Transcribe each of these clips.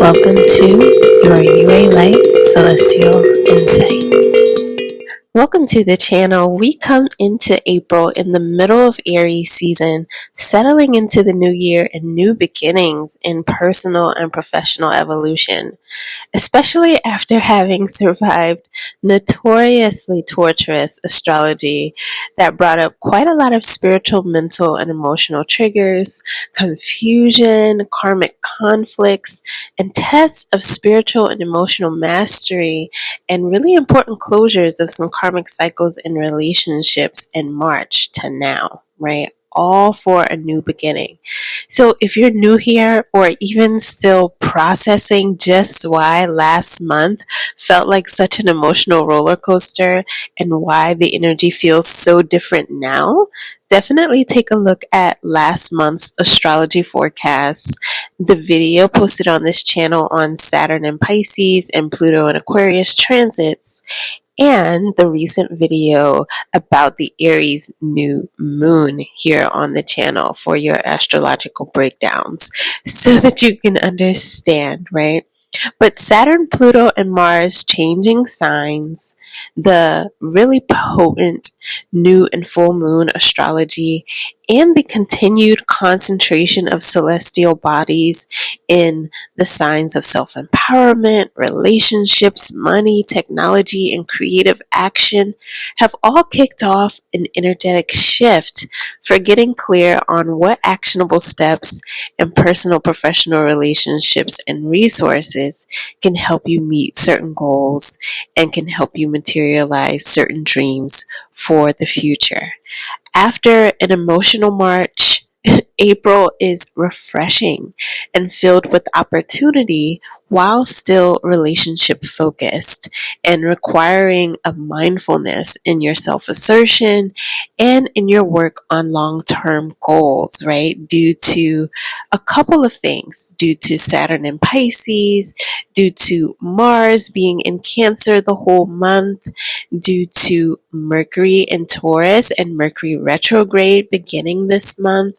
Welcome to your UA Light Celestial Insight. Welcome to the channel. We come into April in the middle of Aries season, settling into the new year and new beginnings in personal and professional evolution especially after having survived notoriously torturous astrology that brought up quite a lot of spiritual, mental, and emotional triggers, confusion, karmic conflicts, and tests of spiritual and emotional mastery, and really important closures of some karmic cycles and relationships in March to now, right? all for a new beginning. So if you're new here or even still processing just why last month felt like such an emotional roller coaster and why the energy feels so different now, definitely take a look at last month's astrology forecast, the video posted on this channel on Saturn and Pisces and Pluto and Aquarius transits, and the recent video about the Aries new moon here on the channel for your astrological breakdowns so that you can understand, right? But Saturn, Pluto, and Mars changing signs, the really potent new and full moon astrology, and the continued concentration of celestial bodies in the signs of self empowerment, relationships, money, technology, and creative action have all kicked off an energetic shift for getting clear on what actionable steps and personal professional relationships and resources can help you meet certain goals and can help you materialize certain dreams for the future. After an emotional March, April is refreshing and filled with opportunity while still relationship focused and requiring a mindfulness in your self assertion and in your work on long term goals, right? Due to a couple of things, due to Saturn in Pisces, due to Mars being in Cancer the whole month, due to Mercury in Taurus and Mercury retrograde beginning this month,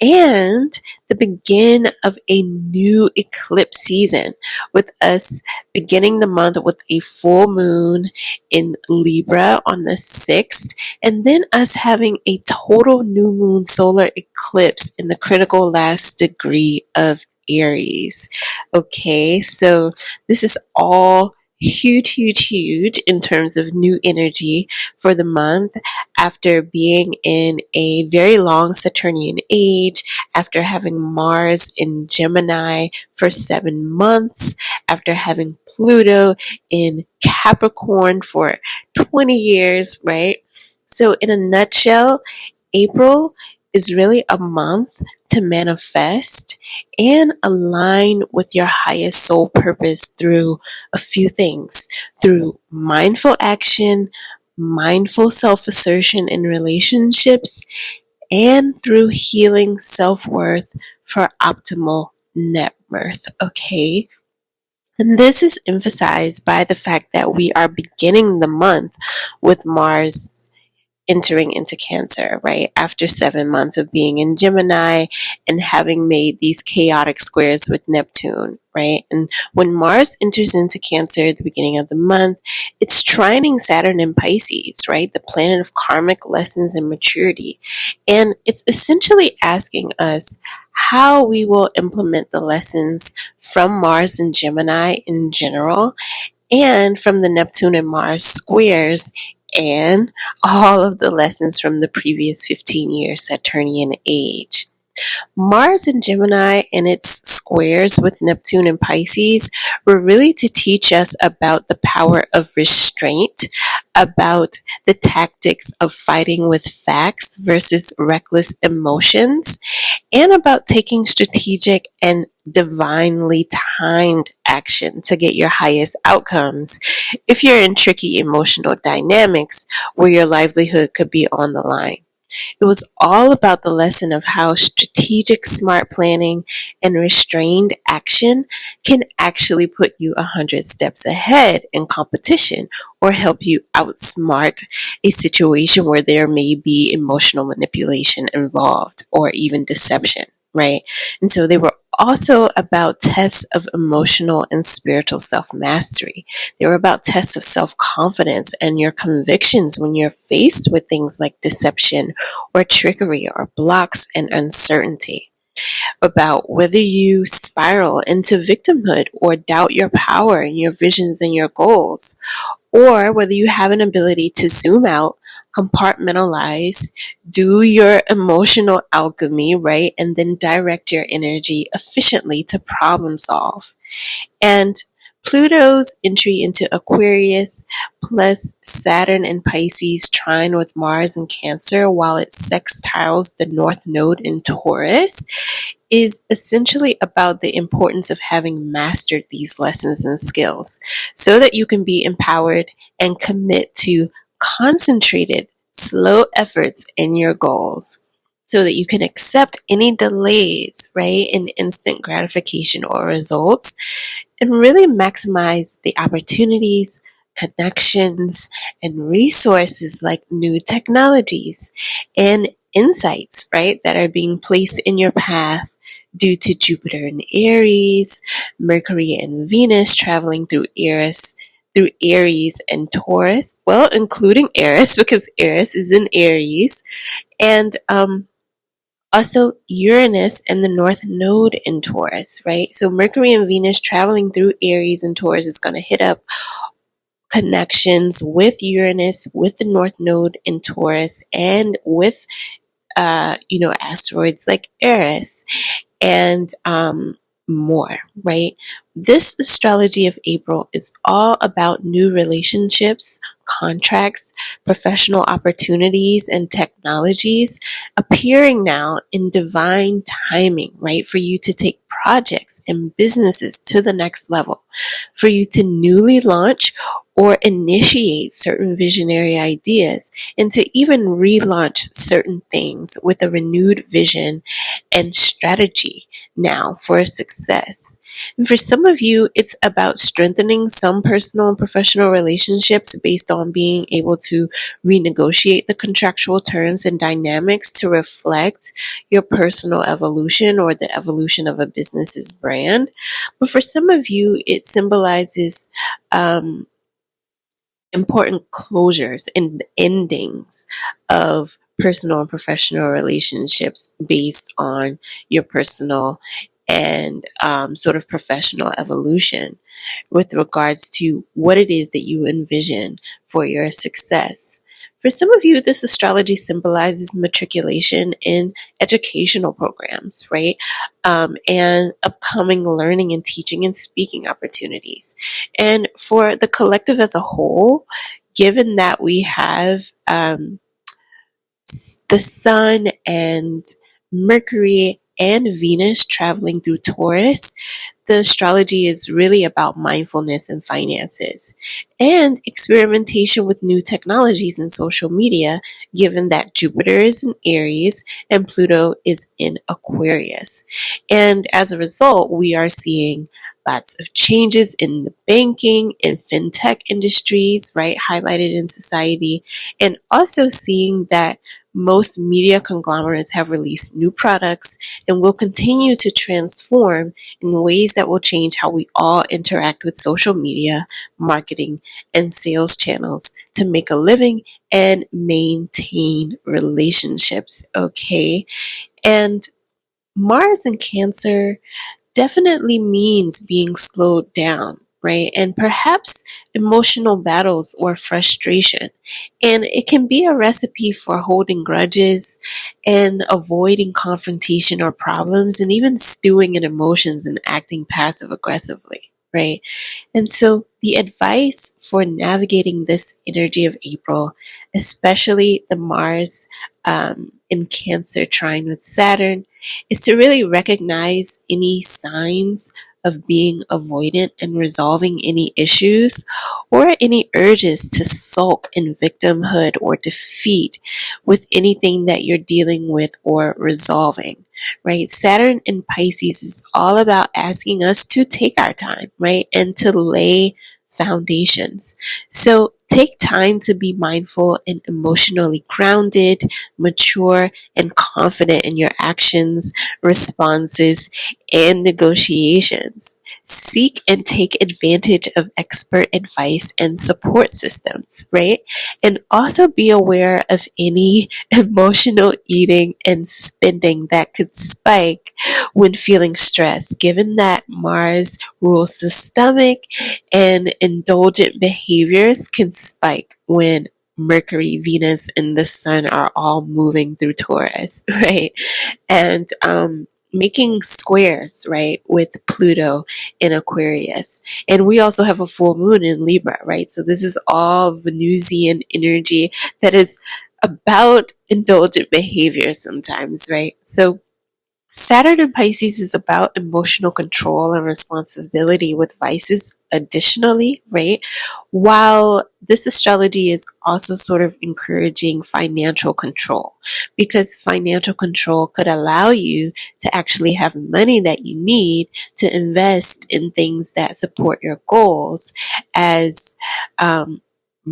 and the begin of a new eclipse season with us beginning the month with a full moon in Libra on the 6th, and then us having a total new moon solar eclipse in the critical last degree of Aries. Okay, so this is all huge, huge, huge in terms of new energy for the month after being in a very long Saturnian age, after having Mars in Gemini for seven months, after having Pluto in Capricorn for 20 years, right? So, in a nutshell, April is really a month to manifest and align with your highest soul purpose through a few things through mindful action, mindful self assertion in relationships, and through healing self worth for optimal net worth. Okay. And this is emphasized by the fact that we are beginning the month with Mars entering into Cancer, right? After seven months of being in Gemini and having made these chaotic squares with Neptune, right? And when Mars enters into Cancer at the beginning of the month, it's trining Saturn in Pisces, right? The planet of karmic lessons and maturity. And it's essentially asking us how we will implement the lessons from Mars and Gemini in general and from the Neptune and Mars squares and all of the lessons from the previous 15 years Saturnian age. Mars and Gemini and its squares with Neptune and Pisces were really to teach us about the power of restraint, about the tactics of fighting with facts versus reckless emotions, and about taking strategic and divinely timed action to get your highest outcomes if you're in tricky emotional dynamics where your livelihood could be on the line. It was all about the lesson of how strategic smart planning and restrained action can actually put you a hundred steps ahead in competition or help you outsmart a situation where there may be emotional manipulation involved or even deception right? And so they were also about tests of emotional and spiritual self mastery. They were about tests of self confidence and your convictions when you're faced with things like deception or trickery or blocks and uncertainty. About whether you spiral into victimhood or doubt your power and your visions and your goals, or whether you have an ability to zoom out compartmentalize, do your emotional alchemy, right? And then direct your energy efficiently to problem solve. And Pluto's entry into Aquarius plus Saturn and Pisces trine with Mars and Cancer while it sextiles the North Node in Taurus is essentially about the importance of having mastered these lessons and skills so that you can be empowered and commit to concentrated, slow efforts in your goals so that you can accept any delays, right, in instant gratification or results and really maximize the opportunities, connections, and resources like new technologies and insights, right, that are being placed in your path due to Jupiter and Aries, Mercury and Venus traveling through Eris through Aries and Taurus, well, including Eris because Eris is in Aries, and um, also Uranus and the North Node in Taurus, right? So Mercury and Venus traveling through Aries and Taurus is going to hit up connections with Uranus, with the North Node in Taurus, and with uh, you know asteroids like Eris, and um, more, right? This astrology of April is all about new relationships, contracts, professional opportunities, and technologies appearing now in divine timing, right? For you to take projects and businesses to the next level, for you to newly launch or initiate certain visionary ideas and to even relaunch certain things with a renewed vision and strategy now for success. And for some of you, it's about strengthening some personal and professional relationships based on being able to renegotiate the contractual terms and dynamics to reflect your personal evolution or the evolution of a business's brand. But for some of you, it symbolizes um, important closures and endings of personal and professional relationships based on your personal and um, sort of professional evolution with regards to what it is that you envision for your success. For some of you, this astrology symbolizes matriculation in educational programs, right? Um, and upcoming learning and teaching and speaking opportunities. And for the collective as a whole, given that we have um, the sun and Mercury and Venus traveling through Taurus, the astrology is really about mindfulness and finances and experimentation with new technologies and social media, given that Jupiter is in Aries and Pluto is in Aquarius. And as a result, we are seeing lots of changes in the banking and fintech industries, right, highlighted in society, and also seeing that most media conglomerates have released new products and will continue to transform in ways that will change how we all interact with social media, marketing, and sales channels to make a living and maintain relationships. Okay. And Mars and Cancer definitely means being slowed down right? And perhaps emotional battles or frustration. And it can be a recipe for holding grudges and avoiding confrontation or problems and even stewing in emotions and acting passive aggressively, right? And so the advice for navigating this energy of April, especially the Mars um, in Cancer trine with Saturn, is to really recognize any signs of being avoidant and resolving any issues or any urges to sulk in victimhood or defeat with anything that you're dealing with or resolving, right? Saturn in Pisces is all about asking us to take our time, right? And to lay foundations. So Take time to be mindful and emotionally grounded, mature, and confident in your actions, responses, and negotiations. Seek and take advantage of expert advice and support systems, right? And also be aware of any emotional eating and spending that could spike when feeling stressed, given that Mars rules the stomach and indulgent behaviors can spike when Mercury, Venus, and the Sun are all moving through Taurus, right? And um, making squares, right, with Pluto in Aquarius. And we also have a full moon in Libra, right? So this is all Venusian energy that is about indulgent behavior sometimes, right? So Saturn in Pisces is about emotional control and responsibility with vices additionally, right? While this astrology is also sort of encouraging financial control because financial control could allow you to actually have money that you need to invest in things that support your goals as um,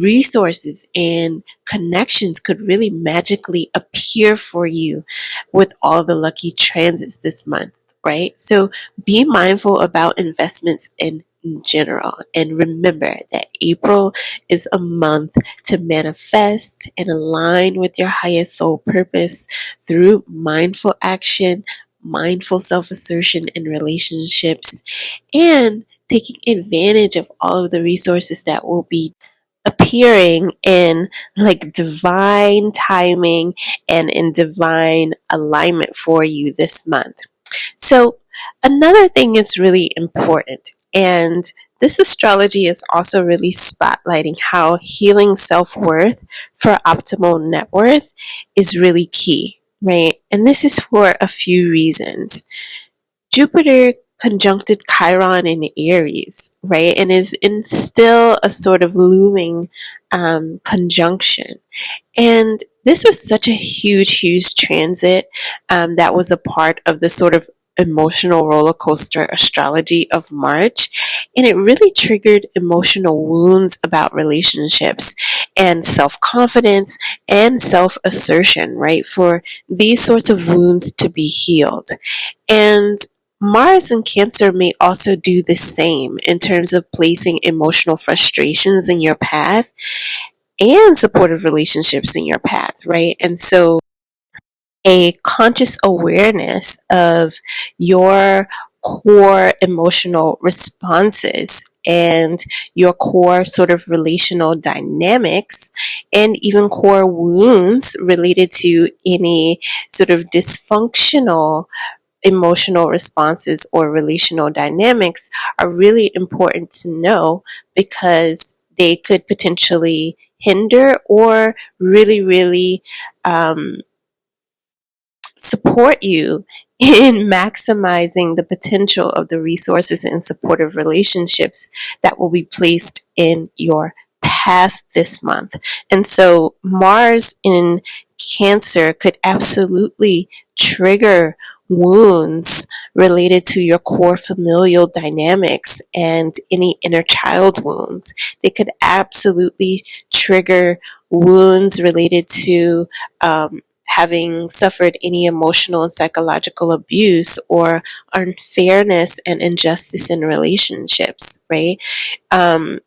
resources and connections could really magically appear for you with all the lucky transits this month, right? So be mindful about investments in general and remember that April is a month to manifest and align with your highest soul purpose through mindful action, mindful self assertion in relationships, and taking advantage of all of the resources that will be appearing in like divine timing and in divine alignment for you this month. So, another thing is really important, and this astrology is also really spotlighting how healing self worth for optimal net worth is really key, right? And this is for a few reasons. Jupiter conjuncted Chiron in Aries, right? And is in still a sort of looming um, conjunction. And this was such a huge, huge transit um, that was a part of the sort of emotional roller coaster astrology of March. And it really triggered emotional wounds about relationships and self confidence and self assertion, right? For these sorts of wounds to be healed. And Mars in Cancer may also do the same in terms of placing emotional frustrations in your path and supportive relationships in your path, right? And so a conscious awareness of your core emotional responses and your core sort of relational dynamics and even core wounds related to any sort of dysfunctional emotional responses or relational dynamics are really important to know because they could potentially hinder or really, really um, support you in maximizing the potential of the resources and supportive relationships that will be placed in your path this month. And so Mars in Cancer could absolutely trigger wounds related to your core familial dynamics and any inner child wounds. They could absolutely trigger wounds related to um, having suffered any emotional and psychological abuse or unfairness and injustice in relationships, right? Um,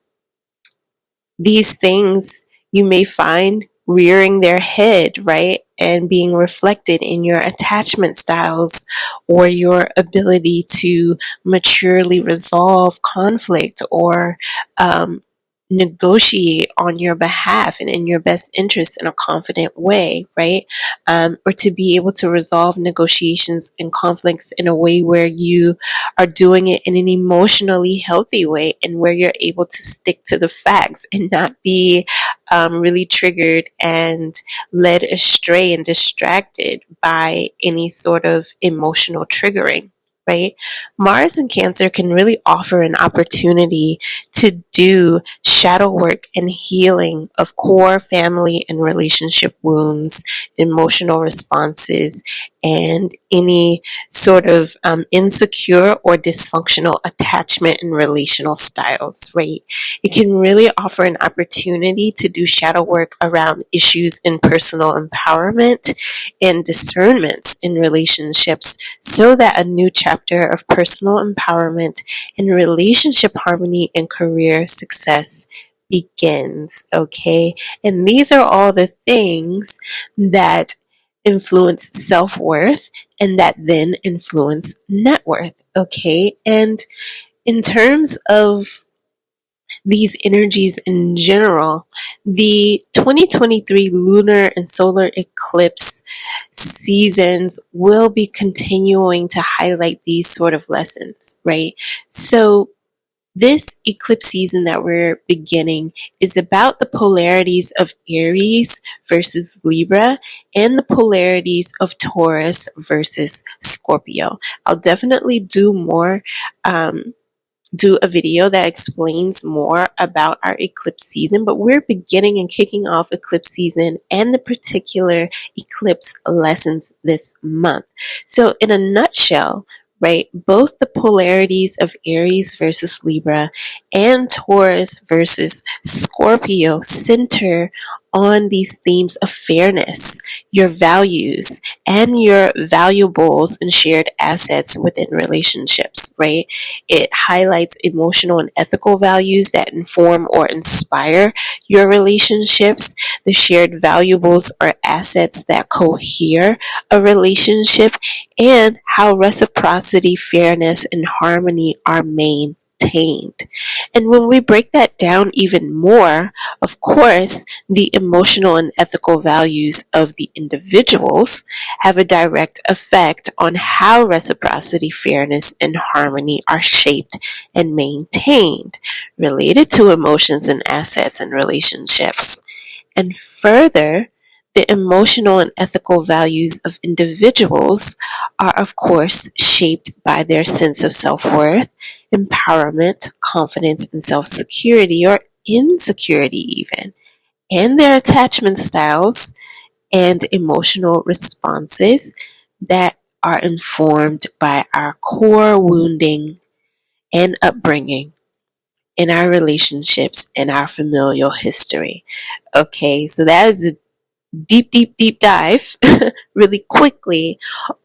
these things you may find rearing their head, right? And being reflected in your attachment styles or your ability to maturely resolve conflict or um, negotiate on your behalf and in your best interest in a confident way, right? Um, or to be able to resolve negotiations and conflicts in a way where you are doing it in an emotionally healthy way and where you're able to stick to the facts and not be um, really triggered and led astray and distracted by any sort of emotional triggering right? Mars and Cancer can really offer an opportunity to do shadow work and healing of core family and relationship wounds, emotional responses, and any sort of um, insecure or dysfunctional attachment and relational styles, right? It can really offer an opportunity to do shadow work around issues in personal empowerment and discernments in relationships so that a new chapter of personal empowerment and relationship harmony and career success begins. Okay. And these are all the things that influence self worth and that then influence net worth. Okay. And in terms of these energies in general, the 2023 lunar and solar eclipse seasons will be continuing to highlight these sort of lessons, right? So this eclipse season that we're beginning is about the polarities of Aries versus Libra and the polarities of Taurus versus Scorpio. I'll definitely do more um, do a video that explains more about our eclipse season, but we're beginning and kicking off eclipse season and the particular eclipse lessons this month. So, in a nutshell, right? Both the polarities of Aries versus Libra and Taurus versus Scorpio center on these themes of fairness, your values, and your valuables and shared assets within relationships, right? It highlights emotional and ethical values that inform or inspire your relationships. The shared valuables or assets that cohere a relationship and how reciprocity, fairness, and harmony are maintained attained. And when we break that down even more, of course, the emotional and ethical values of the individuals have a direct effect on how reciprocity, fairness, and harmony are shaped and maintained, related to emotions and assets and relationships. And further, the emotional and ethical values of individuals are, of course, shaped by their sense of self worth, empowerment, confidence, and self security, or insecurity, even, and their attachment styles and emotional responses that are informed by our core wounding and upbringing in our relationships and our familial history. Okay, so that is a deep, deep, deep dive really quickly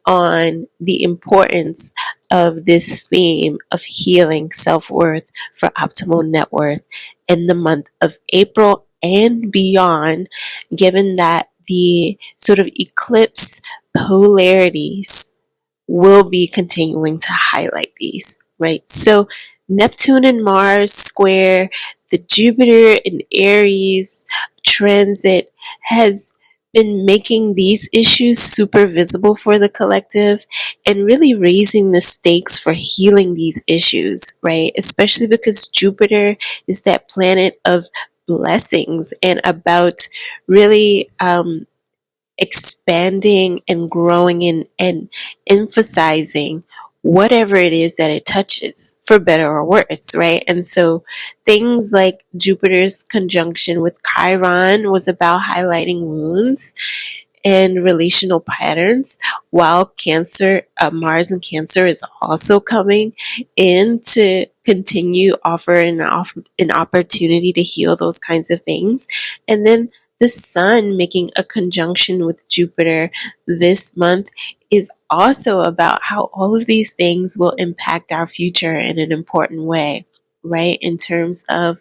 on the importance of this theme of healing self worth for optimal net worth in the month of April and beyond, given that the sort of eclipse polarities will be continuing to highlight these, right? So, Neptune and Mars square, the Jupiter and Aries transit has been making these issues super visible for the collective and really raising the stakes for healing these issues, right? Especially because Jupiter is that planet of blessings and about really um, expanding and growing and, and emphasizing whatever it is that it touches, for better or worse, right? And so things like Jupiter's conjunction with Chiron was about highlighting wounds and relational patterns, while Cancer, uh, Mars and Cancer is also coming in to continue offering an, off- an opportunity to heal those kinds of things. And then the sun making a conjunction with Jupiter this month is also about how all of these things will impact our future in an important way, right? In terms of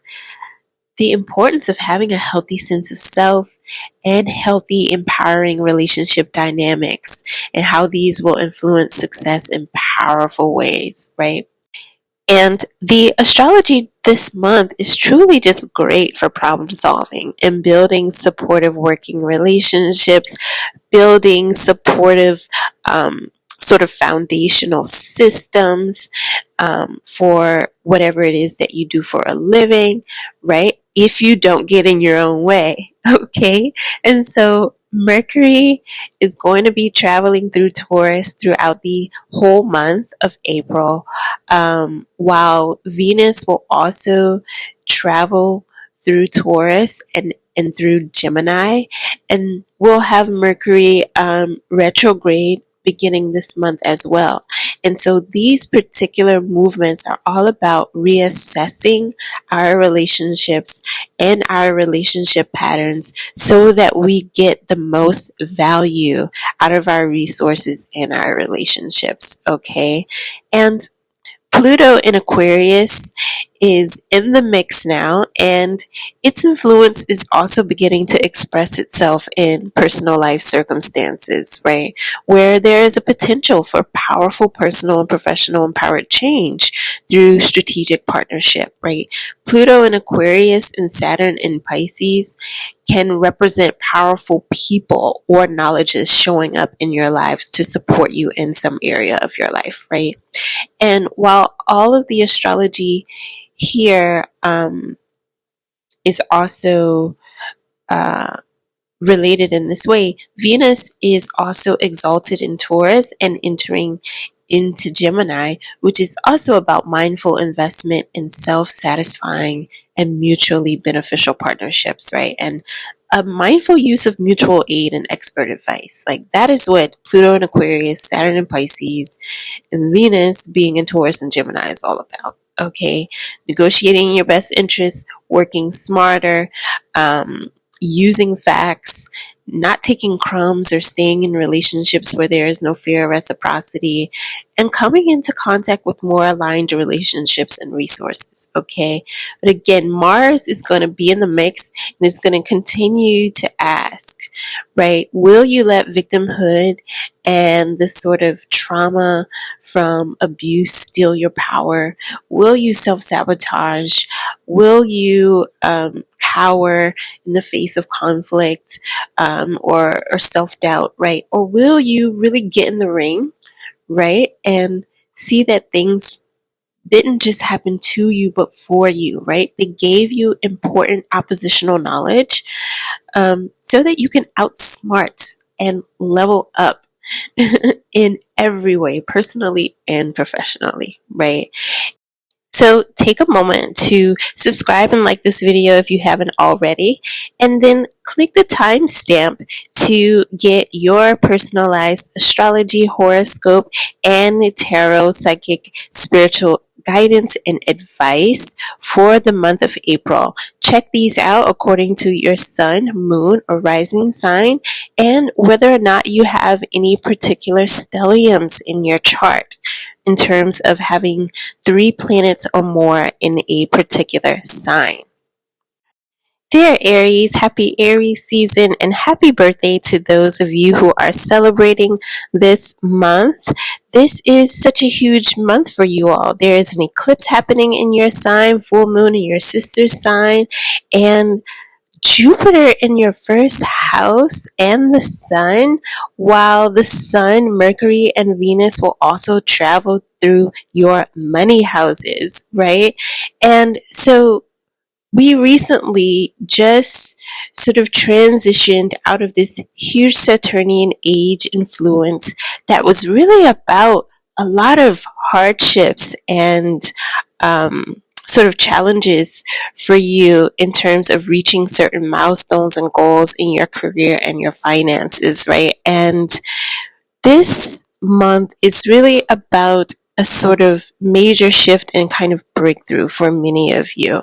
the importance of having a healthy sense of self and healthy, empowering relationship dynamics, and how these will influence success in powerful ways, right? And the astrology this month is truly just great for problem solving and building supportive working relationships, building supportive um, sort of foundational systems um, for whatever it is that you do for a living, right? If you don't get in your own way, okay? And so Mercury is going to be traveling through Taurus throughout the whole month of April, um, while Venus will also travel through Taurus and, and through Gemini. And we'll have Mercury um, retrograde beginning this month as well. And so these particular movements are all about reassessing our relationships and our relationship patterns so that we get the most value out of our resources and our relationships. Okay. And Pluto in Aquarius is in the mix now, and its influence is also beginning to express itself in personal life circumstances, right? Where there is a potential for powerful personal and professional empowered change through strategic partnership, right? Pluto in Aquarius and Saturn in Pisces can represent powerful people or knowledges showing up in your lives to support you in some area of your life, right? And while all of the astrology here um, is also uh, related in this way, Venus is also exalted in Taurus and entering into Gemini, which is also about mindful investment and self satisfying and mutually beneficial partnerships, right? And a mindful use of mutual aid and expert advice. Like that is what Pluto and Aquarius, Saturn and Pisces, and Venus being in Taurus and Gemini is all about. Okay, negotiating your best interests, working smarter, um, using facts, not taking crumbs or staying in relationships where there is no fear of reciprocity, and coming into contact with more aligned relationships and resources. Okay. But again, Mars is going to be in the mix and is going to continue to ask, right? Will you let victimhood and the sort of trauma from abuse steal your power? Will you self sabotage? Will you um, cower in the face of conflict um, or, or self doubt, right? Or will you really get in the ring? Right? And see that things didn't just happen to you, but for you, right? They gave you important oppositional knowledge um, so that you can outsmart and level up in every way, personally and professionally, right? So take a moment to subscribe and like this video if you haven't already, and then click the timestamp to get your personalized astrology, horoscope, and tarot psychic spiritual guidance and advice for the month of April. Check these out according to your sun, moon, or rising sign, and whether or not you have any particular stelliums in your chart in terms of having three planets or more in a particular sign. Dear Aries, happy Aries season and happy birthday to those of you who are celebrating this month. This is such a huge month for you all. There is an eclipse happening in your sign, full moon in your sister's sign, and Jupiter in your first house and the sun, while the sun, Mercury, and Venus will also travel through your money houses, right? And so we recently just sort of transitioned out of this huge Saturnian age influence that was really about a lot of hardships and um, sort of challenges for you in terms of reaching certain milestones and goals in your career and your finances, right? And this month is really about a sort of major shift and kind of breakthrough for many of you.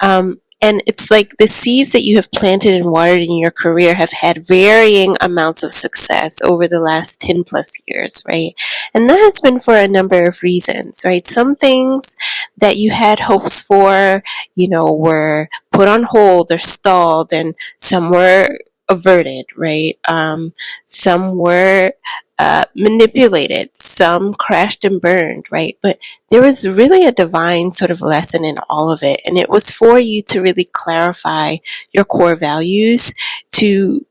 Um, and it's like the seeds that you have planted and watered in your career have had varying amounts of success over the last 10 plus years, right? And that has been for a number of reasons, right? Some things that you had hopes for, you know, were put on hold or stalled, and some were averted, right? Um, some were uh, manipulated, some crashed and burned, right? But there was really a divine sort of lesson in all of it. And it was for you to really clarify your core values, to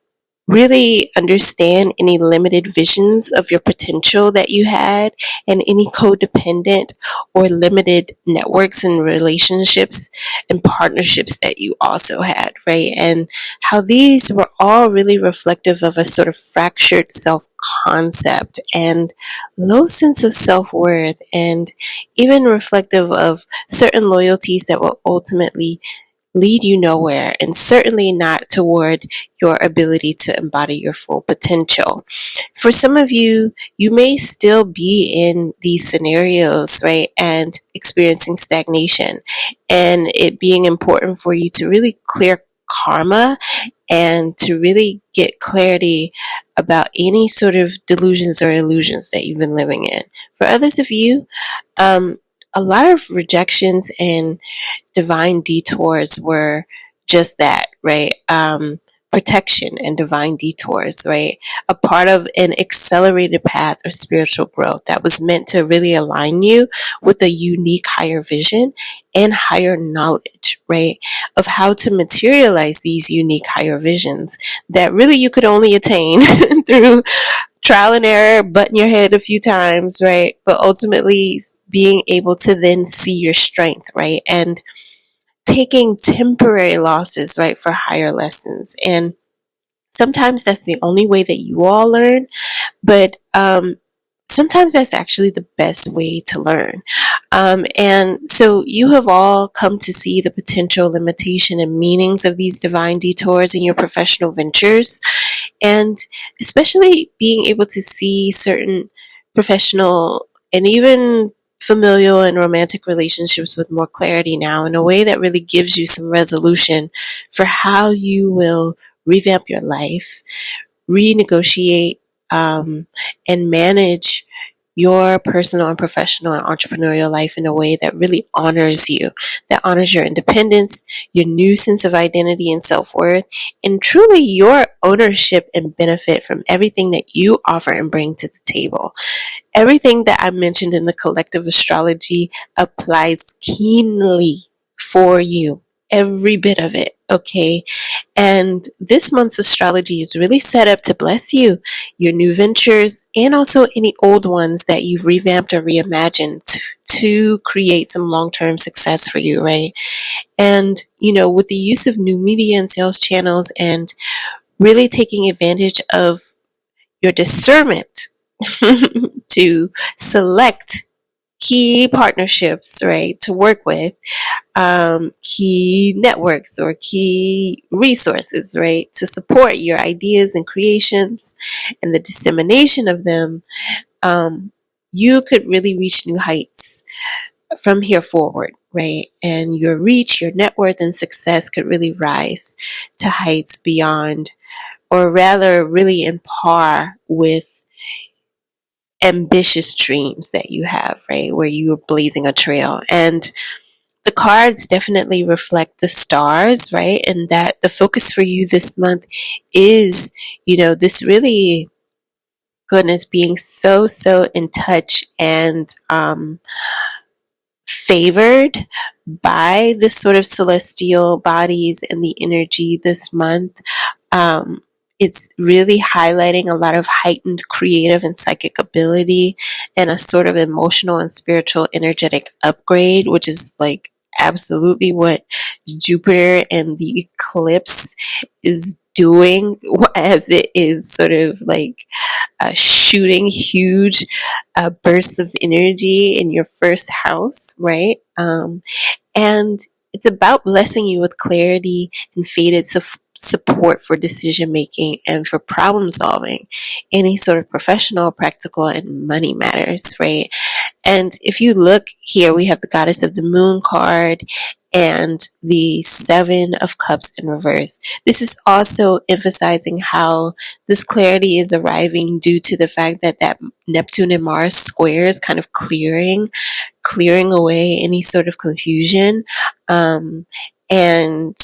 really understand any limited visions of your potential that you had and any codependent or limited networks and relationships and partnerships that you also had, right? And how these were all really reflective of a sort of fractured self concept and low sense of self worth, and even reflective of certain loyalties that will ultimately lead you nowhere and certainly not toward your ability to embody your full potential. For some of you, you may still be in these scenarios, right, and experiencing stagnation, and it being important for you to really clear karma and to really get clarity about any sort of delusions or illusions that you've been living in. For others of you, um, a lot of rejections and divine detours were just that, right? Um, protection and divine detours, right? A part of an accelerated path of spiritual growth that was meant to really align you with a unique higher vision and higher knowledge, right? Of how to materialize these unique higher visions that really you could only attain through trial and error, butting your head a few times, right? But ultimately being able to then see your strength, right? And taking temporary losses, right, for higher lessons. And sometimes that's the only way that you all learn, but um, sometimes that's actually the best way to learn. Um, and so you have all come to see the potential limitation and meanings of these divine detours in your professional ventures, and especially being able to see certain professional and even familial and romantic relationships with more clarity now in a way that really gives you some resolution for how you will revamp your life, renegotiate, um, and manage your personal and professional and entrepreneurial life in a way that really honors you, that honors your independence, your new sense of identity and self worth, and truly your ownership and benefit from everything that you offer and bring to the table. Everything that I mentioned in the collective astrology applies keenly for you. Every bit of it, okay? And this month's astrology is really set up to bless you, your new ventures, and also any old ones that you've revamped or reimagined to create some long term success for you, right? And, you know, with the use of new media and sales channels and really taking advantage of your discernment to select key partnerships, right, to work with, um, key networks or key resources, right, to support your ideas and creations and the dissemination of them, um, you could really reach new heights from here forward, right? And your reach, your net worth, and success could really rise to heights beyond, or rather, really in par with ambitious dreams that you have, right? Where you are blazing a trail. And the cards definitely reflect the stars, right? And that the focus for you this month is, you know, this really goodness being so, so in touch and um, favored by the sort of celestial bodies and the energy this month. Um, it's really highlighting a lot of heightened creative and psychic ability and a sort of emotional and spiritual energetic upgrade, which is like absolutely what Jupiter and the eclipse is doing as it is sort of like uh, shooting huge uh, bursts of energy in your first house, right? Um, and it's about blessing you with clarity and faded su- support for decision making and for problem solving, any sort of professional, practical, and money matters, right? And if you look here, we have the goddess of the moon card and the seven of cups in reverse. This is also emphasizing how this clarity is arriving due to the fact that that Neptune and Mars square is kind of clearing, clearing away any sort of confusion. Um, and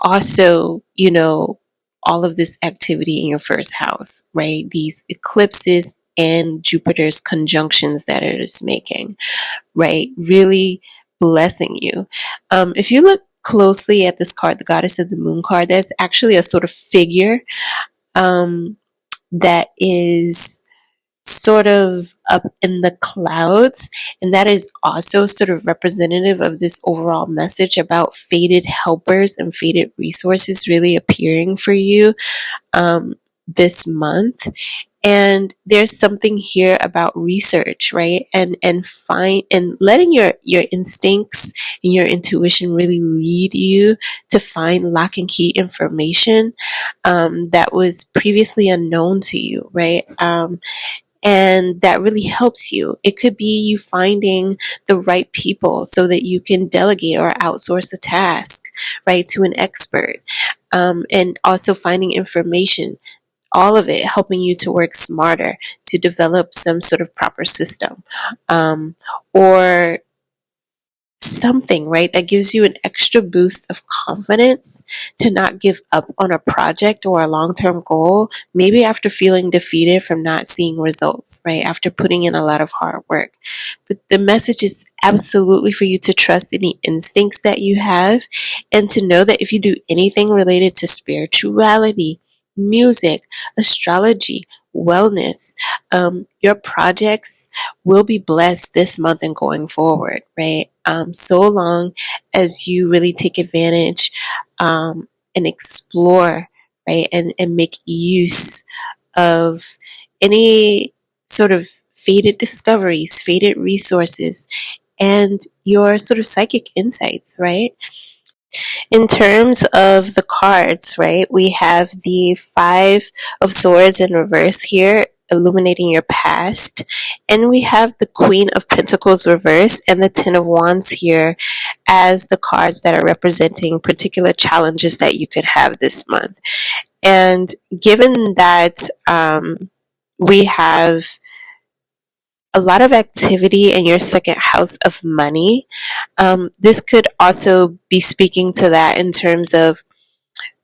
also, you know, all of this activity in your first house, right? These eclipses and Jupiter's conjunctions that it is making, right? Really blessing you. Um, if you look closely at this card, the Goddess of the Moon card, there's actually a sort of figure um, that is sort of up in the clouds. And that is also sort of representative of this overall message about faded helpers and faded resources really appearing for you um, this month. and there's something here about research right and and find and letting your your instincts and your intuition really lead you to find lock and key information um, that was previously unknown to you right um, and that really helps you. It could be you finding the right people so that you can delegate or outsource a task, right, to an expert. Um, and also finding information all of it helping you to work smarter, to develop some sort of proper system, um, or something, right, that gives you an extra boost of confidence to not give up on a project or a long term goal, maybe after feeling defeated from not seeing results, right, after putting in a lot of hard work. But the message is absolutely for you to trust any instincts that you have and to know that if you do anything related to spirituality, music, astrology, wellness. Um, your projects will be blessed this month and going forward, right? Um, so long as you really take advantage um, and explore, right, and, and make use of any sort of fated discoveries, fated resources, and your sort of psychic insights, right? In terms of the cards, right, we have the Five of Swords in reverse here, illuminating your past. And we have the Queen of Pentacles reverse and the Ten of Wands here as the cards that are representing particular challenges that you could have this month. And given that um, we have a lot of activity in your second house of money. Um, this could also be speaking to that in terms of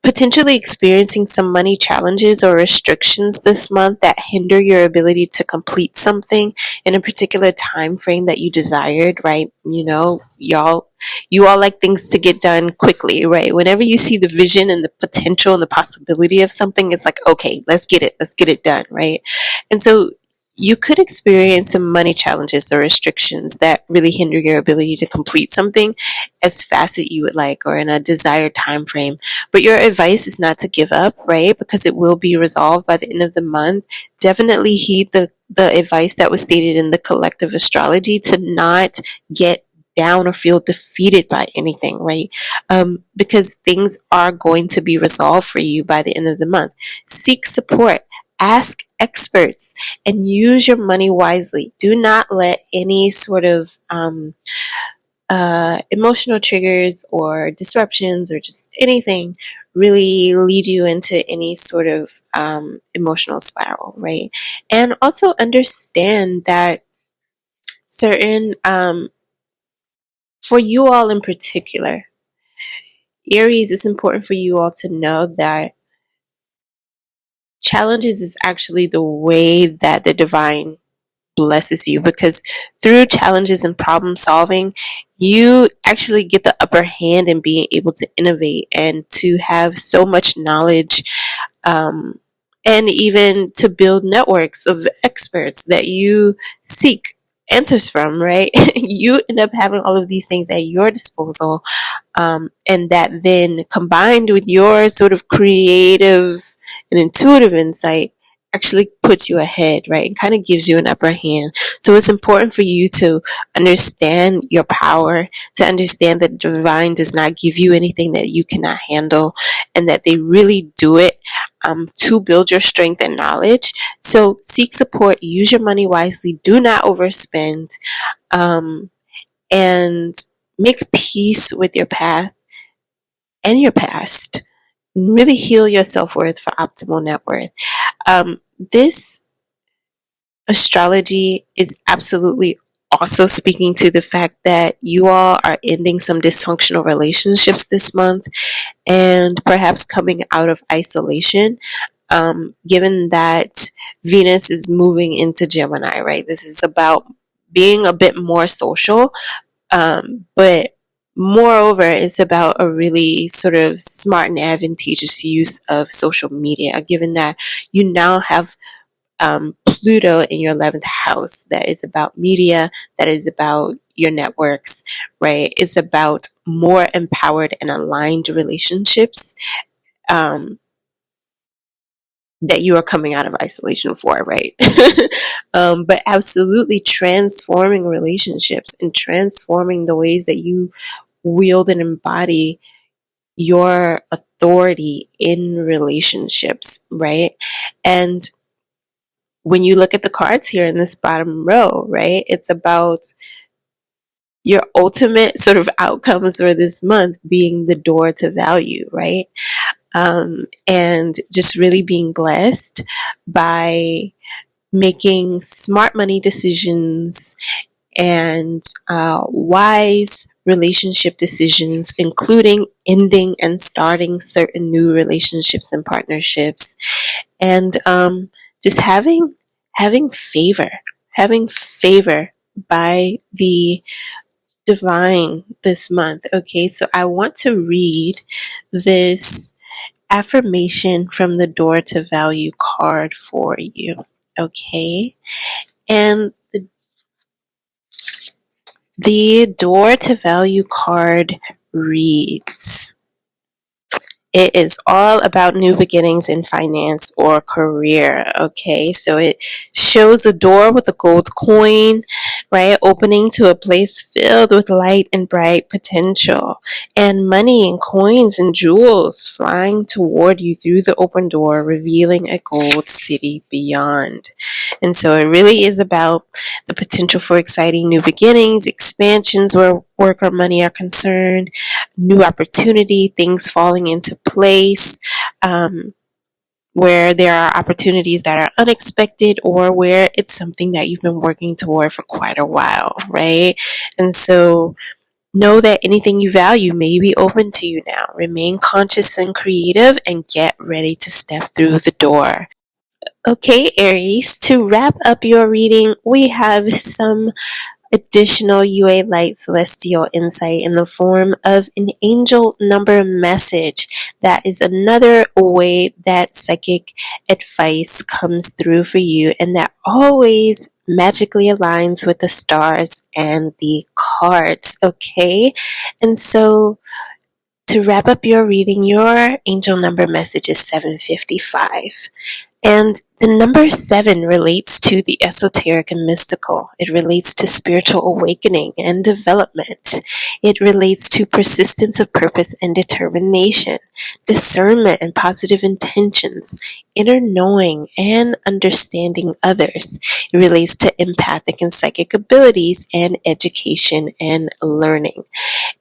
potentially experiencing some money challenges or restrictions this month that hinder your ability to complete something in a particular time frame that you desired right? You know y'all you all like things to get done quickly right? Whenever you see the vision and the potential and the possibility of something it's like okay let's get it let's get it done right? And so you could experience some money challenges or restrictions that really hinder your ability to complete something as fast as you would like or in a desired time frame but your advice is not to give up right because it will be resolved by the end of the month definitely heed the the advice that was stated in the collective astrology to not get down or feel defeated by anything, right? Um, because things are going to be resolved for you by the end of the month. Seek support ask experts and use your money wisely. Do not let any sort of um, uh, emotional triggers or disruptions or just anything really lead you into any sort of um, emotional spiral, right? And also understand that certain, um, for you all in particular, Aries, it's important for you all to know that challenges is actually the way that the divine blesses you because through challenges and problem solving, you actually get the upper hand in being able to innovate and to have so much knowledge um, and even to build networks of experts that you seek answers from, right? you end up having all of these things at your disposal. Um, and that then combined with your sort of creative and intuitive insight actually puts you ahead, right? And kind of gives you an upper hand. So it's important for you to understand your power, to understand that divine does not give you anything that you cannot handle, and that they really do it um, to build your strength and knowledge. So seek support, use your money wisely, do not overspend, um, and make peace with your path and your past. Really heal your self worth for optimal net worth. Um, this astrology is absolutely also speaking to the fact that you all are ending some dysfunctional relationships this month and perhaps coming out of isolation. Um, given that Venus is moving into Gemini, right? This is about being a bit more social, um, but moreover, it's about a really sort of smart and advantageous use of social media, given that you now have um, Pluto in your 11th house that is about media, that is about your networks, right? It's about more empowered and aligned relationships. Um, that you are coming out of isolation for, right? um, but absolutely transforming relationships and transforming the ways that you wield and embody your authority in relationships, right? And when you look at the cards here in this bottom row, right, it's about your ultimate sort of outcomes for this month being the door to value, right? Um, and just really being blessed by making smart money decisions and uh, wise relationship decisions, including ending and starting certain new relationships and partnerships, and um, just having having favor, having favor by the divine this month. Okay, so I want to read this affirmation from the Door to Value card for you. Okay, and the the Door to Value card reads it is all about new beginnings in finance or career. Okay, so it shows a door with a gold coin, right, opening to a place filled with light and bright potential, and money and coins and jewels flying toward you through the open door, revealing a gold city beyond. And so it really is about the potential for exciting new beginnings, expansions where work or money are concerned, new opportunity, things falling into place, um, where there are opportunities that are unexpected or where it's something that you've been working toward for quite a while, right? And so know that anything you value may be open to you now. Remain conscious and creative and get ready to step through the door. Okay, Aries, to wrap up your reading, we have some additional UA Light celestial insight in the form of an angel number message. That is another way that psychic advice comes through for you, and that always magically aligns with the stars and the cards. Okay, and so to wrap up your reading, your angel number message is 755. And the number seven relates to the esoteric and mystical. It relates to spiritual awakening and development. It relates to persistence of purpose and determination, discernment and positive intentions, inner knowing and understanding others. It relates to empathic and psychic abilities and education and learning.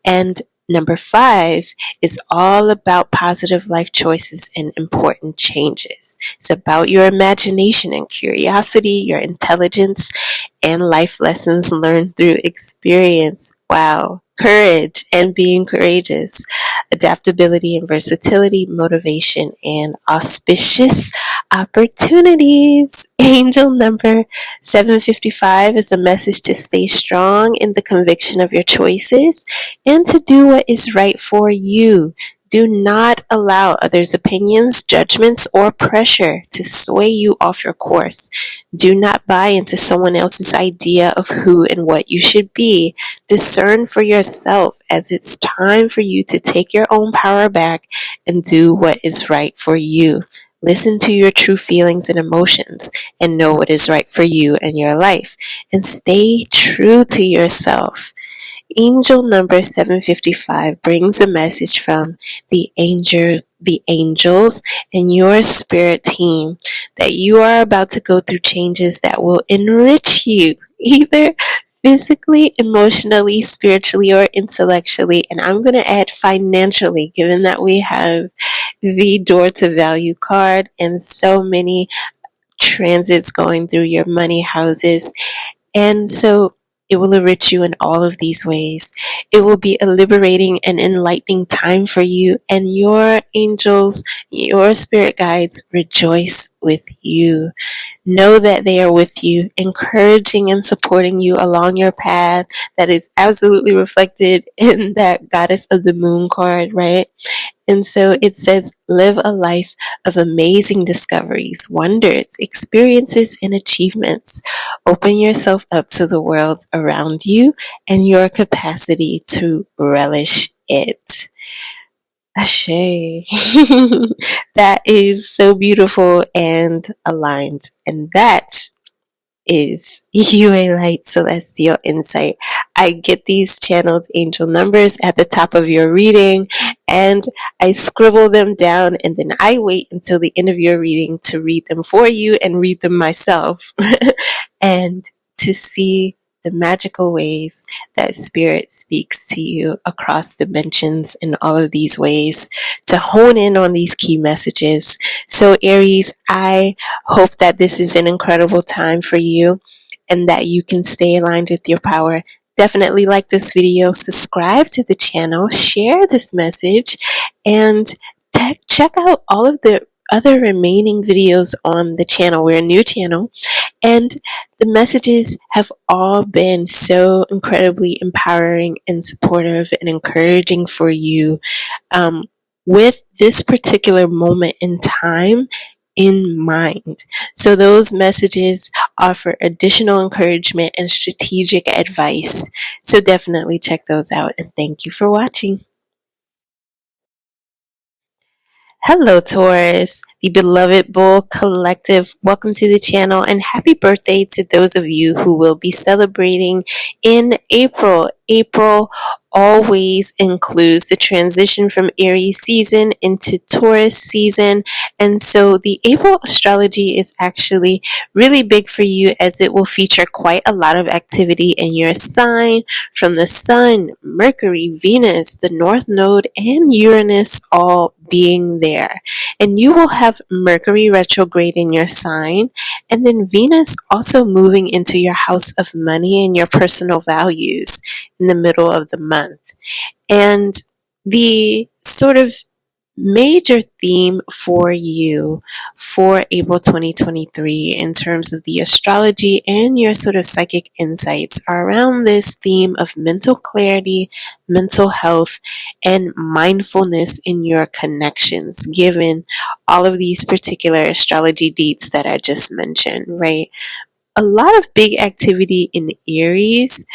And Number five is all about positive life choices and important changes. It's about your imagination and curiosity, your intelligence, and life lessons learned through experience. Wow. Courage and being courageous, adaptability and versatility, motivation and auspicious opportunities. Angel number 755 is a message to stay strong in the conviction of your choices and to do what is right for you. Do not allow others' opinions, judgments, or pressure to sway you off your course. Do not buy into someone else's idea of who and what you should be. Discern for yourself as it's time for you to take your own power back and do what is right for you. Listen to your true feelings and emotions and know what is right for you and your life. And stay true to yourself. Angel number 755 brings a message from the angels, the angels and your spirit team that you are about to go through changes that will enrich you either physically, emotionally, spiritually, or intellectually. And I'm going to add financially, given that we have the door to value card and so many transits going through your money houses. And so it will enrich you in all of these ways. It will be a liberating and enlightening time for you, and your angels, your spirit guides rejoice with you. Know that they are with you, encouraging and supporting you along your path that is absolutely reflected in that Goddess of the Moon card, right? And so it says, live a life of amazing discoveries, wonders, experiences, and achievements. Open yourself up to the world around you and your capacity to relish it. Ashe. that is so beautiful and aligned. And that is UA Light Celestial Insight. I get these channeled angel numbers at the top of your reading and I scribble them down and then I wait until the end of your reading to read them for you and read them myself and to see the magical ways that spirit speaks to you across dimensions in all of these ways to hone in on these key messages. So, Aries, I hope that this is an incredible time for you and that you can stay aligned with your power. Definitely like this video, subscribe to the channel, share this message, and check out all of the other remaining videos on the channel. We're a new channel and the messages have all been so incredibly empowering and supportive and encouraging for you um, with this particular moment in time in mind. So, those messages offer additional encouragement and strategic advice. So, definitely check those out. And thank you for watching. Hello, Taurus, the beloved Bull Collective. Welcome to the channel and happy birthday to those of you who will be celebrating in April. April always includes the transition from Aries season into Taurus season. And so the April astrology is actually really big for you as it will feature quite a lot of activity in your sign from the Sun, Mercury, Venus, the North Node, and Uranus all being there. And you will have Mercury retrograde in your sign, and then Venus also moving into your house of money and your personal values in the middle of the month. And the sort of major theme for you for April 2023 in terms of the astrology and your sort of psychic insights are around this theme of mental clarity, mental health, and mindfulness in your connections, given all of these particular astrology deets that I just mentioned, right? A lot of big activity in Aries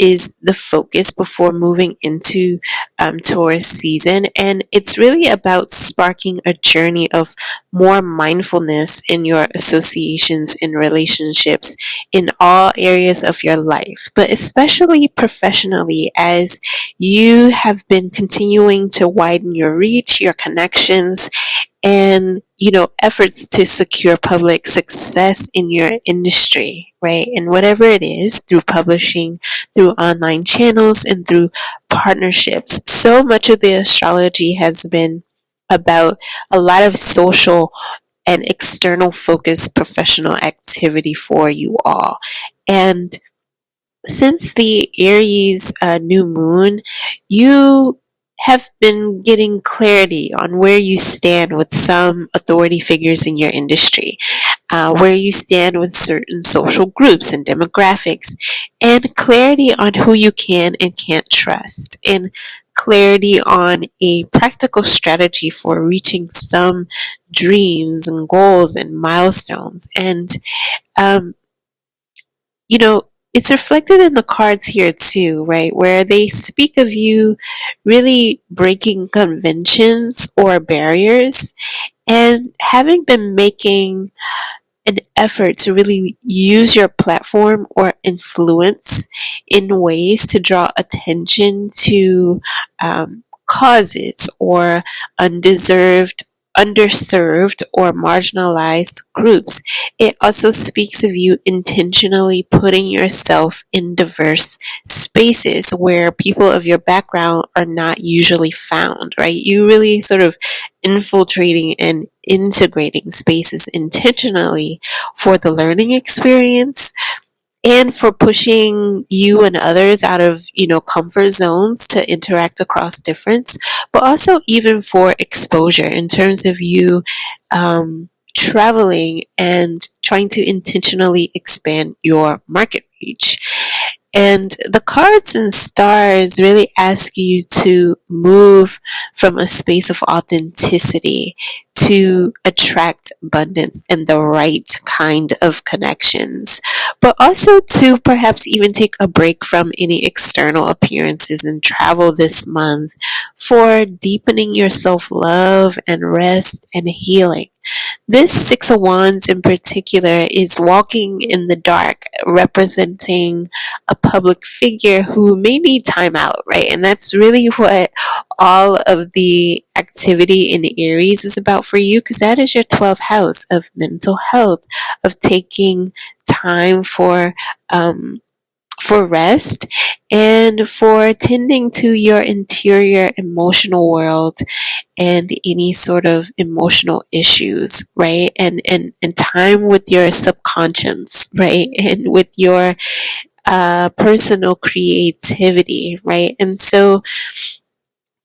is the focus before moving into um, Taurus season. And it's really about sparking a journey of more mindfulness in your associations and relationships in all areas of your life, but especially professionally as you have been continuing to widen your reach, your connections, and you know efforts to secure public success in your industry right? And whatever it is through publishing through online channels and through partnerships. So much of the astrology has been about a lot of social and external focused professional activity for you all. And since the aries uh, new moon you have been getting clarity on where you stand with some authority figures in your industry, uh, where you stand with certain social groups and demographics, and clarity on who you can and can't trust, and clarity on a practical strategy for reaching some dreams and goals and milestones. And, um, you know, it's reflected in the cards here too, right? Where they speak of you really breaking conventions or barriers and having been making an effort to really use your platform or influence in ways to draw attention to um, causes or undeserved underserved or marginalized groups. It also speaks of you intentionally putting yourself in diverse spaces where people of your background are not usually found, right? You really sort of infiltrating and integrating spaces intentionally for the learning experience and for pushing you and others out of you know comfort zones to interact across difference but also even for exposure in terms of you um, traveling and trying to intentionally expand your market reach And the cards and stars really ask you to move from a space of authenticity to attract abundance and the right kind of connections, but also to perhaps even take a break from any external appearances and travel this month for deepening your self love and rest and healing. This Six of Wands in particular is walking in the dark, representing a public figure who may need time out, right? And that's really what all of the activity in Aries is about for you, because that is your 12th house of mental health, of taking time for um, for rest and for tending to your interior emotional world and any sort of emotional issues right and and and time with your subconscious right and with your uh, personal creativity right and so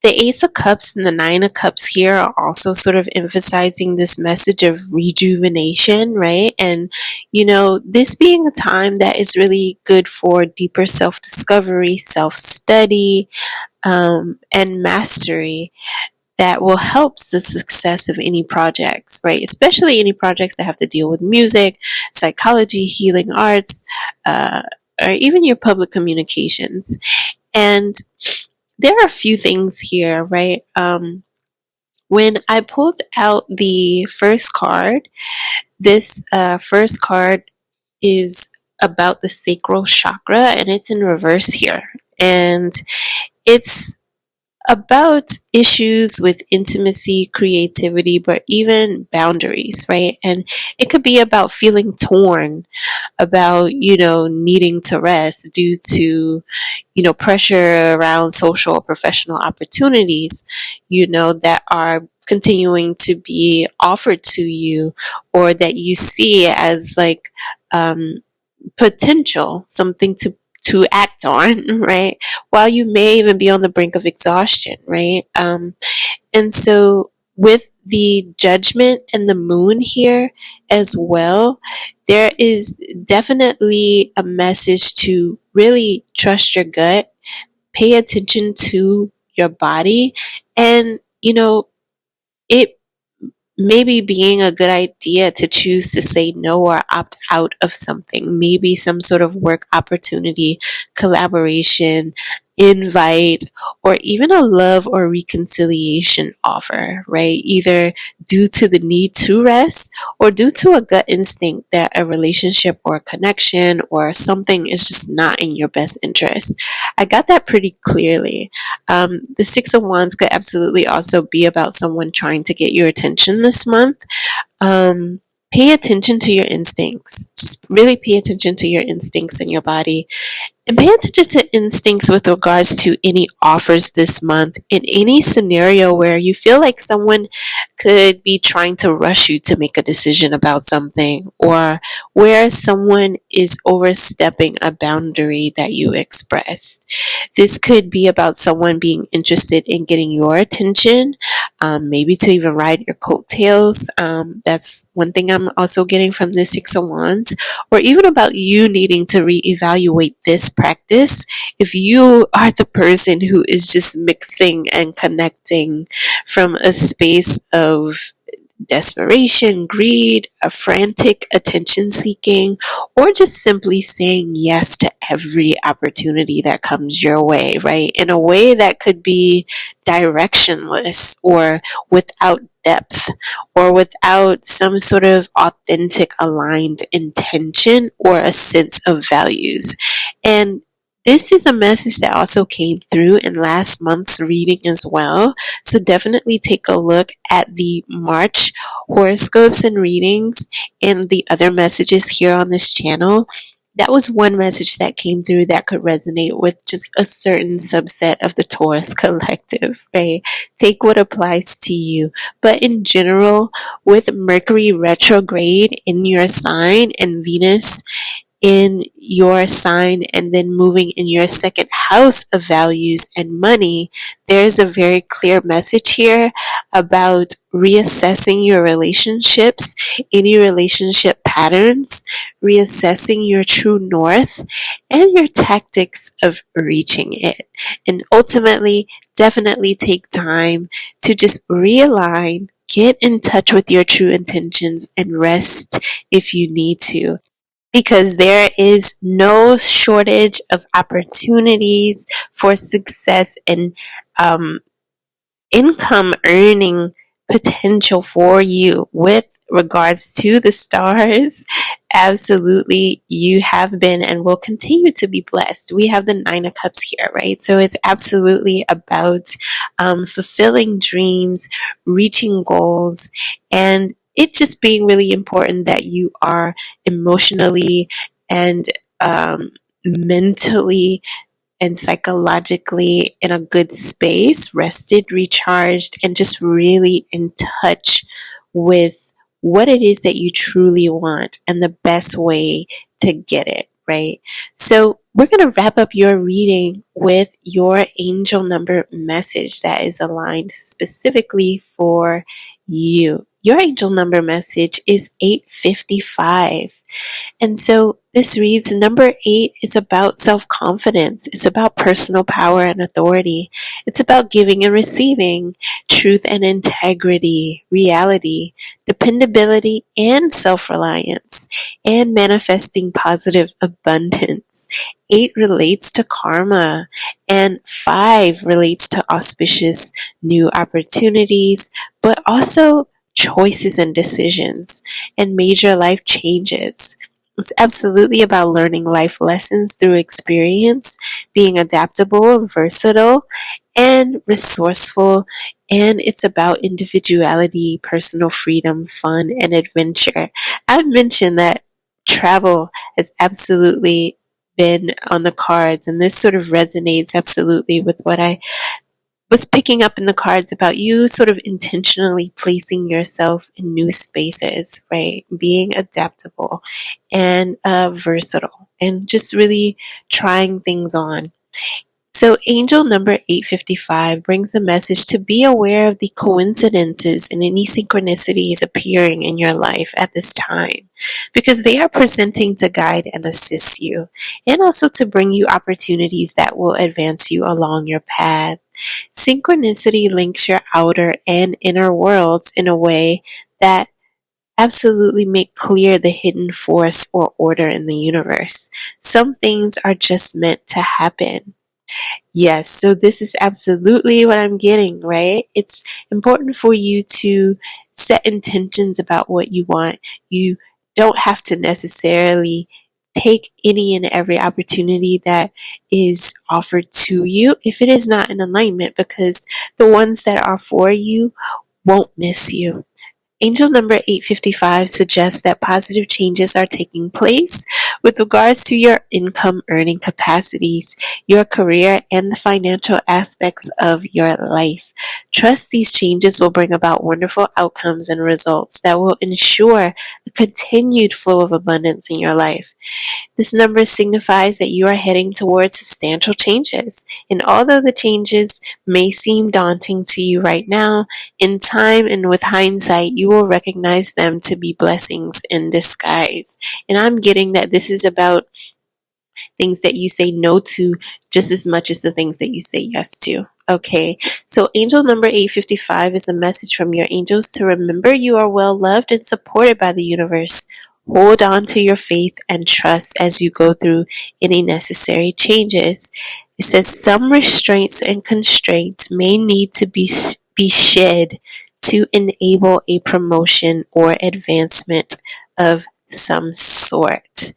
the Ace of Cups and the Nine of Cups here are also sort of emphasizing this message of rejuvenation, right? And, you know, this being a time that is really good for deeper self discovery, self study, um, and mastery that will help the success of any projects, right? Especially any projects that have to deal with music, psychology, healing arts, uh, or even your public communications. And there are a few things here, right? Um, when I pulled out the first card, this uh, first card is about the sacral chakra and it's in reverse here. And it's about issues with intimacy, creativity, but even boundaries, right? And it could be about feeling torn, about, you know, needing to rest due to, you know, pressure around social or professional opportunities, you know, that are continuing to be offered to you or that you see as like um, potential, something to to act on, right? While you may even be on the brink of exhaustion, right? Um, and so with the judgment and the moon here as well, there is definitely a message to really trust your gut, pay attention to your body, and you know, it maybe being a good idea to choose to say no or opt out of something, maybe some sort of work opportunity, collaboration, invite, or even a love or reconciliation offer, right? Either due to the need to rest or due to a gut instinct that a relationship or a connection or something is just not in your best interest. I got that pretty clearly. Um, the Six of Wands could absolutely also be about someone trying to get your attention this month. Um, pay attention to your instincts. Just really pay attention to your instincts in your body and pay attention to instincts with regards to any offers this month in any scenario where you feel like someone could be trying to rush you to make a decision about something or where someone is overstepping a boundary that you expressed. This could be about someone being interested in getting your attention, um, maybe to even ride your coattails. Um, that's one thing I'm also getting from the Six of Wands, or even about you needing to reevaluate this practice if you are the person who is just mixing and connecting from a space of desperation, greed, a frantic attention seeking, or just simply saying yes to every opportunity that comes your way, right? In a way that could be directionless or without depth or without some sort of authentic aligned intention or a sense of values. And this is a message that also came through in last month's reading as well. So definitely take a look at the March horoscopes and readings and the other messages here on this channel. That was one message that came through that could resonate with just a certain subset of the Taurus collective, right? Take what applies to you. But in general, with Mercury retrograde in your sign and Venus in your sign and then moving in your second house of values and money, there's a very clear message here about reassessing your relationships, any relationship patterns, reassessing your true north, and your tactics of reaching it. And ultimately, definitely take time to just realign, get in touch with your true intentions, and rest if you need to because there is no shortage of opportunities for success and um, income earning potential for you with regards to the stars. Absolutely you have been and will continue to be blessed. We have the nine of cups here right? So it's absolutely about um, fulfilling dreams reaching goals and it just being really important that you are emotionally and um, mentally and psychologically in a good space, rested, recharged, and just really in touch with what it is that you truly want and the best way to get it, right? So, we're going to wrap up your reading with your angel number message that is aligned specifically for you. Your angel number message is 855. And so this reads number eight is about self confidence. It's about personal power and authority. It's about giving and receiving, truth and integrity, reality, dependability and self reliance, and manifesting positive abundance. Eight relates to karma, and five relates to auspicious new opportunities, but also choices and decisions and major life changes. It's absolutely about learning life lessons through experience, being adaptable and versatile, and resourceful. And it's about individuality, personal freedom, fun, and adventure. I've mentioned that travel has absolutely been on the cards, and this sort of resonates absolutely with what I was picking up in the cards about you sort of intentionally placing yourself in new spaces, right? Being adaptable and uh, versatile and just really trying things on. So, angel number 855 brings a message to be aware of the coincidences and any synchronicities appearing in your life at this time because they are presenting to guide and assist you and also to bring you opportunities that will advance you along your path. Synchronicity links your outer and inner worlds in a way that absolutely make clear the hidden force or order in the universe. Some things are just meant to happen. Yes, so this is absolutely what I'm getting, right? It's important for you to set intentions about what you want. You don't have to necessarily take any and every opportunity that is offered to you if it is not in alignment because the ones that are for you won't miss you. Angel number 855 suggests that positive changes are taking place with regards to your income earning capacities, your career, and the financial aspects of your life. Trust these changes will bring about wonderful outcomes and results that will ensure a continued flow of abundance in your life. This number signifies that you are heading towards substantial changes. And although the changes may seem daunting to you right now, in time and with hindsight, you will recognize them to be blessings in disguise. And I'm getting that this is about things that you say no to just as much as the things that you say yes to. Okay, so angel number 855 is a message from your angels to remember you are well loved and supported by the universe. Hold on to your faith and trust as you go through any necessary changes. It says some restraints and constraints may need to be, be shed to enable a promotion or advancement of some sort.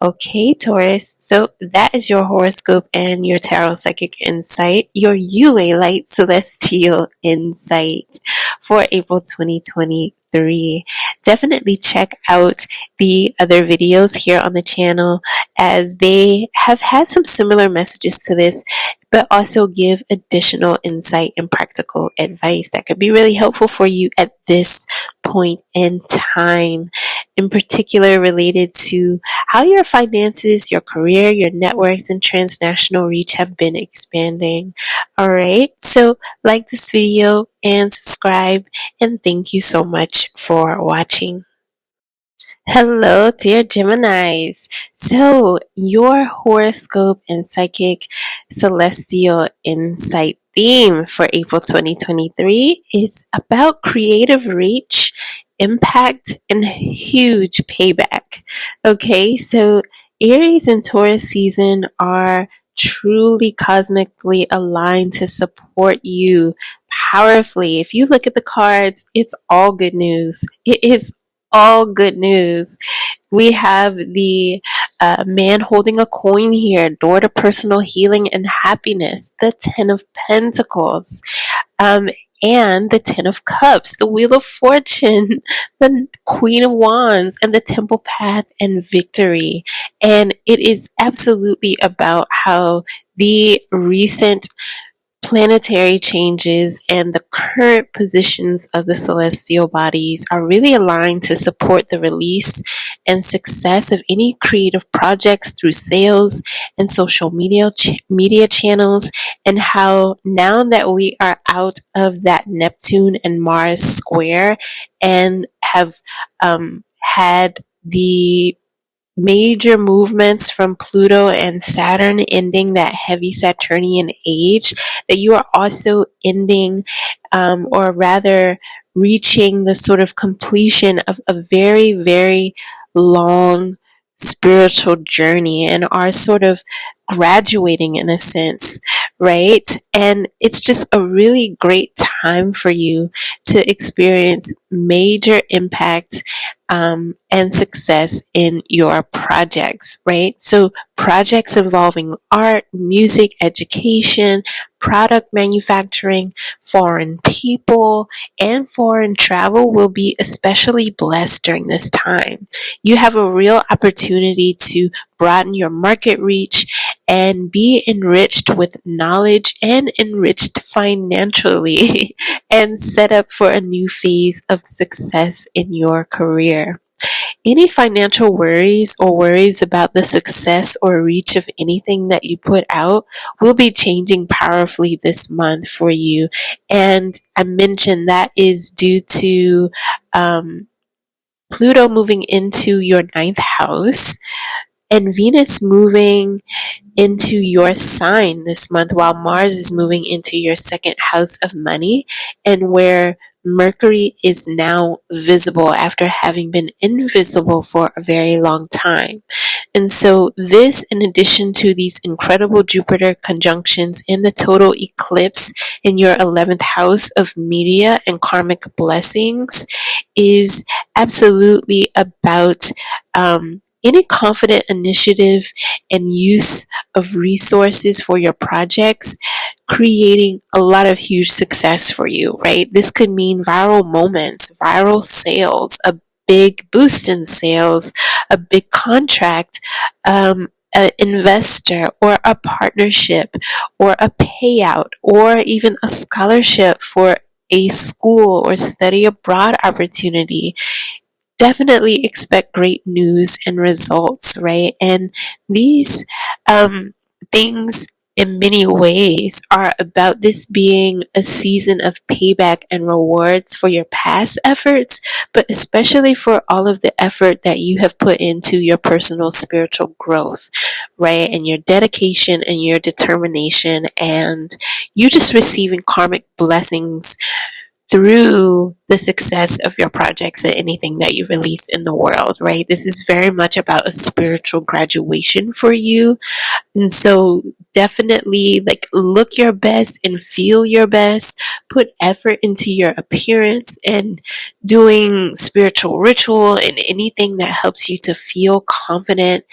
Okay, Taurus. So that is your horoscope and your tarot psychic insight, your UA light celestial insight for April 2023. Definitely check out the other videos here on the channel as they have had some similar messages to this, but also give additional insight and practical advice that could be really helpful for you at this point in time. In particular related to how your finances, your career, your networks, and transnational reach have been expanding. All right, so like this video and subscribe, and thank you so much for watching. Hello, dear Geminis. So, your horoscope and psychic celestial insight theme for April 2023 is about creative reach, impact, and huge payback. Okay, so Aries and Taurus season are truly cosmically aligned to support you powerfully. If you look at the cards, it's all good news. It is all good news. We have the uh, man holding a coin here, door to personal healing and happiness, the Ten of Pentacles, um, and the Ten of Cups, the Wheel of Fortune, the Queen of Wands, and the Temple Path and Victory. And it is absolutely about how the recent planetary changes and the current positions of the celestial bodies are really aligned to support the release and success of any creative projects through sales and social media ch- media channels and how now that we are out of that Neptune and Mars square and have um, had the major movements from Pluto and Saturn ending that heavy Saturnian age, that you are also ending, um, or rather reaching the sort of completion of a very, very long spiritual journey and are sort of graduating in a sense, right? And it's just a really great time for you to experience major impact um, and success in your projects, right? So, projects involving art, music, education, product manufacturing, foreign people, and foreign travel will be especially blessed during this time. You have a real opportunity to broaden your market reach and be enriched with knowledge and enriched financially and set up for a new phase of success in your career. Any financial worries or worries about the success or reach of anything that you put out will be changing powerfully this month for you. And I mentioned that is due to um, Pluto moving into your ninth house and Venus moving into your sign this month while Mars is moving into your second house of money and where Mercury is now visible after having been invisible for a very long time. And so, this, in addition to these incredible Jupiter conjunctions in the total eclipse in your 11th house of media and karmic blessings, is absolutely about um, any confident initiative and use of resources for your projects, creating a lot of huge success for you, right? This could mean viral moments, viral sales, a big boost in sales, a big contract, um, an investor or a partnership or a payout or even a scholarship for a school or study abroad opportunity definitely expect great news and results, right? And these um, things, in many ways, are about this being a season of payback and rewards for your past efforts, but especially for all of the effort that you have put into your personal spiritual growth, right? And your dedication and your determination, and you just receiving karmic blessings through the success of your projects and anything that you release in the world, right? This is very much about a spiritual graduation for you. And so definitely like look your best and feel your best. Put effort into your appearance and doing spiritual ritual and anything that helps you to feel confident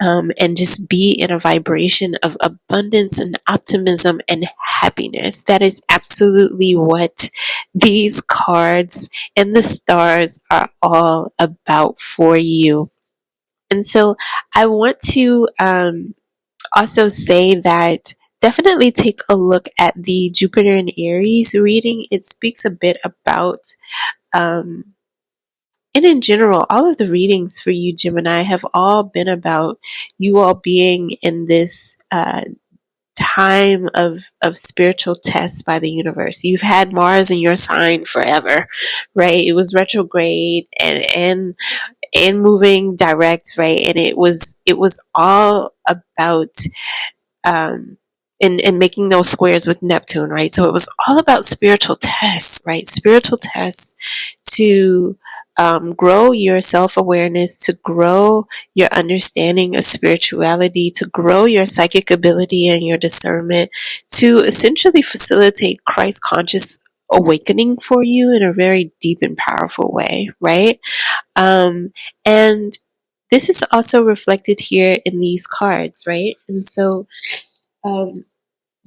um, and just be in a vibration of abundance and optimism and happiness. That is absolutely what these cards and the stars are all about for you. And so I want to um, also say that definitely take a look at the Jupiter and Aries reading. It speaks a bit about. Um, and in general, all of the readings for you, Gemini, have all been about you all being in this uh, time of of spiritual tests by the universe. You've had Mars in your sign forever, right? It was retrograde and and and moving direct, right? And it was it was all about um and, and making those squares with Neptune, right? So it was all about spiritual tests, right? Spiritual tests to um, grow your self awareness, to grow your understanding of spirituality, to grow your psychic ability and your discernment, to essentially facilitate Christ conscious awakening for you in a very deep and powerful way, right? Um, and this is also reflected here in these cards, right? And so, um,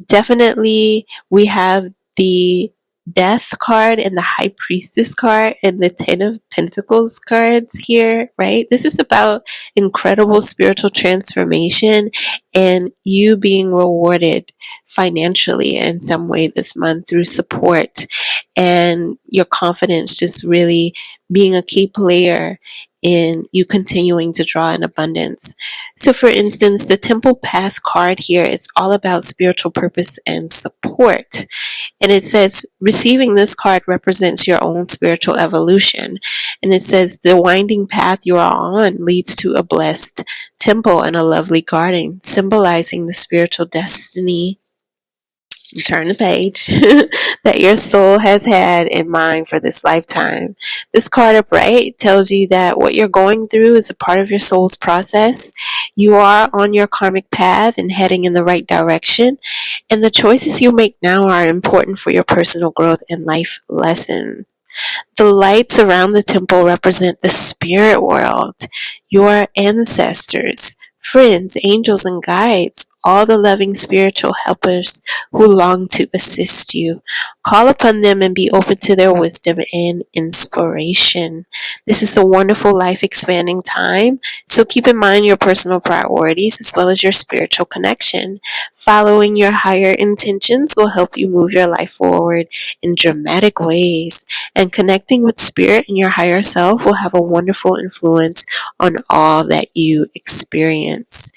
definitely, we have the death card and the high priestess card and the ten of pentacles cards here right? This is about incredible spiritual transformation and you being rewarded financially in some way this month through support and your confidence just really being a key player in you continuing to draw in abundance. So, for instance, the Temple Path card here is all about spiritual purpose and support. And it says, receiving this card represents your own spiritual evolution. And it says, the winding path you are on leads to a blessed temple and a lovely garden, symbolizing the spiritual destiny turn the page that your soul has had in mind for this lifetime. This card upright tells you that what you're going through is a part of your soul's process. You are on your karmic path and heading in the right direction, and the choices you make now are important for your personal growth and life lesson. The lights around the temple represent the spirit world, your ancestors, friends, angels, and guides, all the loving spiritual helpers who long to assist you. Call upon them and be open to their wisdom and inspiration. This is a wonderful life expanding time, so keep in mind your personal priorities as well as your spiritual connection. Following your higher intentions will help you move your life forward in dramatic ways, and connecting with spirit and your higher self will have a wonderful influence on all that you experience.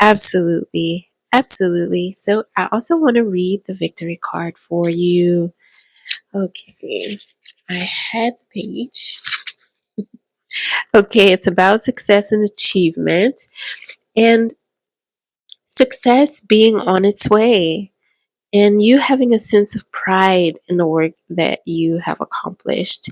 Absolutely. Absolutely. So I also want to read the victory card for you. Okay. I had the page. okay, it's about success and achievement and success being on its way and you having a sense of pride in the work that you have accomplished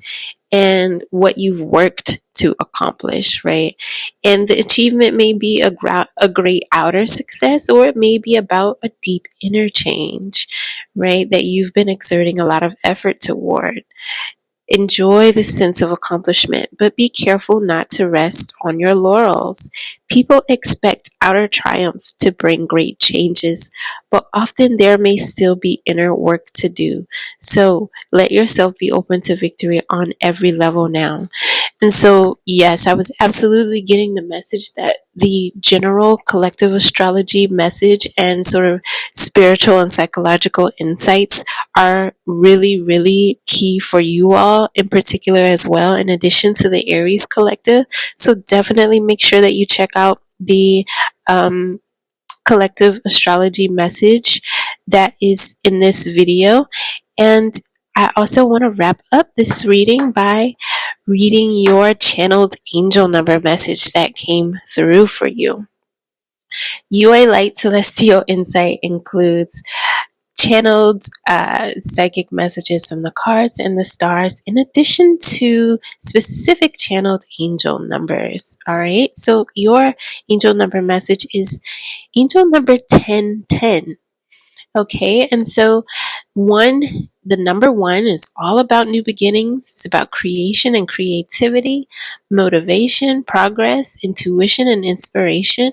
and what you've worked to accomplish, right? And the achievement may be a, gra- a great outer success, or it may be about a deep inner change, right? That you've been exerting a lot of effort toward. Enjoy the sense of accomplishment, but be careful not to rest on your laurels. People expect outer triumph to bring great changes, but often there may still be inner work to do. So let yourself be open to victory on every level now. And so, yes, I was absolutely getting the message that the general collective astrology message and sort of spiritual and psychological insights are really, really key for you all in particular as well, in addition to the Aries collective. So, definitely make sure that you check out the um, collective astrology message that is in this video. And I also want to wrap up this reading by reading your channeled angel number message that came through for you. UA Light Celestial Insight includes channeled uh, psychic messages from the cards and the stars, in addition to specific channeled angel numbers. All right, so your angel number message is angel number 1010. Okay, and so one, the number one is all about new beginnings. It's about creation and creativity, motivation, progress, intuition and inspiration,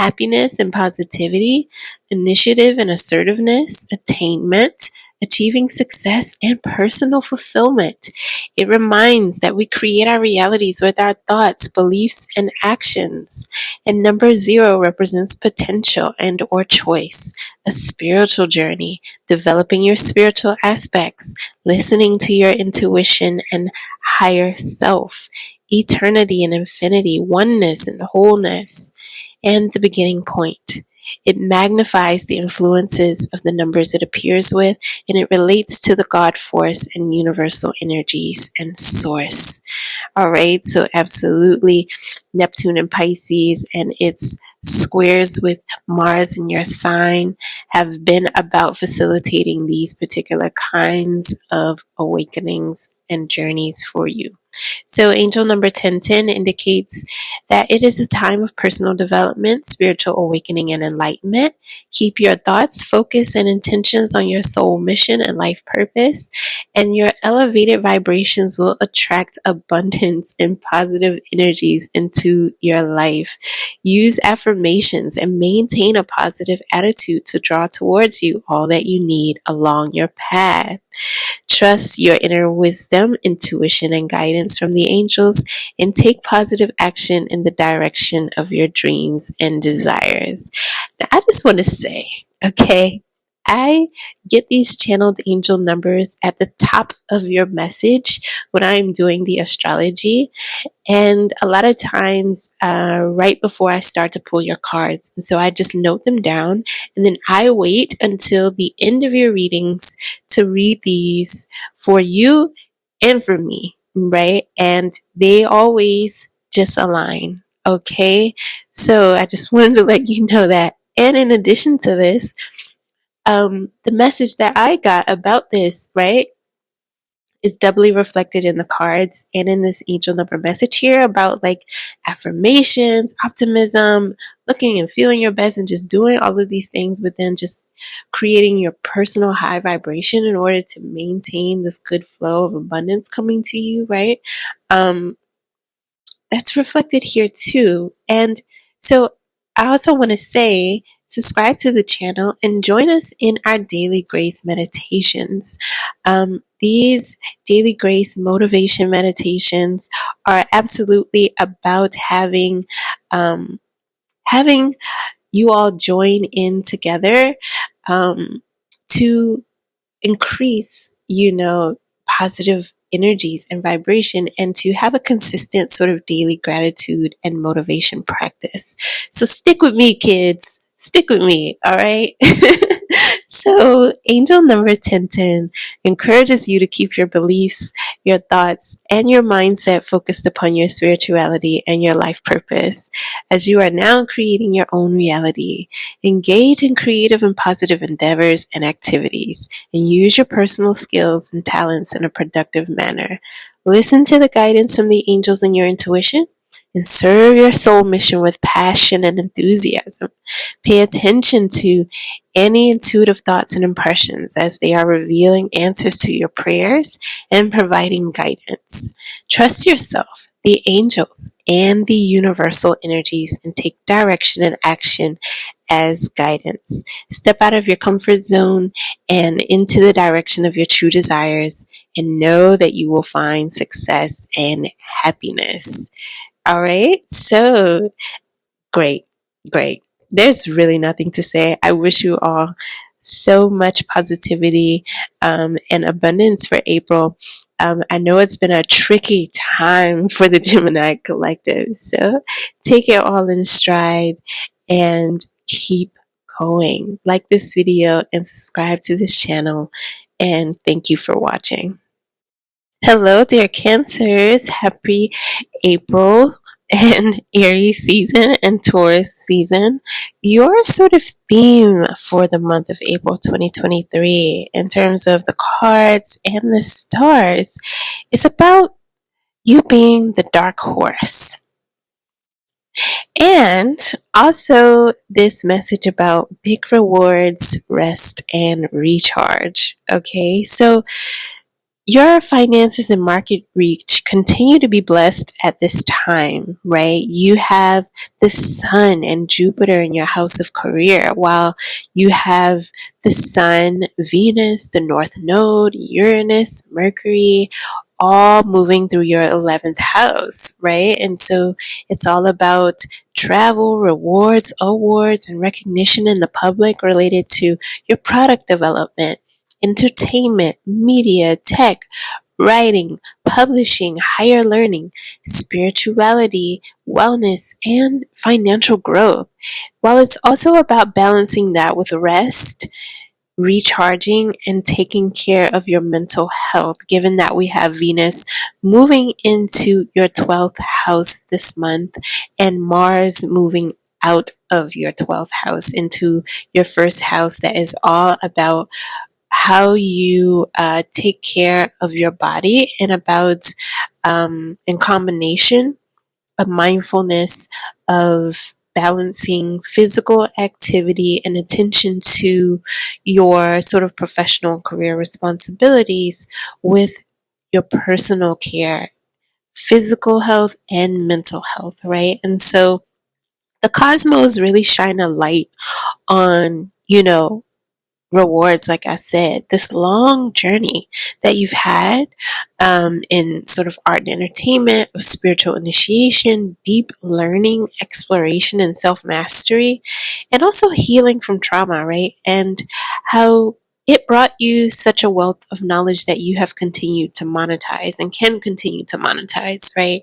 happiness and positivity, initiative and assertiveness, attainment, achieving success, and personal fulfillment. It reminds that we create our realities with our thoughts, beliefs, and actions. And number zero represents potential and or choice, a spiritual journey, developing your spiritual aspects, listening to your intuition and higher self. eternity and infinity, oneness and wholeness, and the beginning point. It magnifies the influences of the numbers it appears with, and it relates to the God force and universal energies and source. All right, so absolutely Neptune and Pisces and its squares with Mars in your sign have been about facilitating these particular kinds of awakenings and journeys for you. So, angel number 1010 indicates that it is a time of personal development, spiritual awakening, and enlightenment. Keep your thoughts, focus, and intentions on your soul mission and life purpose, and your elevated vibrations will attract abundance and positive energies into your life. Use affirmations and maintain a positive attitude to draw towards you all that you need along your path. Trust your inner wisdom, intuition, and guidance from the angels, and take positive action in the direction of your dreams and desires. Now, I just want to say, okay, I get these channeled angel numbers at the top of your message when I'm doing the astrology. And a lot of times, uh, right before I start to pull your cards. so I just note them down and then I wait until the end of your readings to read these for you and for me, right? And they always just align. Okay. So I just wanted to let you know that. And in addition to this, um, the message that I got about this, right, is doubly reflected in the cards and in this angel number message here about like affirmations, optimism, looking and feeling your best, and just doing all of these things, but then just creating your personal high vibration in order to maintain this good flow of abundance coming to you, right? Um, that's reflected here too. And so I also want to say subscribe to the channel and join us in our daily grace meditations. Um, these daily grace motivation meditations are absolutely about having um, having you all join in together um, to increase, you know, positive energies and vibration and to have a consistent sort of daily gratitude and motivation practice. So stick with me, kids stick with me, all right? so, angel number 1010 encourages you to keep your beliefs, your thoughts, and your mindset focused upon your spirituality and your life purpose. As you are now creating your own reality, engage in creative and positive endeavors and activities, and use your personal skills and talents in a productive manner. Listen to the guidance from the angels and your intuition and serve your soul mission with passion and enthusiasm. Pay attention to any intuitive thoughts and impressions as they are revealing answers to your prayers and providing guidance. Trust yourself, the angels, and the universal energies and take direction and action as guidance. Step out of your comfort zone and into the direction of your true desires and know that you will find success and happiness. All right. So great. Great. There's really nothing to say. I wish you all so much positivity um, and abundance for April. Um, I know it's been a tricky time for the Gemini collective. So take it all in stride and keep going. Like this video and subscribe to this channel. And thank you for watching. Hello, dear Cancers. Happy April and Aries season and Taurus season. Your sort of theme for the month of April 2023 in terms of the cards and the stars is about you being the dark horse. And also this message about big rewards, rest, and recharge. Okay, so your finances and market reach continue to be blessed at this time, right? You have the sun and Jupiter in your house of career, while you have the sun, Venus, the North Node, Uranus, Mercury, all moving through your 11th house, right? And so it's all about travel, rewards, awards, and recognition in the public related to your product development entertainment, media, tech, writing, publishing, higher learning, spirituality, wellness, and financial growth. While it's also about balancing that with rest, recharging and taking care of your mental health, given that we have Venus moving into your 12th house this month and Mars moving out of your 12th house into your first house that is all about how you uh, take care of your body and about um, in combination a mindfulness of balancing physical activity and attention to your sort of professional career responsibilities with your personal care, physical health, and mental health, right? And so the cosmos really shine a light on, you know, rewards, like I said, this long journey that you've had um, in sort of art and entertainment, of spiritual initiation, deep learning, exploration, and self mastery, and also healing from trauma, right? And how it brought you such a wealth of knowledge that you have continued to monetize and can continue to monetize, right?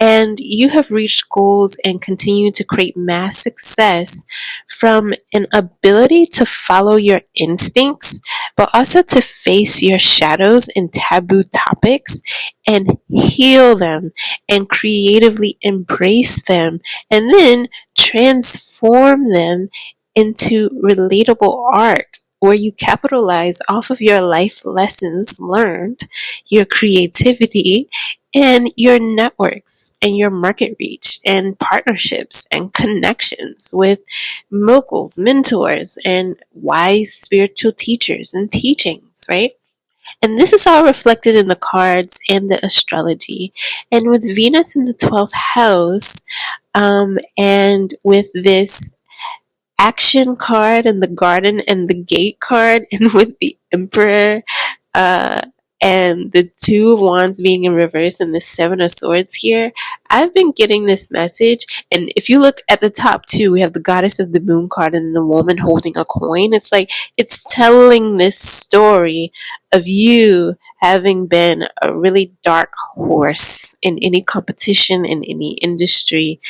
And you have reached goals and continue to create mass success from an ability to follow your instincts, but also to face your shadows and taboo topics and heal them and creatively embrace them and then transform them into relatable art where you capitalize off of your life lessons learned, your creativity, and your networks and your market reach and partnerships and connections with moguls, mentors, and wise spiritual teachers and teachings, right? And this is all reflected in the cards and the astrology. And with Venus in the 12th house, um, and with this action card and the garden and the gate card, and with the emperor, uh, and the two of wands being in reverse and the seven of swords here i've been getting this message. And if you look at the top two we have the goddess of the moon card and the woman holding a coin. It's like it's telling this story of you having been a really dark horse in any competition in any industry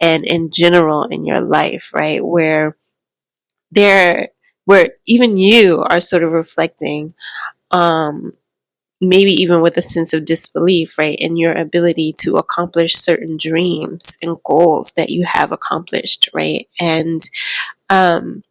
and in general in your life right? Where there where even you are sort of reflecting um maybe even with a sense of disbelief, right, in your ability to accomplish certain dreams and goals that you have accomplished, right? And um,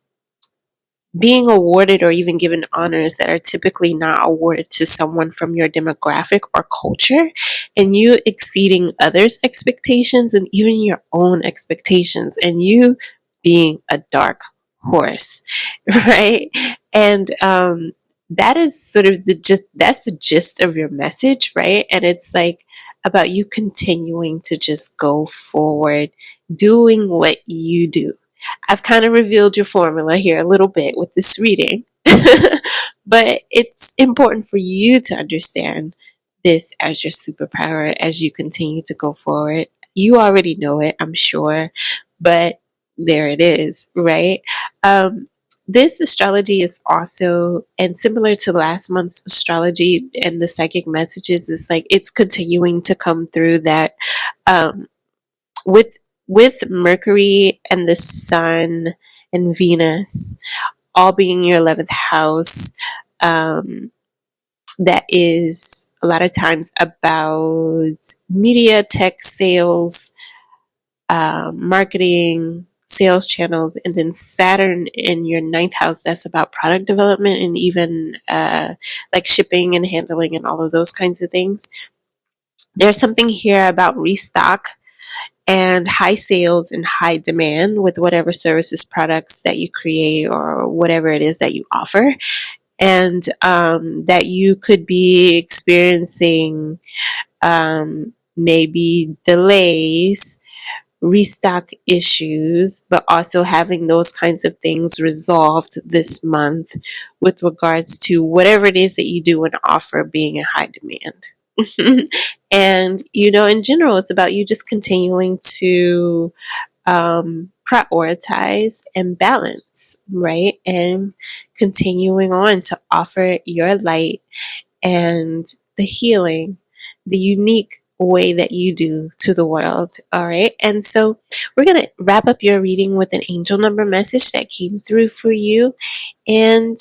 being awarded or even given honors that are typically not awarded to someone from your demographic or culture, and you exceeding others' expectations and even your own expectations, and you being a dark horse, right? And um, that is sort of the just that's the gist of your message, right? And it's like about you continuing to just go forward, doing what you do. I've kind of revealed your formula here a little bit with this reading, but it's important for you to understand this as your superpower as you continue to go forward. You already know it, I'm sure, but there it is, right? Um, this astrology is also and similar to last month's astrology and the psychic messages is like it's continuing to come through that um, with with mercury and the sun and venus all being your 11th house um, that is a lot of times about media tech sales uh, marketing sales channels, and then Saturn in your ninth house, that's about product development and even uh, like shipping and handling and all of those kinds of things. There's something here about restock and high sales and high demand with whatever services, products that you create or whatever it is that you offer. And um, that you could be experiencing um, maybe delays restock issues, but also having those kinds of things resolved this month with regards to whatever it is that you do and offer being in high demand. and, you know, in general, it's about you just continuing to um, prioritize and balance, right? And continuing on to offer your light and the healing, the unique way that you do to the world. All right. And so we're going to wrap up your reading with an angel number message that came through for you. And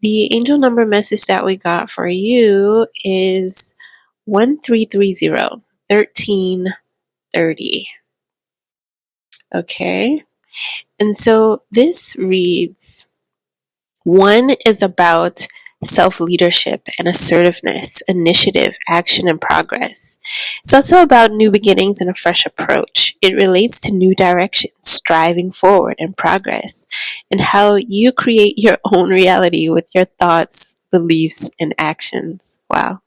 the angel number message that we got for you is 1330 1330. Okay. And so this reads one is about self leadership and assertiveness, initiative, action, and progress. It's also about new beginnings and a fresh approach. It relates to new directions, striving forward, and progress, and how you create your own reality with your thoughts, beliefs, and actions. Wow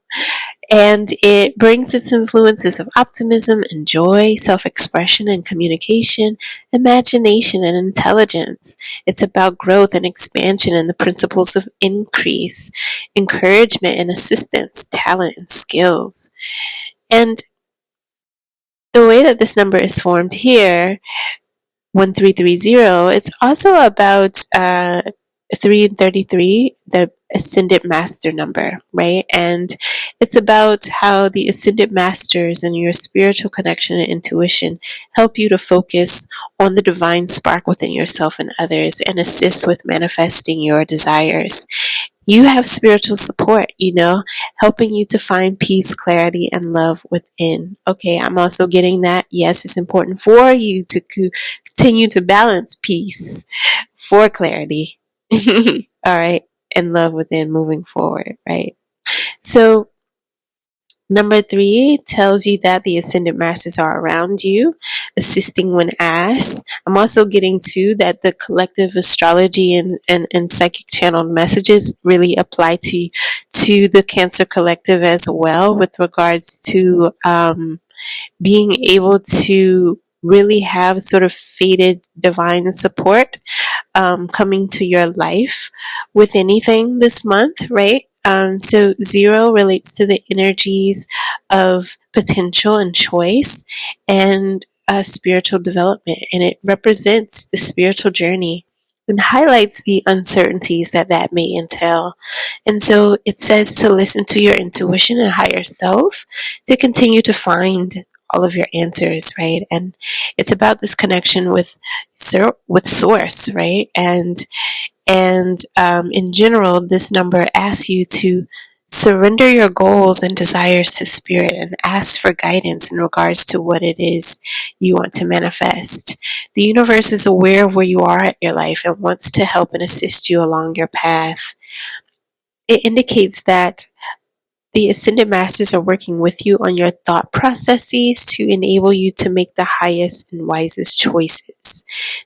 and it brings its influences of optimism and joy, self expression and communication, imagination and intelligence. It's about growth and expansion and the principles of increase, encouragement and assistance, talent and skills. And the way that this number is formed here, 1330, it's also about uh, 3 and 33, the ascended master number, right? And it's about how the ascended masters and your spiritual connection and intuition help you to focus on the divine spark within yourself and others and assist with manifesting your desires. You have spiritual support, you know, helping you to find peace, clarity, and love within. Okay, I'm also getting that. Yes, it's important for you to continue to balance peace for clarity all right, and love within moving forward, right? So, number three tells you that the ascended masters are around you, assisting when asked. I'm also getting to that the collective astrology and, and, and psychic channeled messages really apply to to the Cancer Collective as well, with regards to um, being able to really have sort of fated divine support um, coming to your life with anything this month, right? Um, so, zero relates to the energies of potential and choice and uh, spiritual development, and it represents the spiritual journey and highlights the uncertainties that that may entail. And so it says to listen to your intuition and higher self to continue to find all of your answers, right? And it's about this connection with with source, right? And and um, in general, this number asks you to surrender your goals and desires to spirit and ask for guidance in regards to what it is you want to manifest. The universe is aware of where you are at your life and wants to help and assist you along your path. It indicates that the Ascended Masters are working with you on your thought processes to enable you to make the highest and wisest choices.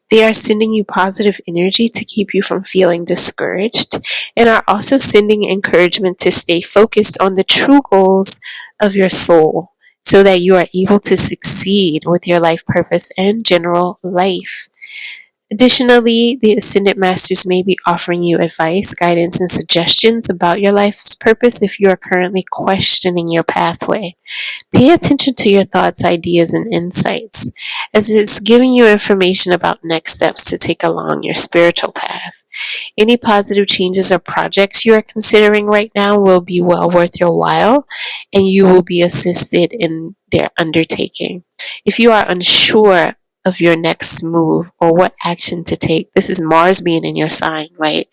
They are sending you positive energy to keep you from feeling discouraged and are also sending encouragement to stay focused on the true goals of your soul so that you are able to succeed with your life purpose and general life. Additionally, the Ascended Masters may be offering you advice, guidance, and suggestions about your life's purpose if you are currently questioning your pathway. Pay attention to your thoughts, ideas, and insights, as it's giving you information about next steps to take along your spiritual path. Any positive changes or projects you are considering right now will be well worth your while, and you will be assisted in their undertaking. If you are unsure of your next move or what action to take. This is Mars being in your sign, right?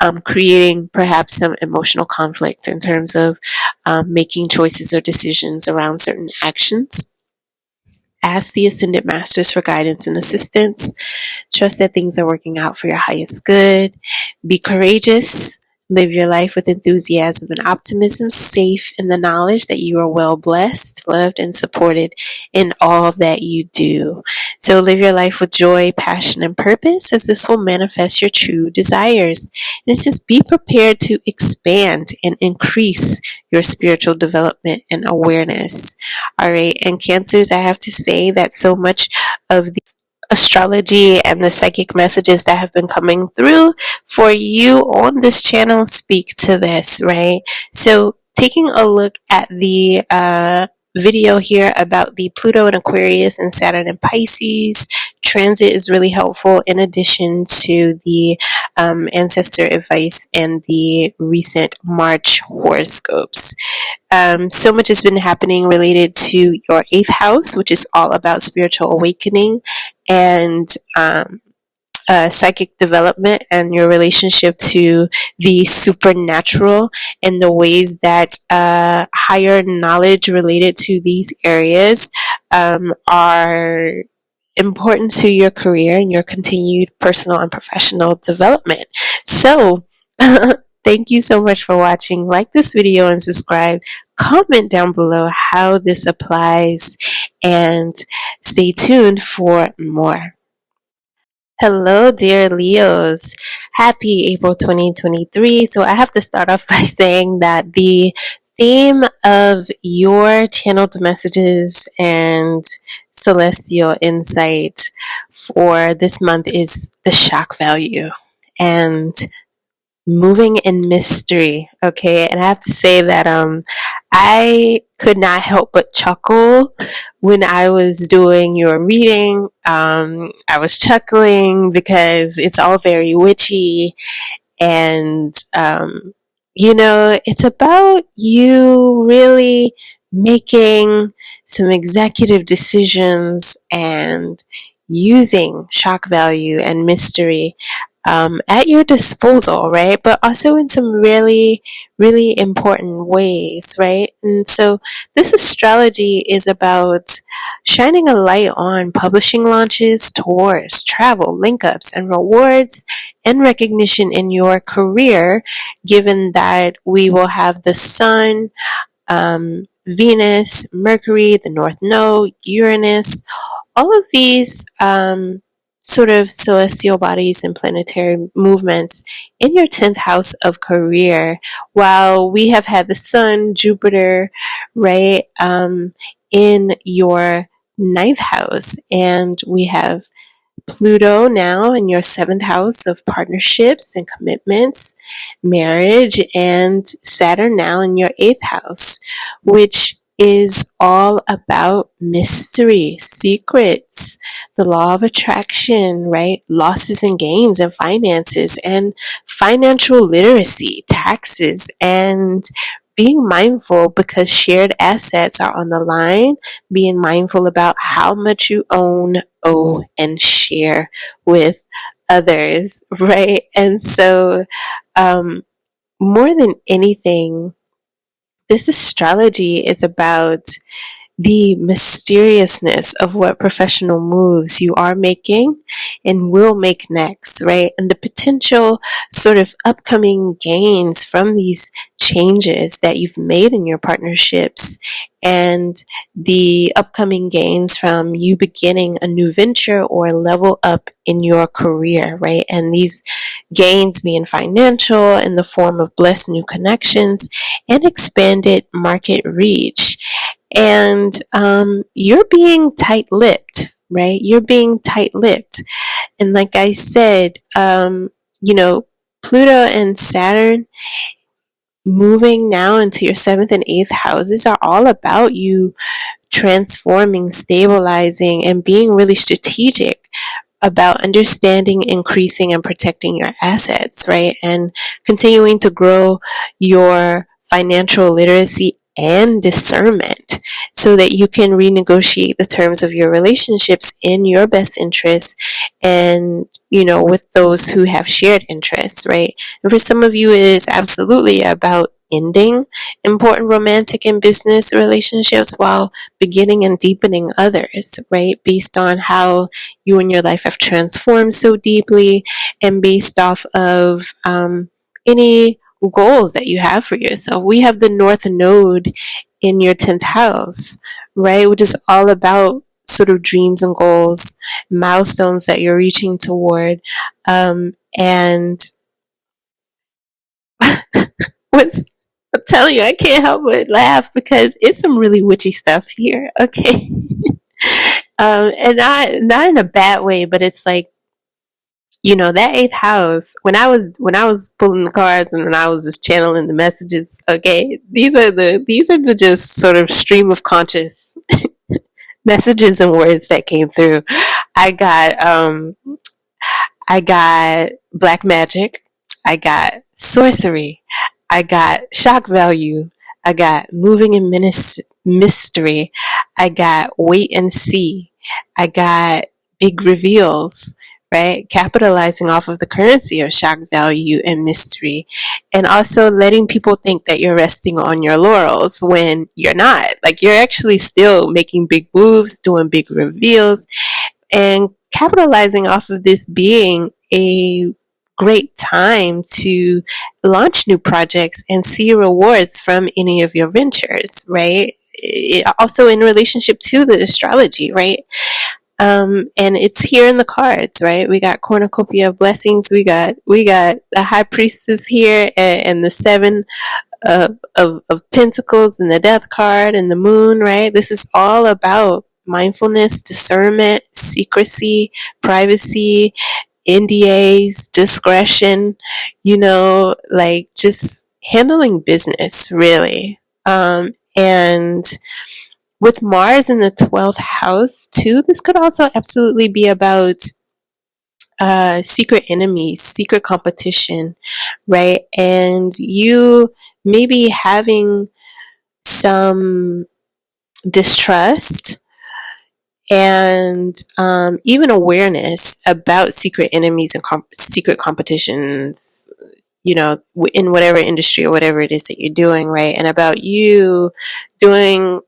Um, creating perhaps some emotional conflict in terms of um, making choices or decisions around certain actions. Ask the Ascended Masters for guidance and assistance. Trust that things are working out for your highest good. Be courageous Live your life with enthusiasm and optimism, safe in the knowledge that you are well blessed, loved, and supported in all that you do. So live your life with joy, passion, and purpose, as this will manifest your true desires. And it says, be prepared to expand and increase your spiritual development and awareness. All right. And Cancers, I have to say that so much of the astrology and the psychic messages that have been coming through for you on this channel speak to this, right? So, taking a look at the uh, video here about the Pluto and Aquarius and Saturn and Pisces transit is really helpful in addition to the um, ancestor advice and the recent March horoscopes. Um, so much has been happening related to your eighth house, which is all about spiritual awakening and um, uh, psychic development and your relationship to the supernatural and the ways that uh, higher knowledge related to these areas um, are important to your career and your continued personal and professional development. So, thank you so much for watching. Like this video and subscribe. Comment down below how this applies and stay tuned for more. Hello, dear Leos. Happy April 2023. So, I have to start off by saying that the theme of your channeled messages and celestial insight for this month is the shock value. And moving in mystery okay and i have to say that um i could not help but chuckle when i was doing your reading um i was chuckling because it's all very witchy and um you know it's about you really making some executive decisions and using shock value and mystery um, at your disposal, right? But also in some really, really important ways, right? And so this astrology is about shining a light on publishing launches, tours, travel, link ups, and rewards and recognition in your career, given that we will have the sun, um, Venus, Mercury, the North Node, Uranus, all of these. Um, sort of celestial bodies and planetary movements in your 10th house of career. While we have had the sun jupiter right um, in your ninth house and we have Pluto now in your seventh house of partnerships and commitments, marriage, and Saturn now in your eighth house, which is all about mystery, secrets, the law of attraction, right? Losses and gains and finances and financial literacy, taxes, and being mindful because shared assets are on the line, being mindful about how much you own, owe, and share with others, right? And so, um, more than anything, this astrology is about the mysteriousness of what professional moves you are making and will make next, right? And the potential sort of upcoming gains from these changes that you've made in your partnerships and the upcoming gains from you beginning a new venture or a level up in your career, right? And these gains being financial in the form of blessed new connections and expanded market reach. And um, you're being tight lipped, right? You're being tight lipped. And like I said, um, you know, Pluto and Saturn moving now into your seventh and eighth houses are all about you transforming, stabilizing, and being really strategic about understanding, increasing, and protecting your assets, right? And continuing to grow your financial literacy and discernment so that you can renegotiate the terms of your relationships in your best interest and you know with those who have shared interests right? And for some of you it is absolutely about ending important romantic and business relationships while beginning and deepening others right? Based on how you and your life have transformed so deeply and based off of um, any goals that you have for yourself. We have the North Node in your 10th house, right? Which is all about sort of dreams and goals, milestones that you're reaching toward. Um, and what's I'm telling you, I can't help but laugh because it's some really witchy stuff here. Okay. um, and not not in a bad way, but it's like you know that eighth house when i was when i was pulling the cards and when i was just channeling the messages okay these are the these are the just sort of stream of conscious messages and words that came through. I got um i got black magic. I got sorcery. I got shock value. I got moving in mystery. I got wait and see. I got big reveals right? Capitalizing off of the currency of shock value and mystery, and also letting people think that you're resting on your laurels when you're not. Like you're actually still making big moves, doing big reveals, and capitalizing off of this being a great time to launch new projects and see rewards from any of your ventures, right? It, also in relationship to the astrology, right? Um, and it's here in the cards, right? We got cornucopia of blessings. We got we got the high priestess here, and, and the seven of, of of pentacles, and the death card, and the moon, right? This is all about mindfulness, discernment, secrecy, privacy, NDAs, discretion. You know, like just handling business, really. Um, and with Mars in the 12th house, too, this could also absolutely be about uh, secret enemies, secret competition, right? And you maybe having some distrust and um, even awareness about secret enemies and comp- secret competitions you know in whatever industry or whatever it is that you're doing right and about you doing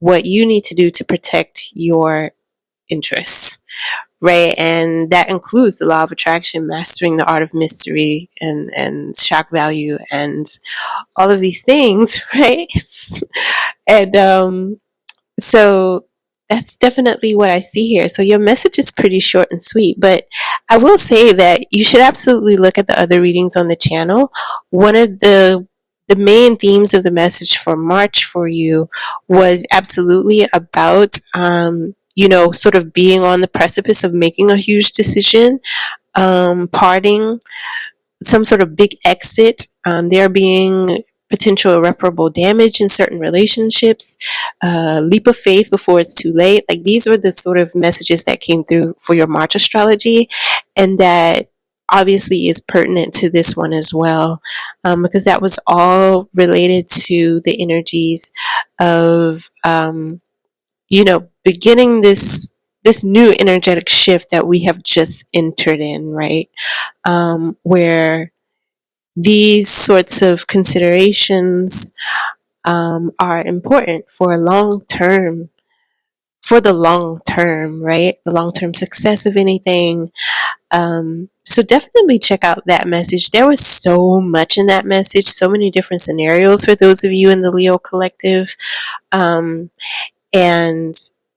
what you need to do to protect your interests, right? And that includes the law of attraction, mastering the art of mystery and, and shock value and all of these things, right? and um, so that's definitely what I see here. So your message is pretty short and sweet, but I will say that you should absolutely look at the other readings on the channel. One of the the main themes of the message for March for you was absolutely about, um, you know, sort of being on the precipice of making a huge decision, um, parting, some sort of big exit, um, there being potential irreparable damage in certain relationships, uh, leap of faith before it's too late. Like these were the sort of messages that came through for your March astrology, and that obviously is pertinent to this one as well, um, because that was all related to the energies of, um, you know, beginning this this new energetic shift that we have just entered in, right? Um, where these sorts of considerations um, are important for long term for the long term, right? The long term success of anything, um, so definitely check out that message. There was so much in that message, so many different scenarios for those of you in the Leo collective. Um, and,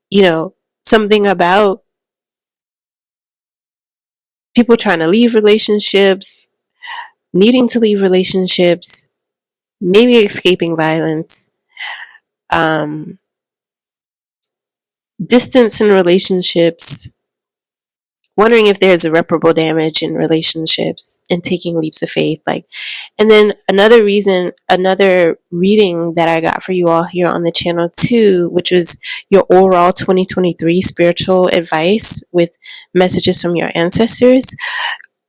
you know, something about people trying to leave relationships, needing to leave relationships, maybe escaping violence, um, distance in relationships, wondering if there's irreparable damage in relationships and taking leaps of faith like and then another reason another reading that i got for you all here on the channel too which was your overall 2023 spiritual advice with messages from your ancestors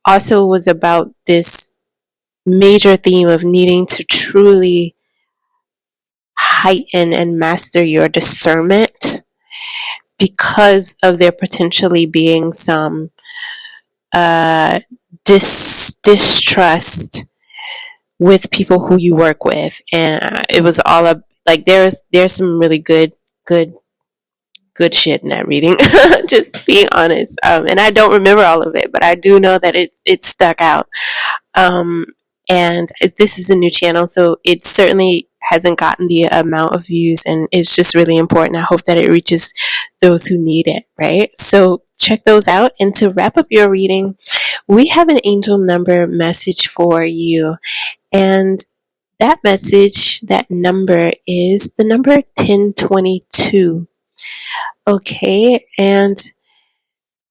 also was about this major theme of needing to truly heighten and master your discernment because of there potentially being some uh, dis- distrust with people who you work with, and uh, it was all up like there's there's some really good good good shit in that reading. Just being honest, um, and I don't remember all of it, but I do know that it it stuck out. Um, and this is a new channel, so it certainly hasn't gotten the amount of views and it's just really important. I hope that it reaches those who need it, right? So check those out. And to wrap up your reading, we have an angel number message for you. And that message, that number is the number 1022. Okay. And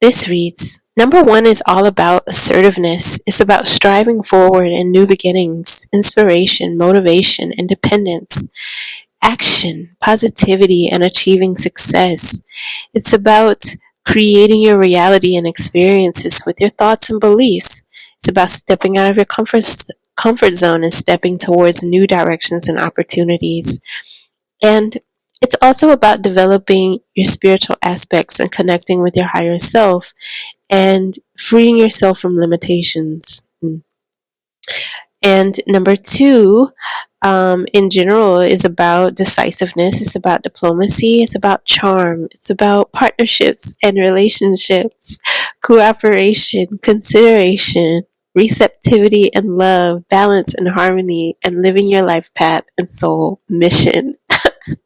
This reads Number one is all about assertiveness. It's about striving forward and new beginnings, inspiration, motivation, independence, action, positivity, and achieving success. It's about creating your reality and experiences with your thoughts and beliefs. It's about stepping out of your comfort, comfort zone and stepping towards new directions and opportunities. And it's also about developing your spiritual aspects and connecting with your higher self and freeing yourself from limitations. And number two, um, in general, is about decisiveness, it's about diplomacy, it's about charm, it's about partnerships and relationships, cooperation, consideration, receptivity and love, balance and harmony, and living your life path and soul mission.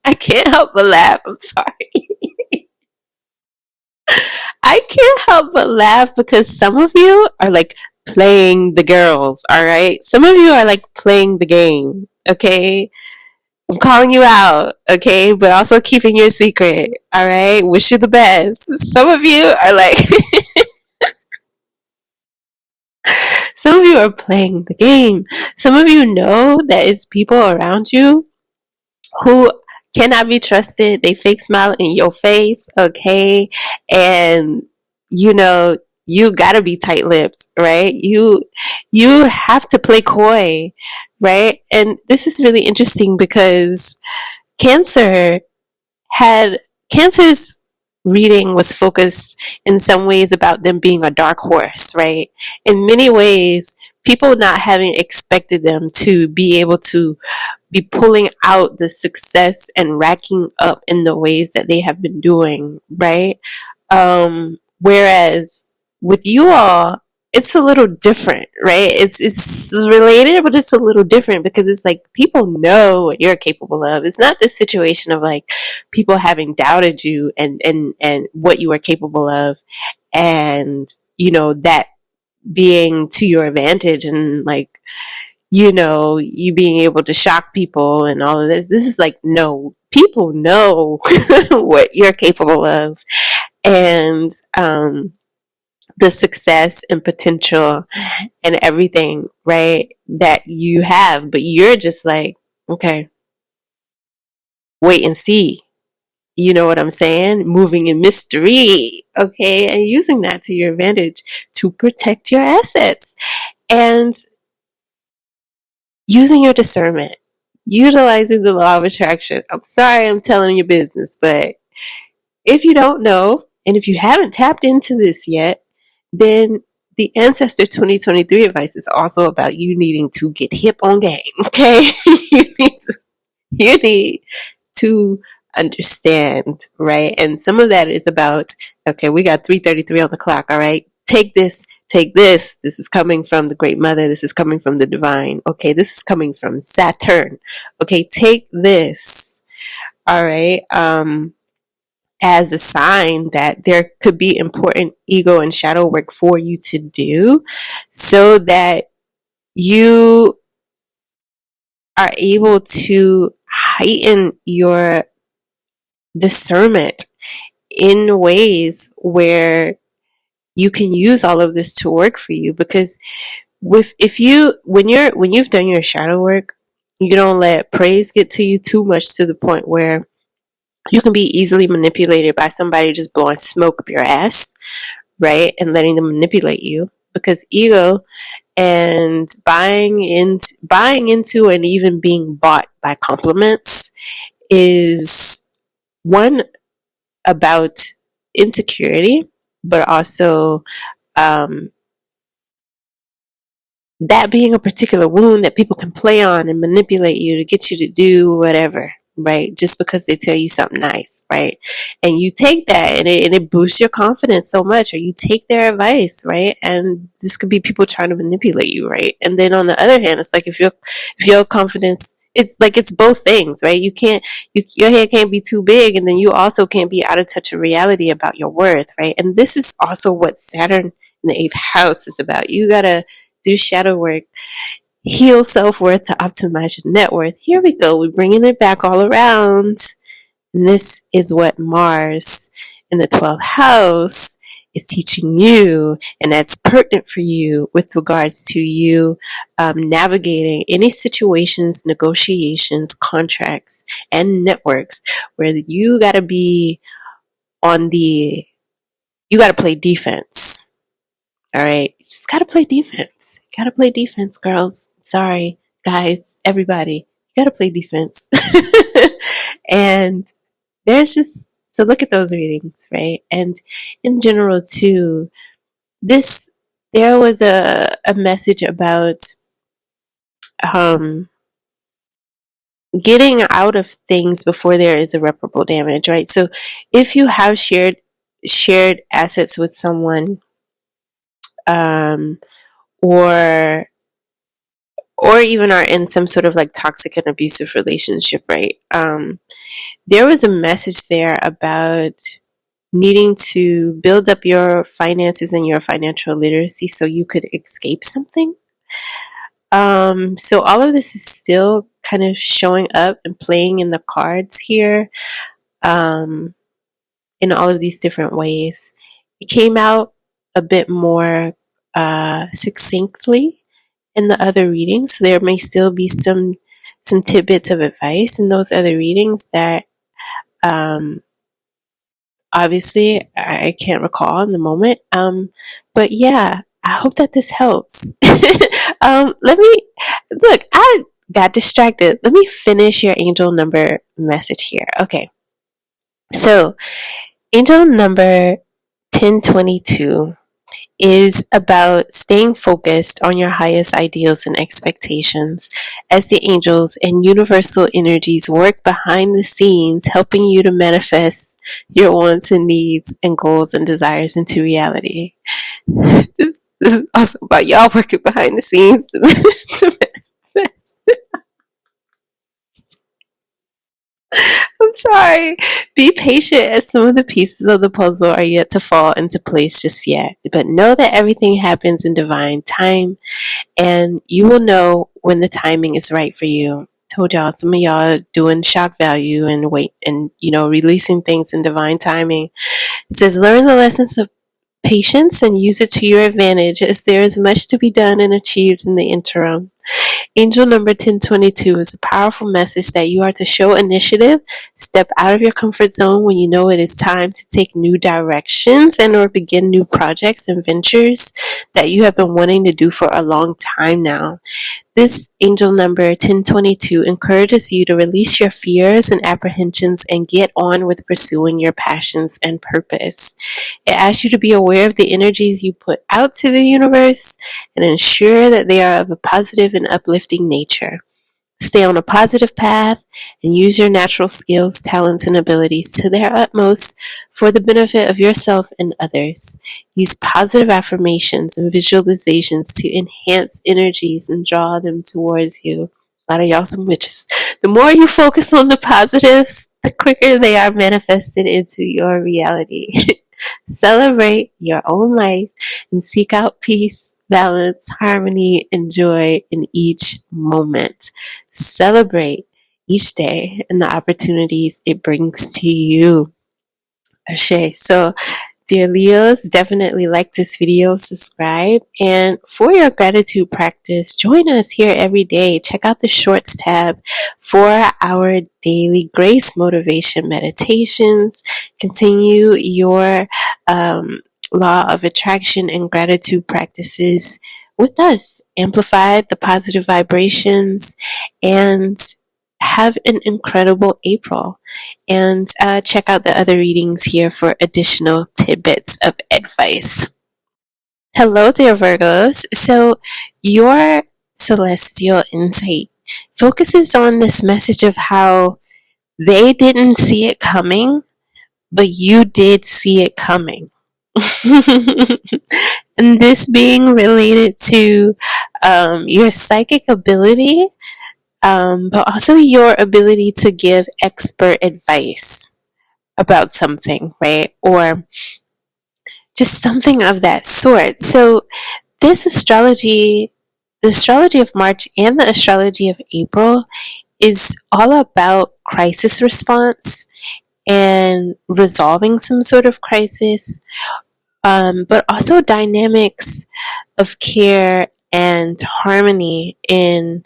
I can't help but laugh. I'm sorry. I can't help but laugh because some of you are like playing the girls, all right? Some of you are like playing the game, okay? I'm calling you out, okay? But also keeping your secret, all right? Wish you the best. Some of you are like, some of you are playing the game. Some of you know that it's people around you who cannot be trusted. They fake smile in your face, okay? And you know, you gotta be tight-lipped, right? You you have to play coy, right? And this is really interesting because Cancer had Cancer's reading was focused in some ways about them being a dark horse, right? In many ways, people not having expected them to be able to be pulling out the success and racking up in the ways that they have been doing, right? Um, whereas with you all, it's a little different, right? It's it's related, but it's a little different because it's like people know what you're capable of. It's not this situation of like people having doubted you and and and what you are capable of, and you know that being to your advantage and like you know, you being able to shock people and all of this. This is like, no, people know what you're capable of. And um, the success and potential and everything, right, that you have. But you're just like, okay, wait and see. You know what I'm saying? Moving in mystery, okay, and using that to your advantage to protect your assets. And using your discernment, utilizing the law of attraction. I'm sorry I'm telling you business, but if you don't know, and if you haven't tapped into this yet, then the Ancestor 2023 advice is also about you needing to get hip on game, okay? you, need to, you need to understand, right? And some of that is about, okay, we got 333 on the clock, all right? Take this take this. This is coming from the Great Mother. This is coming from the Divine. Okay, this is coming from Saturn. Okay, take this. All right. Um, as a sign that there could be important ego and shadow work for you to do so that you are able to heighten your discernment in ways where you can use all of this to work for you. Because with if you when you're when you've done your shadow work you don't let praise get to you too much to the point where you can be easily manipulated by somebody just blowing smoke up your ass right? And letting them manipulate you. Because ego and buying into buying into and even being bought by compliments is one about insecurity but also um, that being a particular wound that people can play on and manipulate you to get you to do whatever right? Just because they tell you something nice right? And you take that and it, and it boosts your confidence so much or you take their advice right? And this could be people trying to manipulate you right? And then on the other hand it's like if your if your confidence it's like it's both things, right? You can't, you, your head can't be too big, and then you also can't be out of touch of reality about your worth, right? And this is also what Saturn in the eighth house is about. You gotta do shadow work, heal self worth to optimize your net worth. Here we go. We're bringing it back all around. And this is what Mars in the 12th house is teaching you and that's pertinent for you with regards to you um, navigating any situations, negotiations, contracts, and networks where you got to be on the, you got to play defense. All right. You just got to play defense. Got to play defense, girls. Sorry, guys, everybody. You got to play defense. and there's just so look at those readings, right? And in general, too, this there was a a message about um getting out of things before there is irreparable damage, right? So if you have shared shared assets with someone um or or even are in some sort of like toxic and abusive relationship, right? Um, there was a message there about needing to build up your finances and your financial literacy so you could escape something. Um, so all of this is still kind of showing up and playing in the cards here um, in all of these different ways. It came out a bit more uh, succinctly in the other readings. There may still be some some tidbits of advice in those other readings that um, obviously I can't recall in the moment. Um, but yeah, I hope that this helps. um, let me look. I got distracted. Let me finish your angel number message here. Okay. So, angel number 1022 is about staying focused on your highest ideals and expectations as the angels and universal energies work behind the scenes, helping you to manifest your wants and needs and goals and desires into reality. This, this is also about y'all working behind the scenes to, to manifest. I'm sorry. Be patient as some of the pieces of the puzzle are yet to fall into place just yet. But know that everything happens in divine time and you will know when the timing is right for you. Told y'all some of y'all doing shock value and wait and you know releasing things in divine timing. It says learn the lessons of patience and use it to your advantage as there is much to be done and achieved in the interim. Angel number 1022 is a powerful message that you are to show initiative, step out of your comfort zone when you know it is time to take new directions and or begin new projects and ventures that you have been wanting to do for a long time now. This angel number 1022 encourages you to release your fears and apprehensions and get on with pursuing your passions and purpose. It asks you to be aware of the energies you put out to the universe and ensure that they are of a positive and uplifting nature. Stay on a positive path and use your natural skills, talents, and abilities to their utmost for the benefit of yourself and others. Use positive affirmations and visualizations to enhance energies and draw them towards you. A lot of y'all some witches. The more you focus on the positives, the quicker they are manifested into your reality. Celebrate your own life and seek out peace, balance, harmony, and joy in each moment. Celebrate each day and the opportunities it brings to you. Ashe. So Dear Leos, definitely like this video, subscribe, and for your gratitude practice, join us here every day. Check out the Shorts tab for our daily grace motivation meditations. Continue your um, law of attraction and gratitude practices with us. Amplify the positive vibrations and have an incredible April. And uh, check out the other readings here for additional tidbits of advice. Hello, dear Virgos. So, your celestial insight focuses on this message of how they didn't see it coming, but you did see it coming. and this being related to um, your psychic ability um, but also your ability to give expert advice about something, right? Or just something of that sort. So, this astrology, the astrology of March and the astrology of April, is all about crisis response and resolving some sort of crisis um, but also dynamics of care and harmony in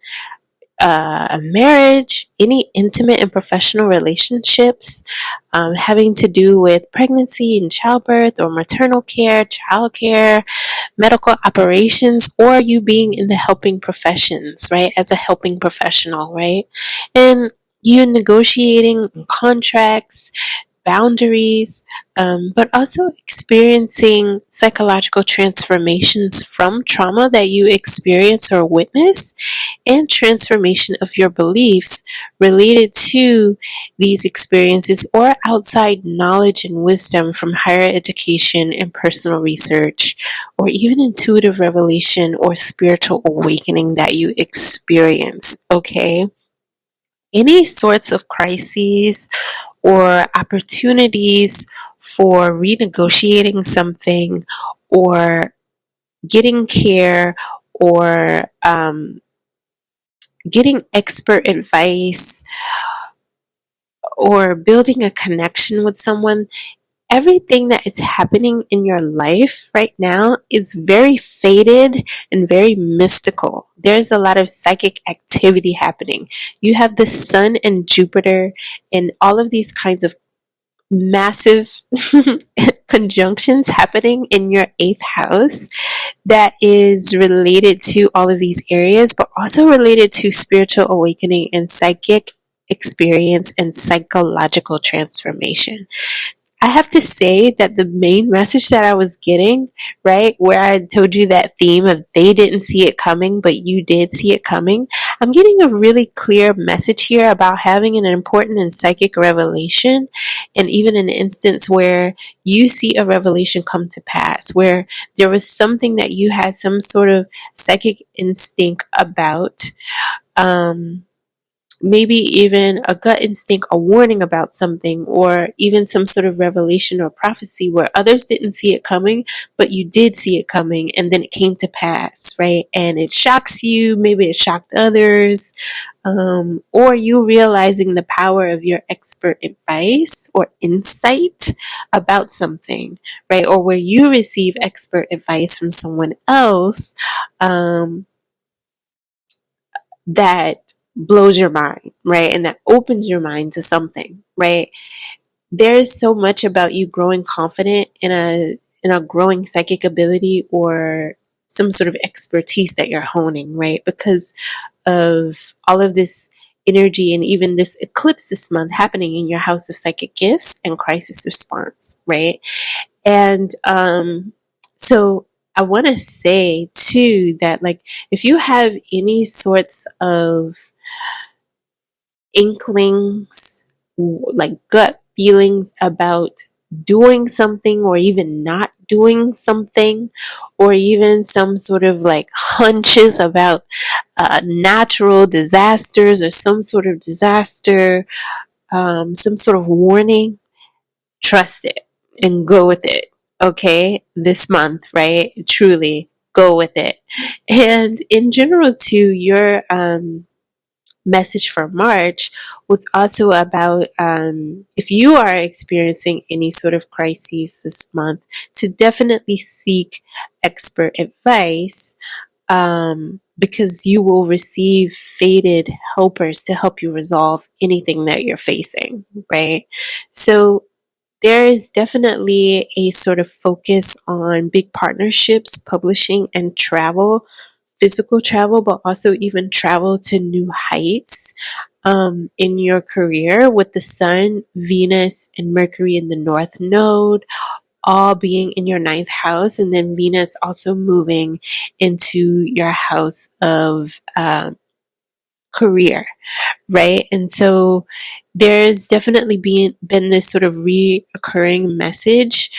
uh, a marriage, any intimate and professional relationships um, having to do with pregnancy and childbirth or maternal care, child care, medical operations, or you being in the helping professions, right? As a helping professional, right? And you negotiating contracts, boundaries, um, but also experiencing psychological transformations from trauma that you experience or witness, and transformation of your beliefs related to these experiences or outside knowledge and wisdom from higher education and personal research, or even intuitive revelation or spiritual awakening that you experience. Okay any sorts of crises or opportunities for renegotiating something or getting care or um, getting expert advice or building a connection with someone everything that is happening in your life right now is very fated and very mystical. There's a lot of psychic activity happening. You have the sun and Jupiter and all of these kinds of massive conjunctions happening in your eighth house that is related to all of these areas, but also related to spiritual awakening and psychic experience and psychological transformation. I have to say that the main message that I was getting, right, where I told you that theme of they didn't see it coming, but you did see it coming, I'm getting a really clear message here about having an important and psychic revelation, and even an instance where you see a revelation come to pass, where there was something that you had some sort of psychic instinct about. Um, maybe even a gut instinct, a warning about something, or even some sort of revelation or prophecy where others didn't see it coming, but you did see it coming and then it came to pass, right? And it shocks you, maybe it shocked others, um, or you realizing the power of your expert advice or insight about something, right? Or where you receive expert advice from someone else. Um, that blows your mind, right? And that opens your mind to something, right? There's so much about you growing confident in a in a growing psychic ability or some sort of expertise that you're honing, right? Because of all of this energy and even this eclipse this month happening in your house of psychic gifts and crisis response, right? And um so I want to say too that like if you have any sorts of inklings, like gut feelings about doing something or even not doing something, or even some sort of like hunches about uh, natural disasters or some sort of disaster, um, some sort of warning, trust it and go with it. Okay, this month, right? Truly go with it. And in general, too, your um, message for March was also about um, if you are experiencing any sort of crises this month, to definitely seek expert advice um, because you will receive fated helpers to help you resolve anything that you're facing, right? So there is definitely a sort of focus on big partnerships, publishing, and travel physical travel, but also even travel to new heights um, in your career with the Sun, Venus, and Mercury in the North Node, all being in your ninth house, and then Venus also moving into your house of uh, career, right? And so there's definitely been been this sort of reoccurring message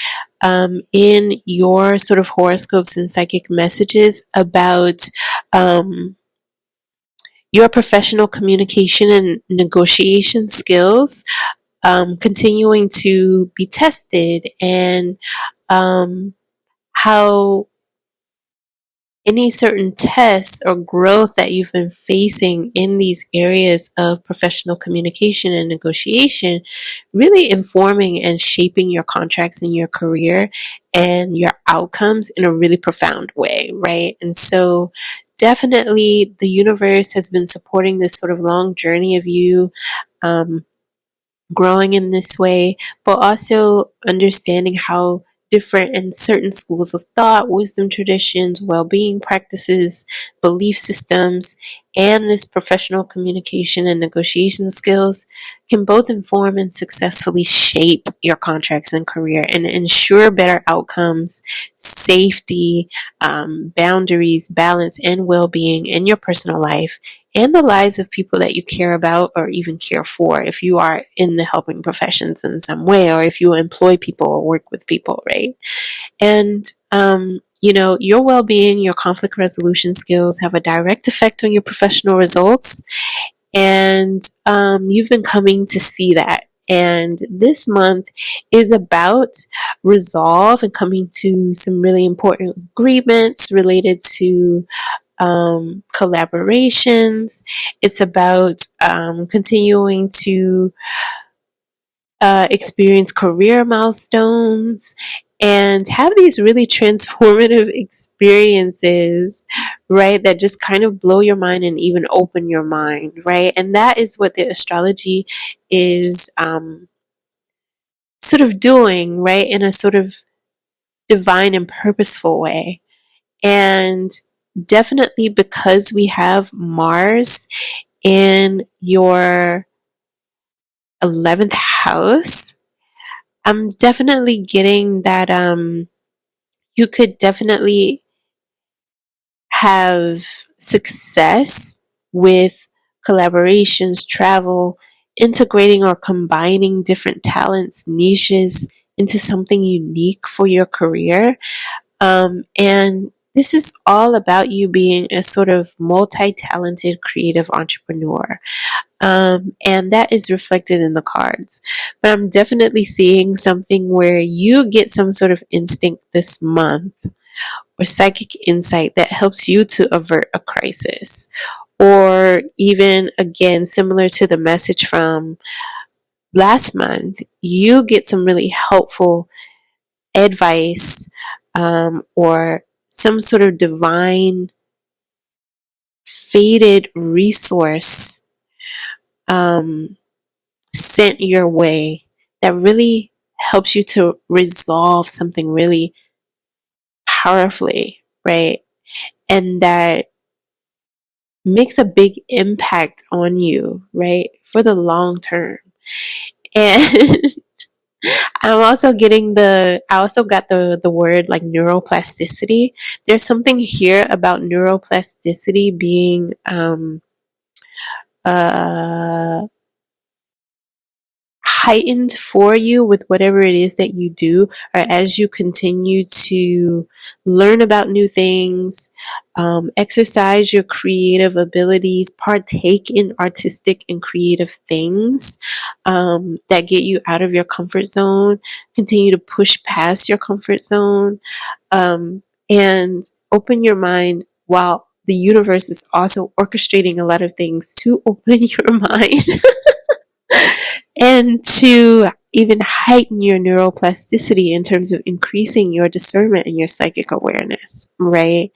um, in your sort of horoscopes and psychic messages about um, your professional communication and negotiation skills um, continuing to be tested and um, how any certain tests or growth that you've been facing in these areas of professional communication and negotiation, really informing and shaping your contracts in your career and your outcomes in a really profound way, right? And so, definitely, the universe has been supporting this sort of long journey of you. Um, growing in this way, but also understanding how different in certain schools of thought, wisdom traditions, well being practices, belief systems, and this professional communication and negotiation skills can both inform and successfully shape your contracts and career and ensure better outcomes, safety, um, boundaries, balance, and well being in your personal life and the lives of people that you care about or even care for if you are in the helping professions in some way or if you employ people or work with people, right? And, um, you know, your well being, your conflict resolution skills have a direct effect on your professional results. And um, you've been coming to see that. And this month is about resolve and coming to some really important agreements related to um, collaborations. It's about um, continuing to uh, experience career milestones and have these really transformative experiences, right? That just kind of blow your mind and even open your mind, right? And that is what the astrology is um, sort of doing, right? In a sort of divine and purposeful way. And definitely because we have Mars in your 11th house, I'm definitely getting that um, you could definitely have success with collaborations, travel, integrating or combining different talents, niches into something unique for your career. Um, and this is all about you being a sort of multi talented creative entrepreneur. Um, and that is reflected in the cards. But I'm definitely seeing something where you get some sort of instinct this month or psychic insight that helps you to avert a crisis. Or even, again, similar to the message from last month, you get some really helpful advice um, or some sort of divine fated resource um, sent your way that really helps you to resolve something really powerfully, right? And that makes a big impact on you, right? For the long term. And I'm also getting the I also got the the word like neuroplasticity. There's something here about neuroplasticity being um uh heightened for you with whatever it is that you do, or as you continue to learn about new things, um, exercise your creative abilities, partake in artistic and creative things um, that get you out of your comfort zone, continue to push past your comfort zone, um, and open your mind while the universe is also orchestrating a lot of things to open your mind. And to even heighten your neuroplasticity in terms of increasing your discernment and your psychic awareness, right?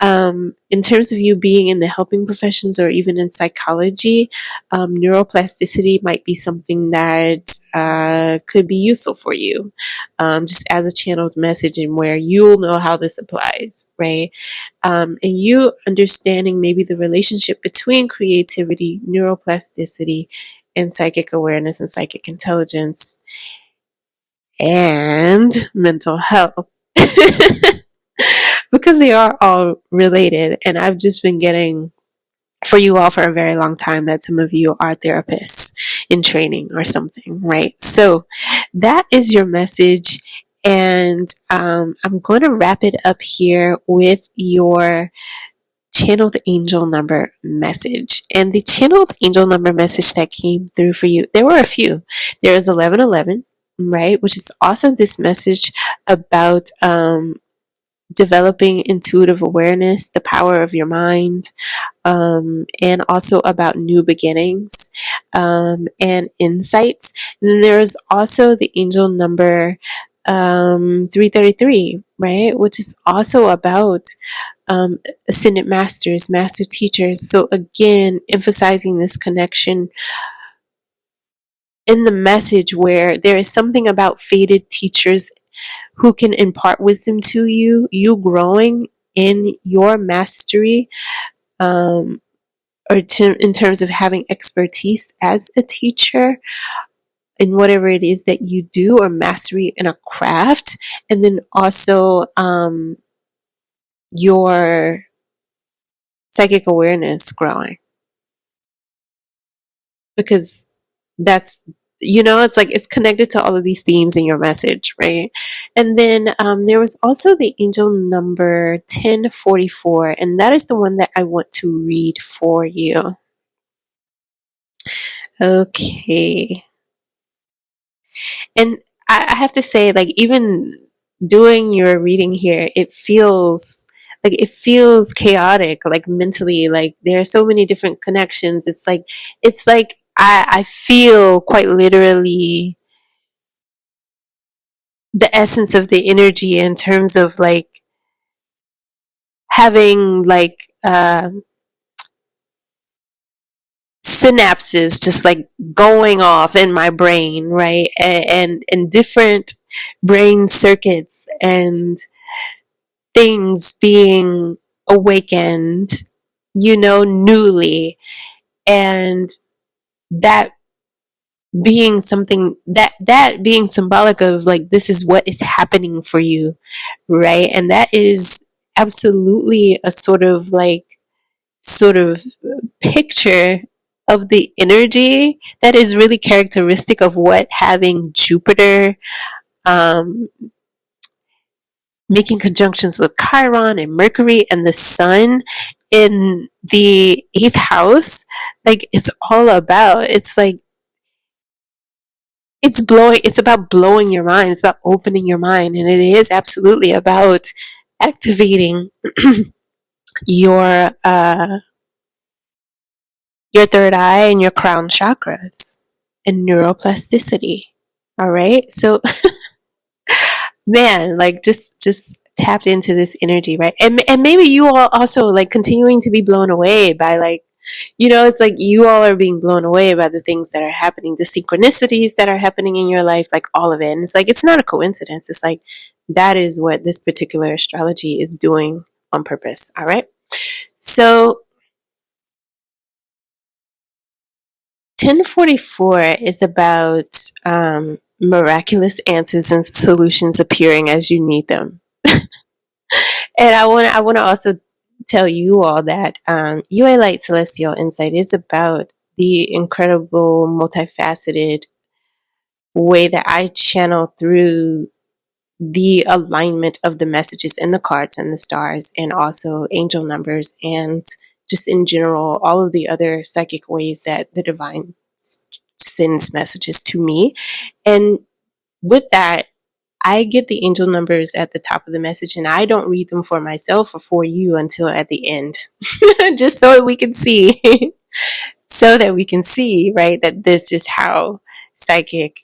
Um, in terms of you being in the helping professions or even in psychology, um, neuroplasticity might be something that uh, could be useful for you, um, just as a channeled message and where you'll know how this applies, right? Um, and you understanding maybe the relationship between creativity, neuroplasticity, and psychic awareness and psychic intelligence and mental health. Because they are all related and i've just been getting for you all for a very long time that some of you are therapists in training or something right? So that is your message and um, i'm going to wrap it up here with your channeled angel number message. And the channeled angel number message that came through for you, there were a few. There is 1111, right? Which is also this message about um, developing intuitive awareness, the power of your mind, um, and also about new beginnings um, and insights. And then there's also the angel number um, 333, right? Which is also about um, ascended masters, master teachers. So, again, emphasizing this connection in the message where there is something about fated teachers who can impart wisdom to you, you growing in your mastery, um, or to, in terms of having expertise as a teacher in whatever it is that you do, or mastery in a craft, and then also um, your psychic awareness growing. Because that's you know it's like it's connected to all of these themes in your message right? And then um, there was also the angel number 1044 and that is the one that i want to read for you. Okay. And I, I have to say like even doing your reading here it feels like it feels chaotic like mentally like there are so many different connections. It's like it's like I, I feel quite literally the essence of the energy in terms of like having like uh, synapses just like going off in my brain right? And, and and different brain circuits and things being awakened you know newly. And that being something that that being symbolic of like this is what is happening for you right? And that is absolutely a sort of like sort of picture of the energy that is really characteristic of what having jupiter um, making conjunctions with chiron and mercury and the sun in the eighth house like it's all about it's like it's blowing it's about blowing your mind it's about opening your mind and it is absolutely about activating your uh your third eye and your crown chakras and neuroplasticity. All right? So man like just just tapped into this energy right? And, and maybe you all also like continuing to be blown away by like you know it's like you all are being blown away by the things that are happening the synchronicities that are happening in your life like all of it. And it's like it's not a coincidence. It's like that is what this particular astrology is doing on purpose all right? So 1044 is about um, miraculous answers and solutions appearing as you need them. and I want I want to also tell you all that um, UA Light Celestial Insight is about the incredible, multifaceted way that I channel through the alignment of the messages in the cards and the stars, and also angel numbers, and just in general, all of the other psychic ways that the divine sends messages to me. And with that, I get the angel numbers at the top of the message and I don't read them for myself or for you until at the end, just so we can see, so that we can see, right, that this is how psychic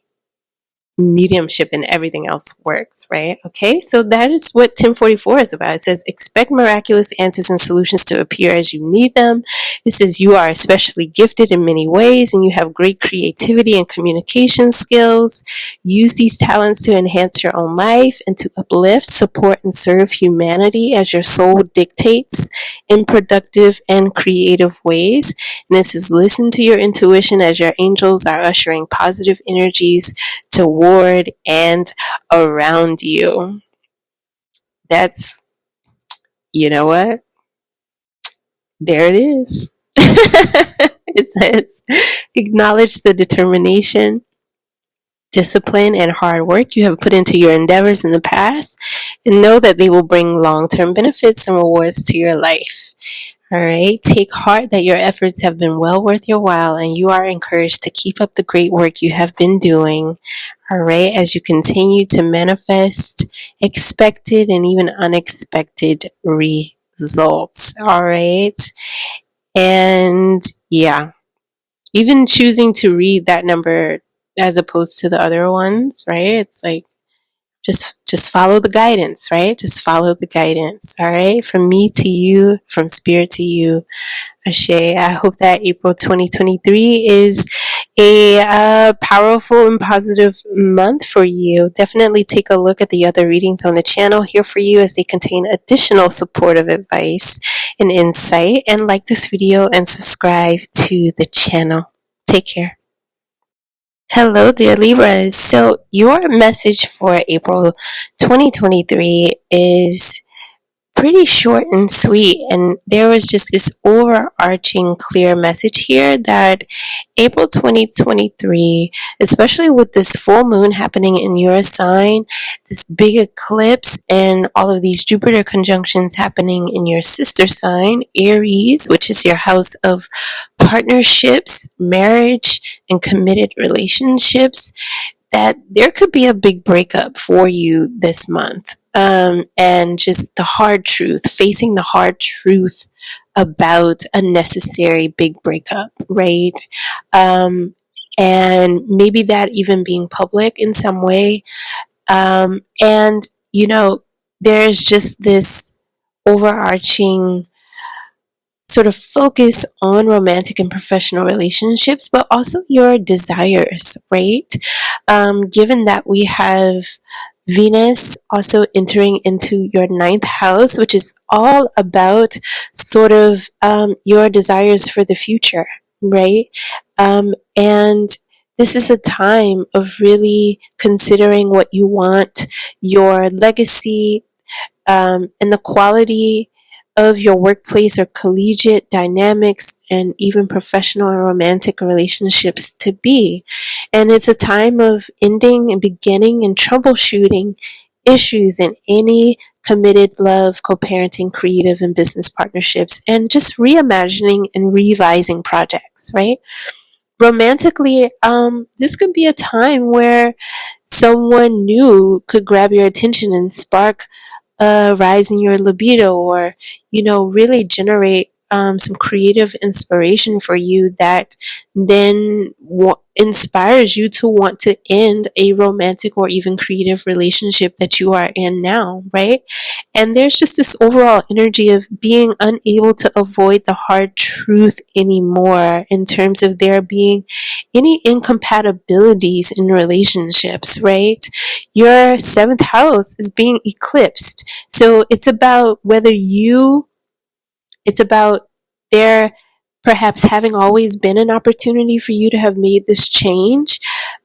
mediumship and everything else works, right? Okay, so that is what 1044 is about. It says, expect miraculous answers and solutions to appear as you need them. It says, you are especially gifted in many ways and you have great creativity and communication skills. Use these talents to enhance your own life and to uplift, support, and serve humanity as your soul dictates in productive and creative ways. And it says, listen to your intuition as your angels are ushering positive energies toward and around you. That's, you know what? There it is. it says, acknowledge the determination, discipline, and hard work you have put into your endeavors in the past, and know that they will bring long term benefits and rewards to your life. All right. Take heart that your efforts have been well worth your while and you are encouraged to keep up the great work you have been doing. All right, as you continue to manifest expected and even unexpected results, all right? And yeah, even choosing to read that number as opposed to the other ones, right? It's like just just follow the guidance, right? Just follow the guidance, all right? From me to you, from spirit to you. Ashe. I hope that April 2023 is a uh, powerful and positive month for you. Definitely take a look at the other readings on the channel here for you as they contain additional supportive advice and insight. And like this video and subscribe to the channel. Take care. Hello, dear Libras. So, your message for April 2023 is pretty short and sweet. And there was just this overarching clear message here that April 2023, especially with this full moon happening in your sign, this big eclipse, and all of these Jupiter conjunctions happening in your sister sign, Aries, which is your house of partnerships, marriage, and committed relationships, that there could be a big breakup for you this month um, and just the hard truth, facing the hard truth about a necessary big breakup, right? Um, and maybe that even being public in some way. Um, and, you know, there's just this overarching sort of focus on romantic and professional relationships, but also your desires, right? Um, given that we have Venus also entering into your ninth house, which is all about sort of um, your desires for the future, right? Um, and this is a time of really considering what you want, your legacy, um, and the quality of your workplace or collegiate dynamics and even professional and romantic relationships to be. And it's a time of ending and beginning and troubleshooting issues in any committed love, co parenting, creative, and business partnerships, and just reimagining and revising projects, right? Romantically, um, this could be a time where someone new could grab your attention and spark a rise in your libido or, you know, really generate um, some creative inspiration for you that then inspires you to want to end a romantic or even creative relationship that you are in now, right? And there's just this overall energy of being unable to avoid the hard truth anymore in terms of there being any incompatibilities in relationships, right? Your seventh house is being eclipsed. So it's about whether you it's about there perhaps having always been an opportunity for you to have made this change,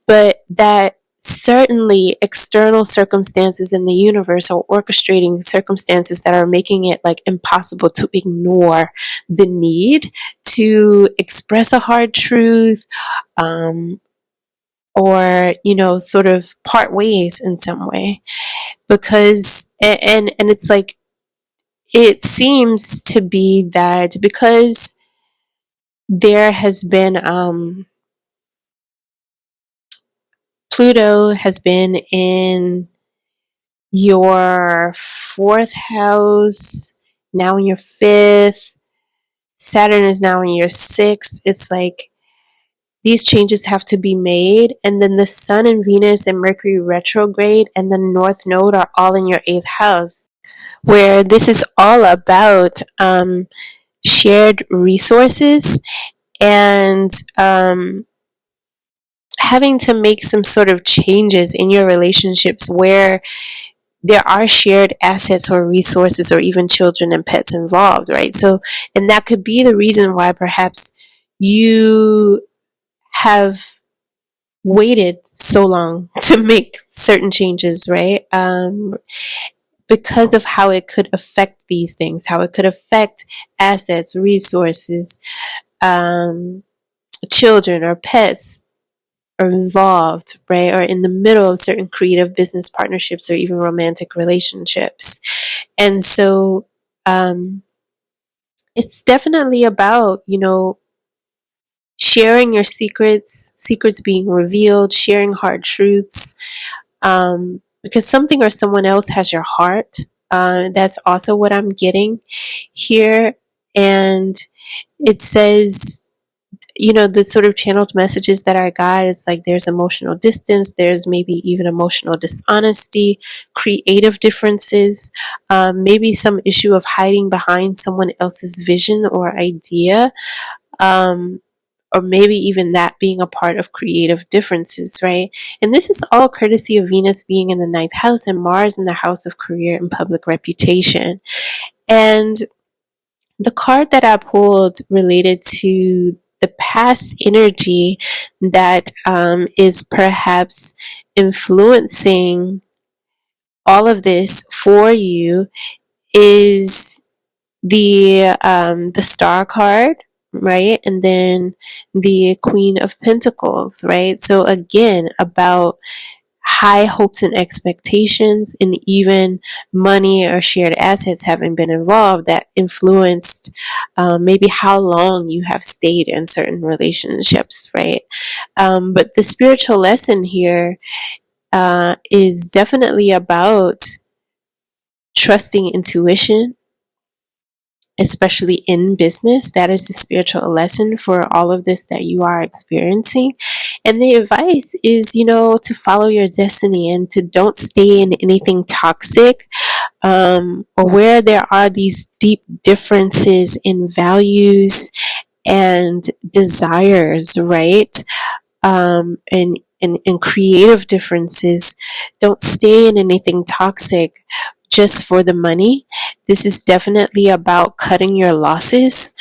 but that certainly external circumstances in the universe are orchestrating circumstances that are making it like impossible to ignore the need to express a hard truth um, or you know sort of part ways in some way. Because and and it's like it seems to be that because there has been um, Pluto has been in your fourth house, now in your fifth. Saturn is now in your sixth. It's like these changes have to be made. And then the Sun and Venus and Mercury retrograde and the North Node are all in your eighth house where this is all about um, shared resources and um, having to make some sort of changes in your relationships where there are shared assets or resources or even children and pets involved, right? So, and that could be the reason why perhaps you have waited so long to make certain changes, right? Um, because of how it could affect these things, how it could affect assets, resources, um, children or pets are involved, right, or in the middle of certain creative business partnerships or even romantic relationships. And so um, it's definitely about, you know, sharing your secrets, secrets being revealed, sharing hard truths, um, because something or someone else has your heart. Uh, that's also what I'm getting here. And it says, you know, the sort of channeled messages that I got is like there's emotional distance, there's maybe even emotional dishonesty, creative differences, um, maybe some issue of hiding behind someone else's vision or idea. Um, or maybe even that being a part of creative differences, right? And this is all courtesy of Venus being in the ninth house and Mars in the house of career and public reputation. And the card that I pulled related to the past energy that um, is perhaps influencing all of this for you is the um, the star card right? And then the queen of pentacles right? So again about high hopes and expectations and even money or shared assets having been involved that influenced um, maybe how long you have stayed in certain relationships right? Um, but the spiritual lesson here uh, is definitely about trusting intuition especially in business. That is the spiritual lesson for all of this that you are experiencing. And the advice is, you know, to follow your destiny and to don't stay in anything toxic um, or where there are these deep differences in values and desires, right? Um, and and, and creative differences. Don't stay in anything toxic just for the money. This is definitely about cutting your losses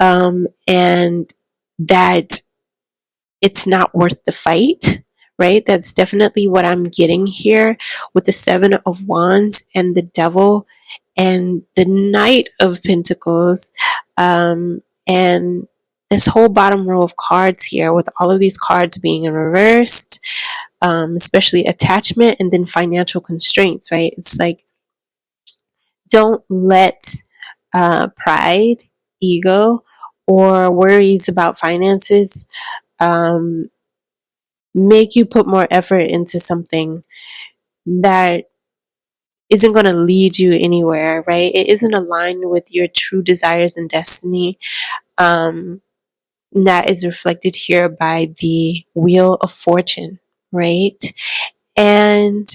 um, and that it's not worth the fight, right? That's definitely what I'm getting here with the Seven of Wands and the Devil and the Knight of Pentacles. Um, and this whole bottom row of cards here with all of these cards being reversed, um, especially attachment and then financial constraints, right? It's like don't let uh, pride, ego, or worries about finances um, make you put more effort into something that isn't going to lead you anywhere, right? It isn't aligned with your true desires and destiny. Um, that is reflected here by the Wheel of Fortune, right? And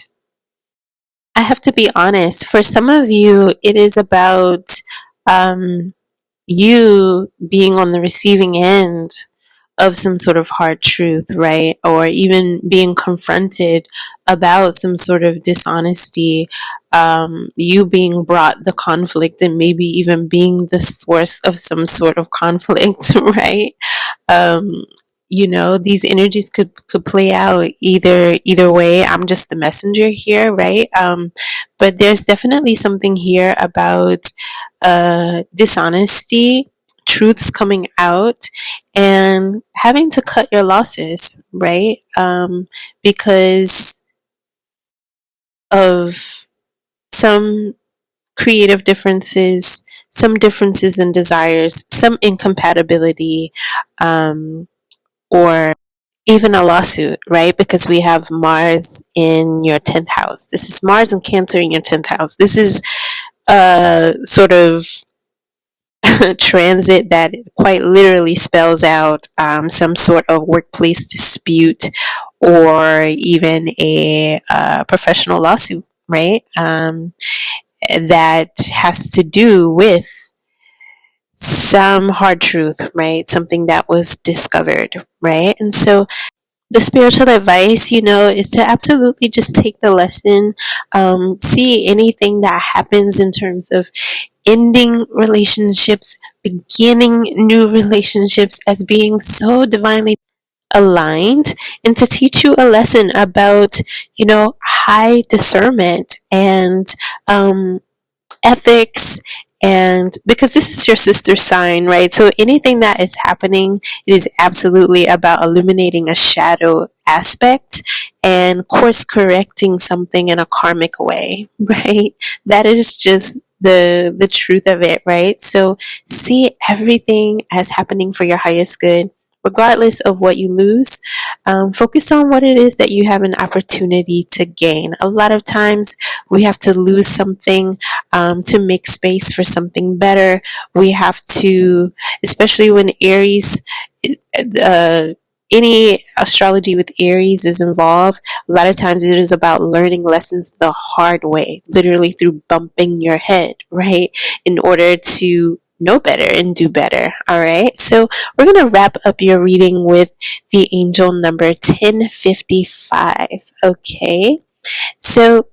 I have to be honest, for some of you, it is about um, you being on the receiving end of some sort of hard truth, right? Or even being confronted about some sort of dishonesty, um, you being brought the conflict and maybe even being the source of some sort of conflict, right? Um, you know these energies could could play out either either way. I'm just the messenger here right? Um but there's definitely something here about uh dishonesty truths coming out and having to cut your losses right? Um because of some creative differences some differences in desires some incompatibility um or even a lawsuit, right? Because we have Mars in your 10th house. This is Mars and Cancer in your 10th house. This is a sort of transit that quite literally spells out um, some sort of workplace dispute or even a uh, professional lawsuit, right? Um, that has to do with some hard truth, right? Something that was discovered, right? And so the spiritual advice, you know, is to absolutely just take the lesson, um, see anything that happens in terms of ending relationships, beginning new relationships as being so divinely aligned and to teach you a lesson about you know high discernment and um, ethics and because this is your sister sign right? So anything that is happening it is absolutely about illuminating a shadow aspect and course correcting something in a karmic way right? That is just the the truth of it right? So see everything as happening for your highest good regardless of what you lose, um, focus on what it is that you have an opportunity to gain. A lot of times we have to lose something um, to make space for something better. We have to, especially when Aries, uh, any astrology with Aries is involved, a lot of times it is about learning lessons the hard way, literally through bumping your head, right? In order to know better and do better. All right. So we're going to wrap up your reading with the angel number 1055. Okay. So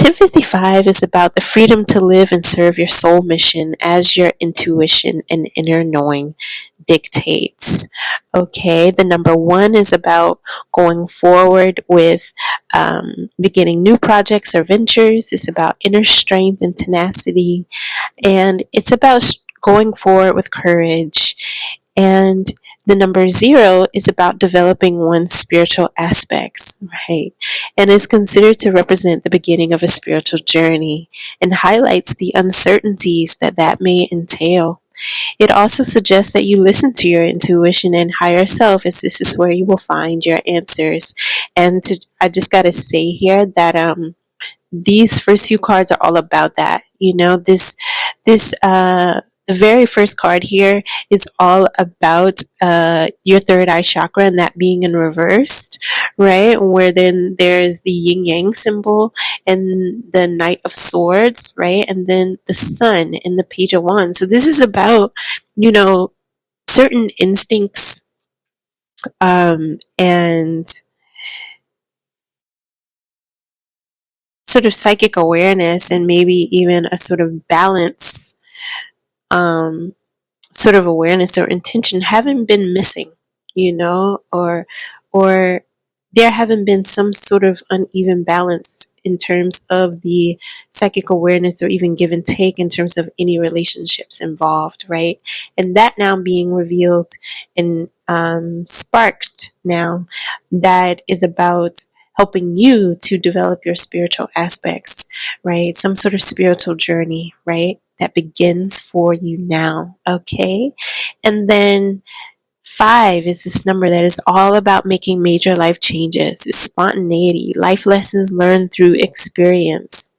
1055 is about the freedom to live and serve your soul mission as your intuition and inner knowing dictates. Okay, the number one is about going forward with um, beginning new projects or ventures. It's about inner strength and tenacity, and it's about going forward with courage. And the number zero is about developing one's spiritual aspects, right? And is considered to represent the beginning of a spiritual journey and highlights the uncertainties that that may entail. It also suggests that you listen to your intuition and higher self, as this is where you will find your answers. And to, I just got to say here that um, these first few cards are all about that. You know, this this uh, the very first card here is all about uh, your third eye chakra and that being in reversed, right? Where then there's the yin yang symbol and the knight of swords, right? And then the sun in the page of wands. So this is about, you know, certain instincts um, and sort of psychic awareness and maybe even a sort of balance um, sort of awareness or intention haven't been missing, you know, or or there haven't been some sort of uneven balance in terms of the psychic awareness or even give and take in terms of any relationships involved, right? And that now being revealed and um, sparked now that is about helping you to develop your spiritual aspects, right? Some sort of spiritual journey, right? That begins for you now. Okay. And then Five is this number that is all about making major life changes, it's spontaneity, life lessons learned through experience,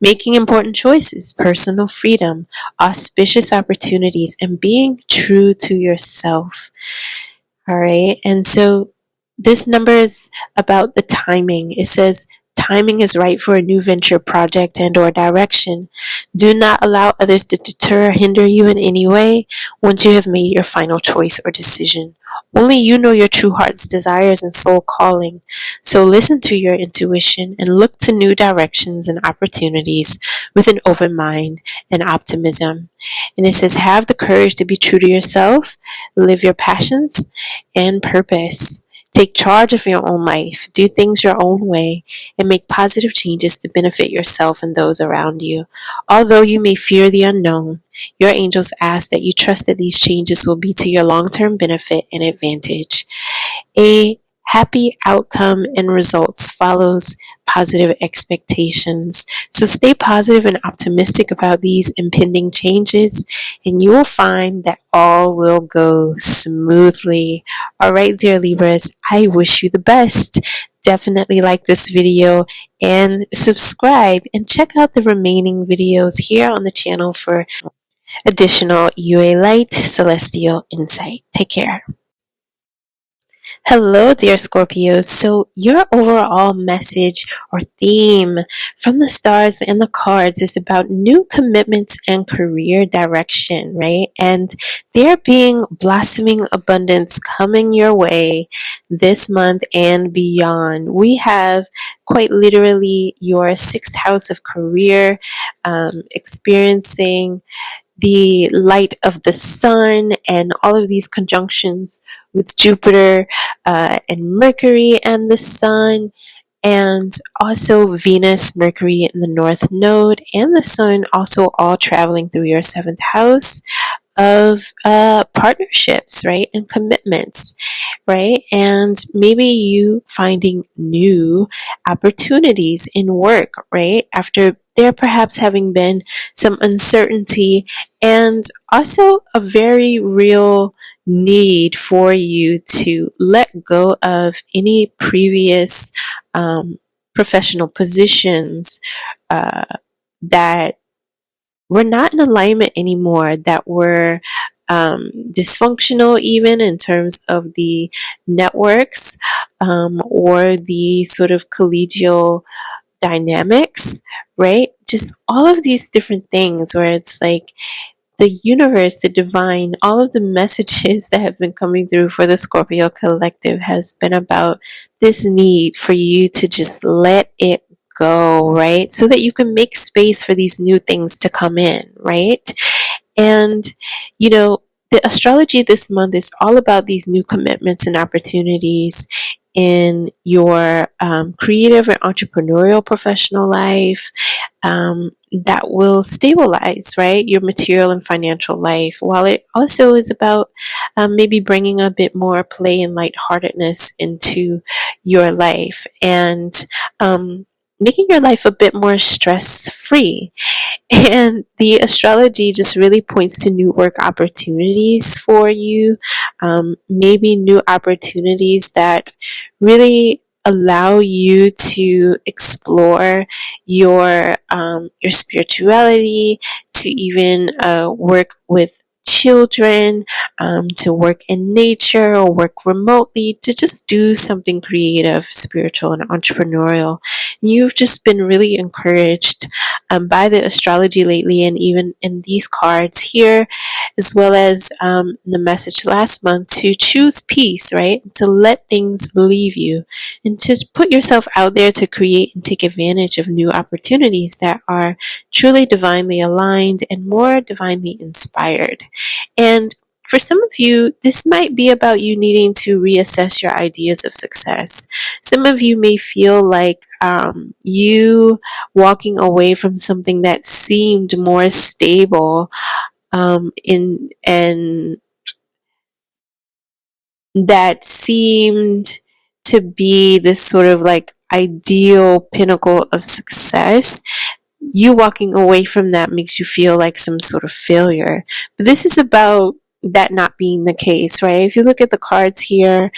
making important choices, personal freedom, auspicious opportunities, and being true to yourself. All right. And so this number is about the timing. It says timing is right for a new venture project and or direction. Do not allow others to deter or hinder you in any way once you have made your final choice or decision. Only you know your true heart's desires and soul calling. So listen to your intuition and look to new directions and opportunities with an open mind and optimism. And it says, have the courage to be true to yourself, live your passions and purpose. Take charge of your own life, do things your own way, and make positive changes to benefit yourself and those around you. Although you may fear the unknown, your angels ask that you trust that these changes will be to your long term benefit and advantage. A happy outcome and results follows positive expectations. So stay positive and optimistic about these impending changes, and you will find that all will go smoothly. All right, dear Libras, I wish you the best. Definitely like this video and subscribe and check out the remaining videos here on the channel for additional UA Light Celestial Insight. Take care. Hello, dear Scorpios. So, your overall message or theme from the stars and the cards is about new commitments and career direction, right? And there being blossoming abundance coming your way this month and beyond. We have quite literally your sixth house of career um, experiencing the light of the sun and all of these conjunctions with Jupiter uh, and Mercury and the sun, and also Venus, Mercury in the North Node, and the Sun also all traveling through your seventh house of uh, partnerships, right, and commitments, right, and maybe you finding new opportunities in work, right, after there perhaps having been some uncertainty and also a very real need for you to let go of any previous um, professional positions uh, that were not in alignment anymore, that were um, dysfunctional, even in terms of the networks um, or the sort of collegial dynamics, right? Just all of these different things where it's like the universe, the divine, all of the messages that have been coming through for the Scorpio collective has been about this need for you to just let it go, right? So that you can make space for these new things to come in, right? And, you know, the astrology this month is all about these new commitments and opportunities in your um, creative and entrepreneurial professional life um, that will stabilize, right, your material and financial life, while it also is about um, maybe bringing a bit more play and lightheartedness into your life. And um, making your life a bit more stress free. And the astrology just really points to new work opportunities for you, um, maybe new opportunities that really allow you to explore your um, your spirituality, to even uh, work with children, um, to work in nature or work remotely, to just do something creative, spiritual, and entrepreneurial. You've just been really encouraged um, by the astrology lately, and even in these cards here, as well as um, the message last month, to choose peace, right? To let things leave you and to put yourself out there to create and take advantage of new opportunities that are truly divinely aligned and more divinely inspired. And for some of you, this might be about you needing to reassess your ideas of success. Some of you may feel like um, you walking away from something that seemed more stable um, in and that seemed to be this sort of like ideal pinnacle of success you walking away from that makes you feel like some sort of failure. But this is about that not being the case, right? If you look at the cards here,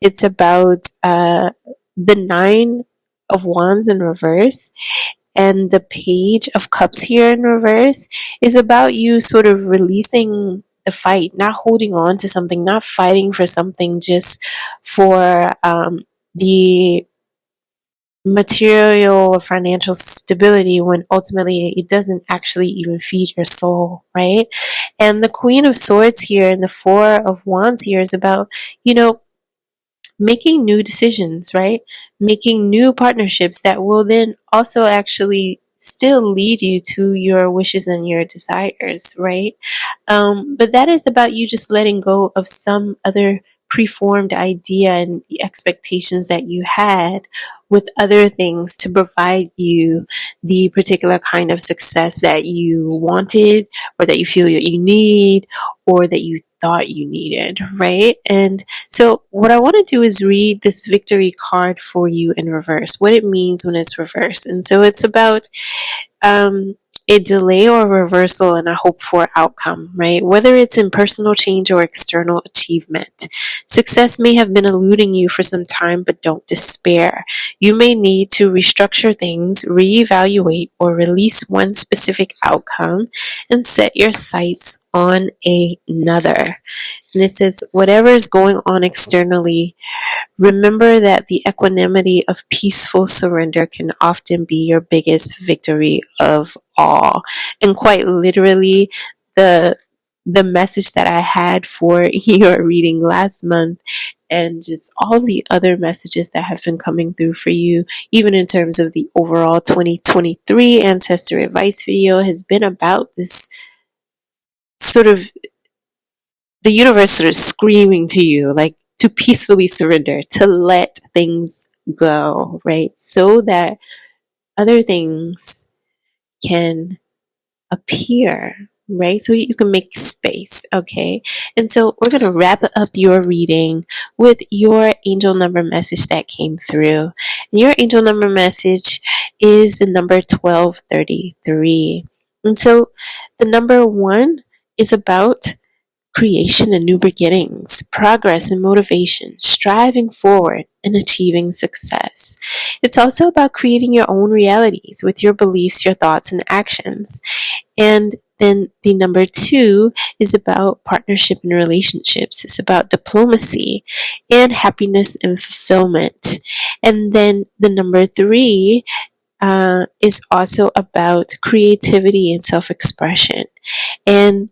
it's about uh, the Nine of Wands in reverse. And the Page of Cups here in reverse is about you sort of releasing the fight, not holding on to something, not fighting for something just for um, the material or financial stability when ultimately it doesn't actually even feed your soul, right? And the Queen of Swords here and the Four of Wands here is about, you know, making new decisions, right? Making new partnerships that will then also actually still lead you to your wishes and your desires, right? Um, but that is about you just letting go of some other preformed idea and the expectations that you had with other things to provide you the particular kind of success that you wanted or that you feel that you need or that you thought you needed, right? And so, what I want to do is read this victory card for you in reverse, what it means when it's reversed. And so, it's about um, a delay or reversal in a hope for outcome, right? Whether it's in personal change or external achievement. Success may have been eluding you for some time, but don't despair. You may need to restructure things, reevaluate, or release one specific outcome and set your sights on another. And it says, whatever is going on externally, remember that the equanimity of peaceful surrender can often be your biggest victory of all. And quite literally, the the message that I had for your reading last month and just all the other messages that have been coming through for you, even in terms of the overall 2023 ancestor advice video, has been about this sort of the universe sort of screaming to you, like to peacefully surrender, to let things go, right? So that other things can appear, right? So you can make space, okay? And so we're going to wrap up your reading with your angel number message that came through. And your angel number message is the number 1233. And so the number one is about creation and new beginnings, progress and motivation, striving forward and achieving success. It's also about creating your own realities with your beliefs, your thoughts, and actions. And then the number two is about partnership and relationships. It's about diplomacy and happiness and fulfillment. And then the number three uh, is also about creativity and self expression. And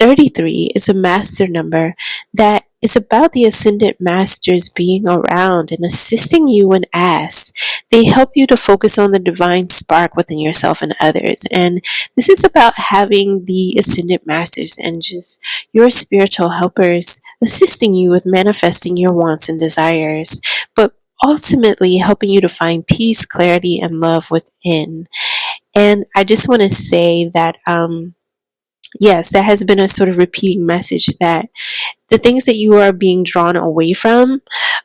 33 is a master number that is about the ascended masters being around and assisting you when asked. They help you to focus on the divine spark within yourself and others. And this is about having the ascended masters and just your spiritual helpers assisting you with manifesting your wants and desires, but ultimately helping you to find peace, clarity, and love within. And I just want to say that, um, yes, that has been a sort of repeating message that the things that you are being drawn away from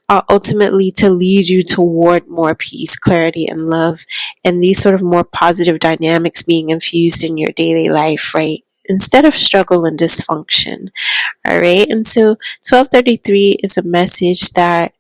are ultimately to lead you toward more peace, clarity, and love, and these sort of more positive dynamics being infused in your daily life, right? Instead of struggle and dysfunction. All right. And so 1233 is a message that,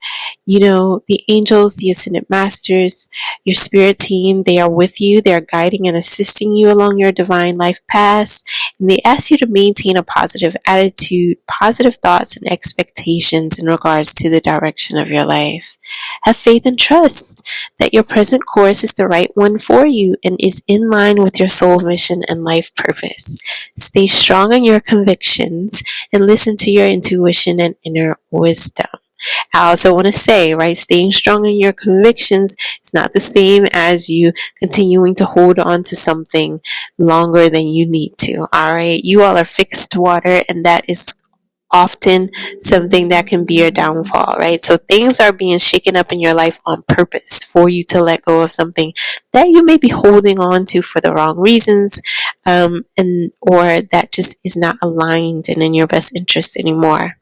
you know, the angels, the ascended masters, your spirit team, they are with you. They are guiding and assisting you along your divine life path. And they ask you to maintain a positive attitude, positive thoughts, and expectations in regards to the direction of your life. Have faith and trust that your present course is the right one for you and is in line with your soul mission and life purpose. Stay strong in your convictions and listen to your intuition and inner wisdom. I also want to say, right, staying strong in your convictions is not the same as you continuing to hold on to something longer than you need to. All right. You all are fixed water, and that is often something that can be your downfall, right? So things are being shaken up in your life on purpose for you to let go of something that you may be holding on to for the wrong reasons, um, and or that just is not aligned and in your best interest anymore.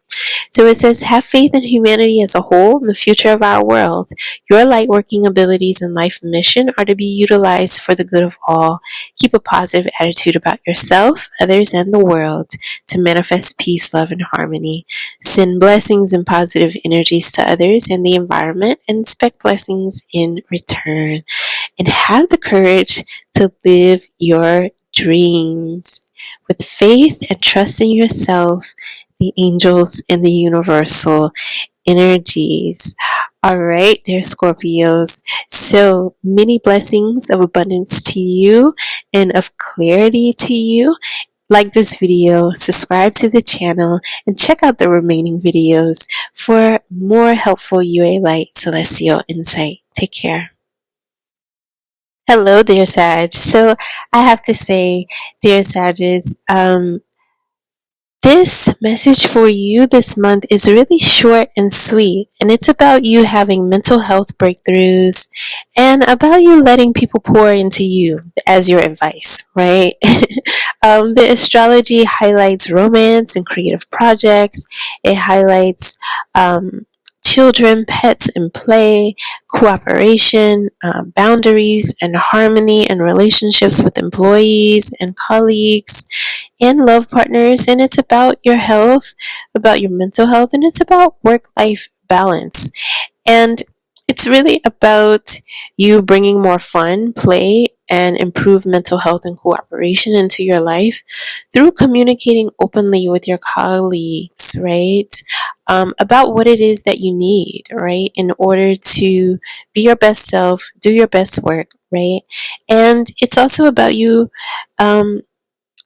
So it says, have faith in humanity as a whole and the future of our world. Your light working abilities and life mission are to be utilized for the good of all. Keep a positive attitude about yourself, others, and the world to manifest peace, love, and harmony. Send blessings and positive energies to others and the environment and expect blessings in return. And have the courage to live your dreams with faith and trust in yourself the angels and the universal energies. All right, dear Scorpios. So many blessings of abundance to you and of clarity to you. Like this video, subscribe to the channel, and check out the remaining videos for more helpful UA Light Celestial insight. Take care. Hello, dear Sag. So I have to say, dear Sages, um, this message for you this month is really short and sweet, and it's about you having mental health breakthroughs and about you letting people pour into you as your advice, right? um, the astrology highlights romance and creative projects, it highlights um, children, pets, and play, cooperation, uh, boundaries, and harmony and relationships with employees and colleagues and love partners. And it's about your health, about your mental health, and it's about work life balance. And it's really about you bringing more fun, play, and improve mental health and cooperation into your life through communicating openly with your colleagues, right? Um, about what it is that you need, right? In order to be your best self, do your best work, right? And it's also about you um,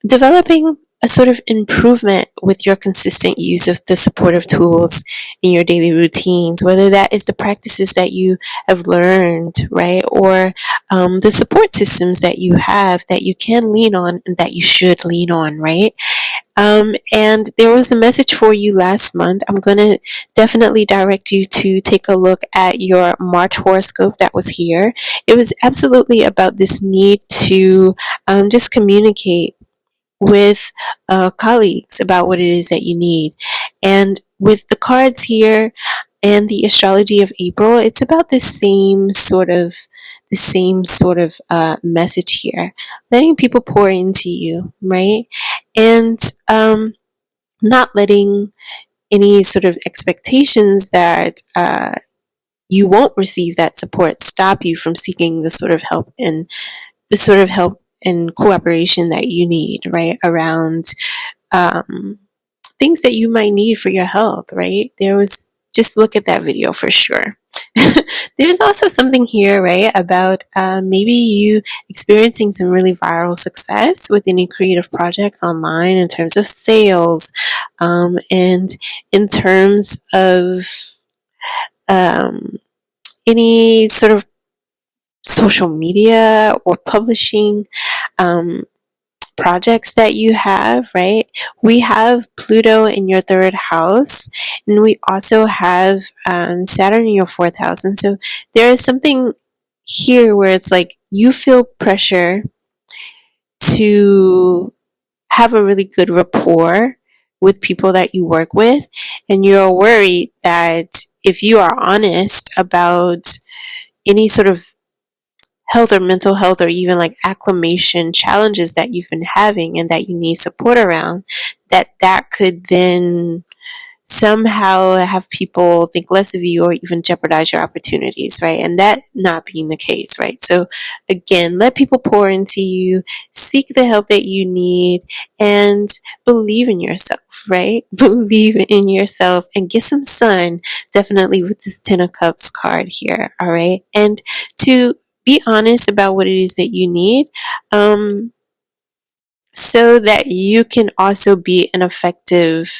developing a sort of improvement with your consistent use of the supportive tools in your daily routines, whether that is the practices that you have learned, right, or um, the support systems that you have that you can lean on and that you should lean on, right? Um, and there was a message for you last month. I'm going to definitely direct you to take a look at your March horoscope that was here. It was absolutely about this need to um, just communicate with uh, colleagues about what it is that you need. And with the cards here and the astrology of April, it's about the same sort of the same sort of uh, message here, letting people pour into you, right? And um, not letting any sort of expectations that uh, you won't receive that support stop you from seeking the sort of help and the sort of help and cooperation that you need, right? Around um, things that you might need for your health, right? There was just look at that video for sure. There's also something here, right, about uh, maybe you experiencing some really viral success with any creative projects online in terms of sales um, and in terms of um, any sort of social media or publishing um, projects that you have, right? We have Pluto in your third house, and we also have um, Saturn in your fourth house. And so there is something here where it's like you feel pressure to have a really good rapport with people that you work with, and you're worried that if you are honest about any sort of health or mental health or even like acclimation challenges that you've been having and that you need support around that that could then somehow have people think less of you or even jeopardize your opportunities, right? And that not being the case, right? So again, let people pour into you, seek the help that you need, and believe in yourself, right? Believe in yourself and get some sun, definitely with this Ten of Cups card here, all right? And to be honest about what it is that you need. Um, so that you can also be an effective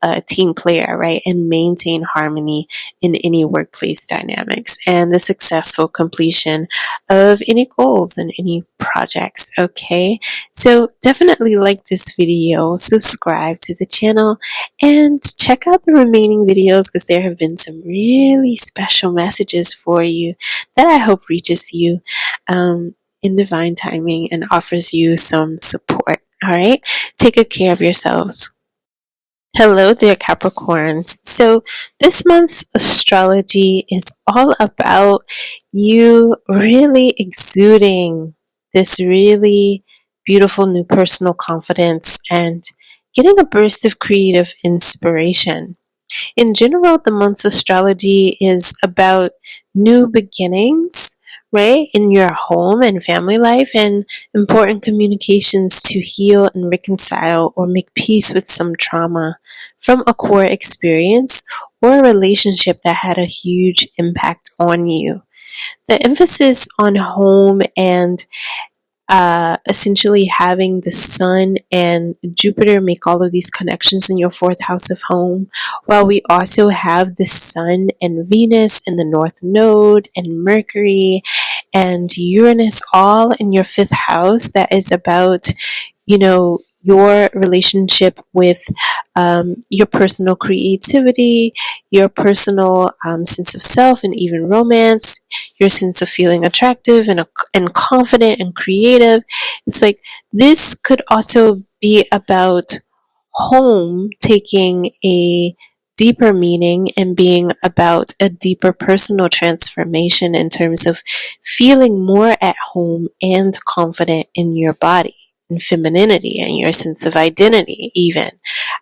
uh, team player, right? And maintain harmony in any workplace dynamics and the successful completion of any goals and any projects, okay? So definitely like this video, subscribe to the channel, and check out the remaining videos because there have been some really special messages for you that I hope reaches you. Um, in divine timing and offers you some support. All right, take good care of yourselves. Hello, dear Capricorns. So, this month's astrology is all about you really exuding this really beautiful new personal confidence and getting a burst of creative inspiration. In general, the month's astrology is about new beginnings right, in your home and family life, and important communications to heal and reconcile or make peace with some trauma from a core experience or a relationship that had a huge impact on you. The emphasis on home and uh, essentially having the sun and Jupiter make all of these connections in your fourth house of home, while we also have the sun and Venus in the north node and Mercury and Uranus all in your fifth house that is about, you know, your relationship with um, your personal creativity, your personal um, sense of self, and even romance, your sense of feeling attractive and, and confident and creative. It's like this could also be about home taking a deeper meaning and being about a deeper personal transformation in terms of feeling more at home and confident in your body and femininity and your sense of identity, even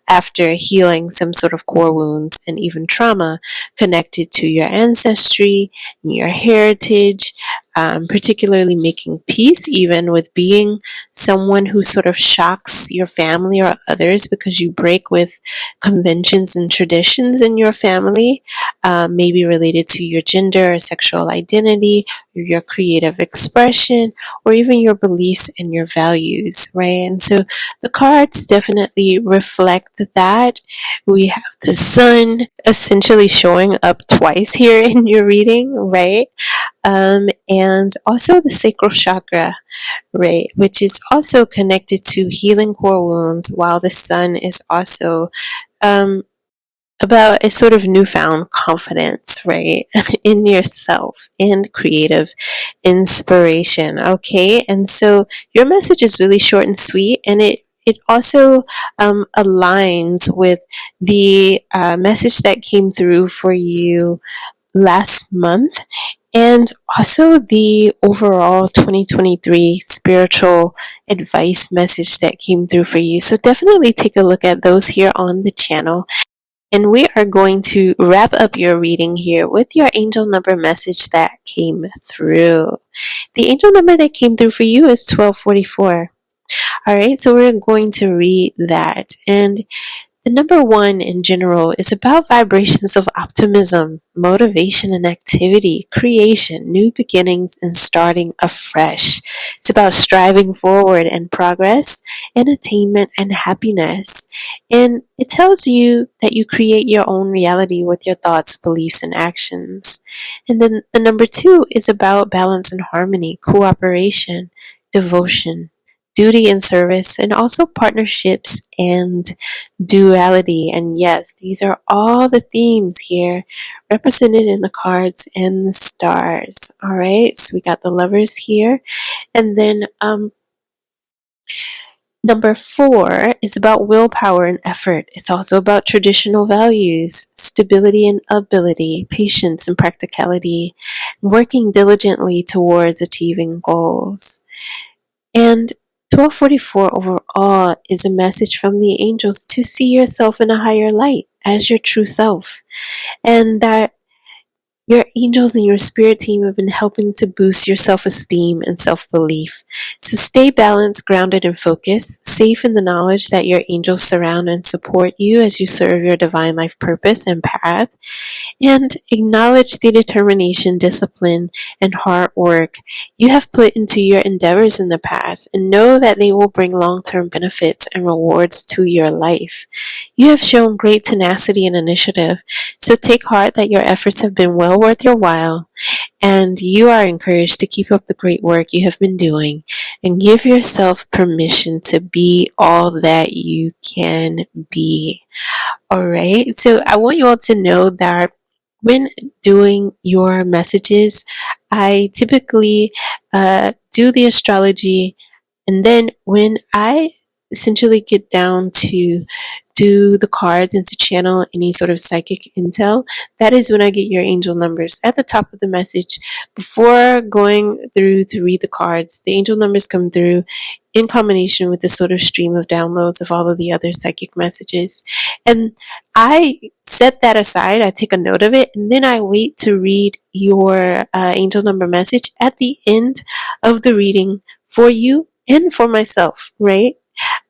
after healing some sort of core wounds and even trauma connected to your ancestry, and your heritage, um, particularly making peace even with being someone who sort of shocks your family or others because you break with conventions and traditions in your family, um, maybe related to your gender or sexual identity, your creative expression, or even your beliefs and your values, right? And so the cards definitely reflect that. We have the sun essentially showing up twice here in your reading, right? Um, and also the sacral chakra, ray, which is also connected to healing core wounds, while the sun is also um, about a sort of newfound confidence, right, in yourself and creative inspiration. Okay, and so your message is really short and sweet, and it it also um, aligns with the uh, message that came through for you last month and also the overall 2023 spiritual advice message that came through for you. So definitely take a look at those here on the channel. And we are going to wrap up your reading here with your angel number message that came through. The angel number that came through for you is 1244. All right, so we're going to read that. And the number one in general is about vibrations of optimism, motivation and activity, creation, new beginnings, and starting afresh. It's about striving forward and progress and attainment and happiness. And it tells you that you create your own reality with your thoughts, beliefs, and actions. And then the number two is about balance and harmony, cooperation, devotion, duty and service, and also partnerships and duality. And yes, these are all the themes here represented in the cards and the stars. All right, so we got the lovers here, and then um, Number four is about willpower and effort. It's also about traditional values, stability and ability, patience and practicality, working diligently towards achieving goals. And 1244 overall is a message from the angels to see yourself in a higher light as your true self. And that your angels and your spirit team have been helping to boost your self esteem and self belief. So stay balanced, grounded, and focused, safe in the knowledge that your angels surround and support you as you serve your divine life purpose and path. And acknowledge the determination, discipline, and hard work you have put into your endeavors in the past, and know that they will bring long term benefits and rewards to your life. You have shown great tenacity and initiative, so take heart that your efforts have been well worth your while, and you are encouraged to keep up the great work you have been doing and give yourself permission to be all that you can be. All right, so I want you all to know that when doing your messages, I typically uh, do the astrology, and then when I essentially get down to do the cards and to channel any sort of psychic intel, that is when I get your angel numbers at the top of the message. Before going through to read the cards, the angel numbers come through in combination with the sort of stream of downloads of all of the other psychic messages. And I set that aside, I take a note of it, and then I wait to read your uh, angel number message at the end of the reading for you and for myself, right?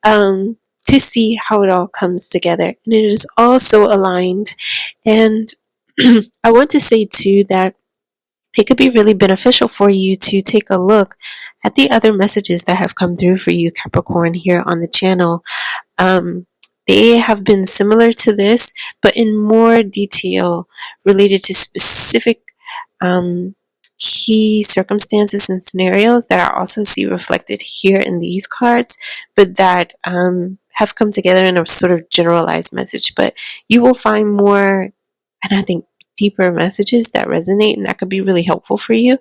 Um, to see how it all comes together. And it is also aligned. And I want to say too that it could be really beneficial for you to take a look at the other messages that have come through for you, Capricorn, here on the channel. Um, they have been similar to this, but in more detail related to specific um, key circumstances and scenarios that I also see reflected here in these cards, but that um, have come together in a sort of generalized message. But you will find more, and I think deeper messages that resonate and that could be really helpful for you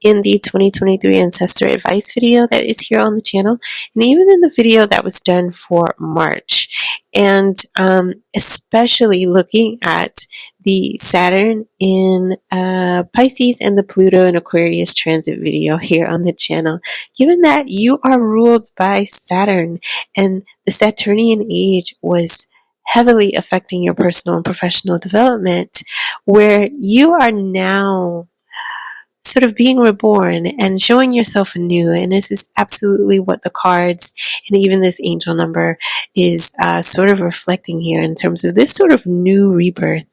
in the 2023 ancestor advice video that is here on the channel and even in the video that was done for March and um, especially looking at the Saturn in uh, Pisces and the Pluto in Aquarius transit video here on the channel. Given that you are ruled by Saturn and the Saturnian age was heavily affecting your personal and professional development, where you are now sort of being reborn and showing yourself anew. And this is absolutely what the cards and even this angel number is uh, sort of reflecting here in terms of this sort of new rebirth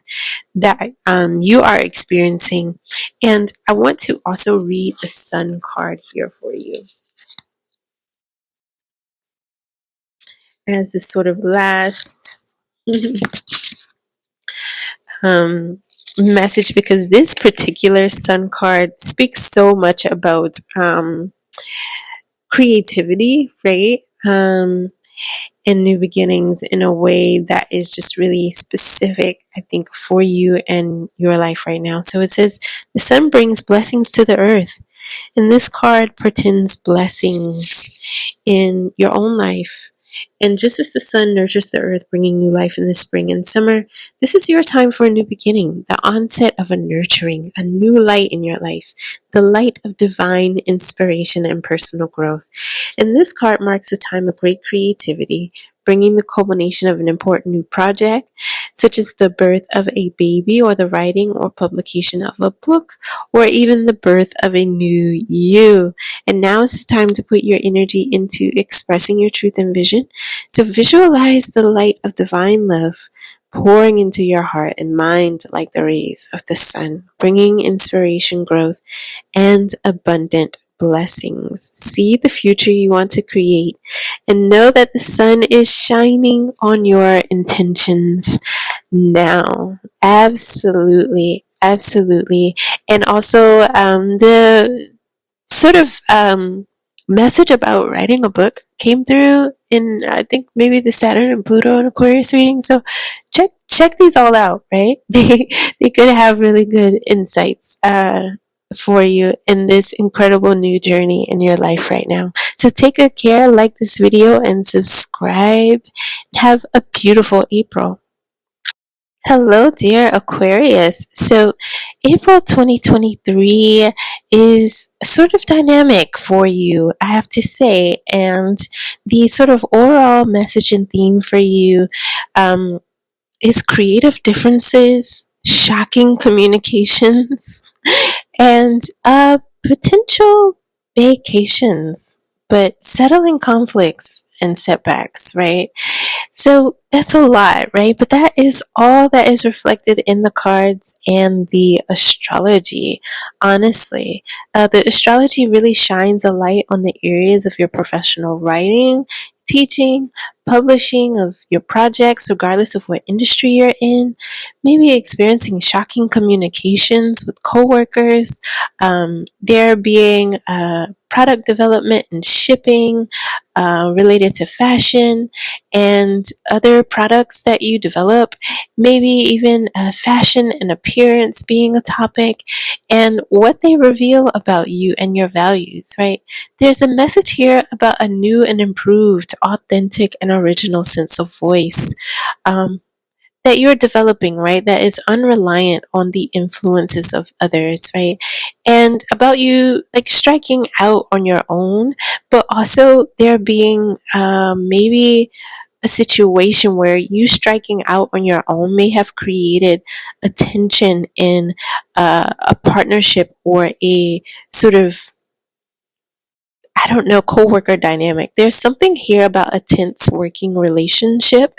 that um, you are experiencing. And I want to also read the sun card here for you. As this sort of last um, message because this particular sun card speaks so much about um, creativity, right? Um, and new beginnings in a way that is just really specific, I think, for you and your life right now. So it says, The sun brings blessings to the earth. And this card portends blessings in your own life And just as the sun nurtures the earth, bringing new life in the spring and summer, this is your time for a new beginning, the onset of a nurturing, a new light in your life, the light of divine inspiration and personal growth. And this card marks a time of great creativity, bringing the culmination of an important new project, such as the birth of a baby or the writing or publication of a book, or even the birth of a new you. And now is the time to put your energy into expressing your truth and vision. So visualize the light of divine love pouring into your heart and mind like the rays of the sun, bringing inspiration, growth, and abundant blessings. See the future you want to create and know that the sun is shining on your intentions now. Absolutely. Absolutely. And also, um, the sort of um, message about writing a book came through in I think maybe the Saturn and Pluto and Aquarius reading. So check check these all out, right? They they could have really good insights. Uh, for you in this incredible new journey in your life right now. So take good care, like this video, and subscribe. Have a beautiful April. Hello, dear Aquarius. So, April 2023 is sort of dynamic for you, I have to say. And the sort of overall message and theme for you um, is creative differences, shocking communications, and uh, potential vacations, but settling conflicts and setbacks, right? So that's a lot, right? But that is all that is reflected in the cards and the astrology, honestly. Uh, the astrology really shines a light on the areas of your professional writing, teaching, publishing of your projects, regardless of what industry you're in, maybe experiencing shocking communications with coworkers, um, there being uh, product development and shipping uh, related to fashion and other products that you develop, maybe even uh, fashion and appearance being a topic, and what they reveal about you and your values, right? There's a message here about a new and improved, authentic, and original sense of voice. Um, that you're developing, right? That is unreliant on the influences of others, right? And about you like striking out on your own, but also there being um, maybe a situation where you striking out on your own may have created a tension in uh, a partnership or a sort of I don't know, coworker dynamic. There's something here about a tense working relationship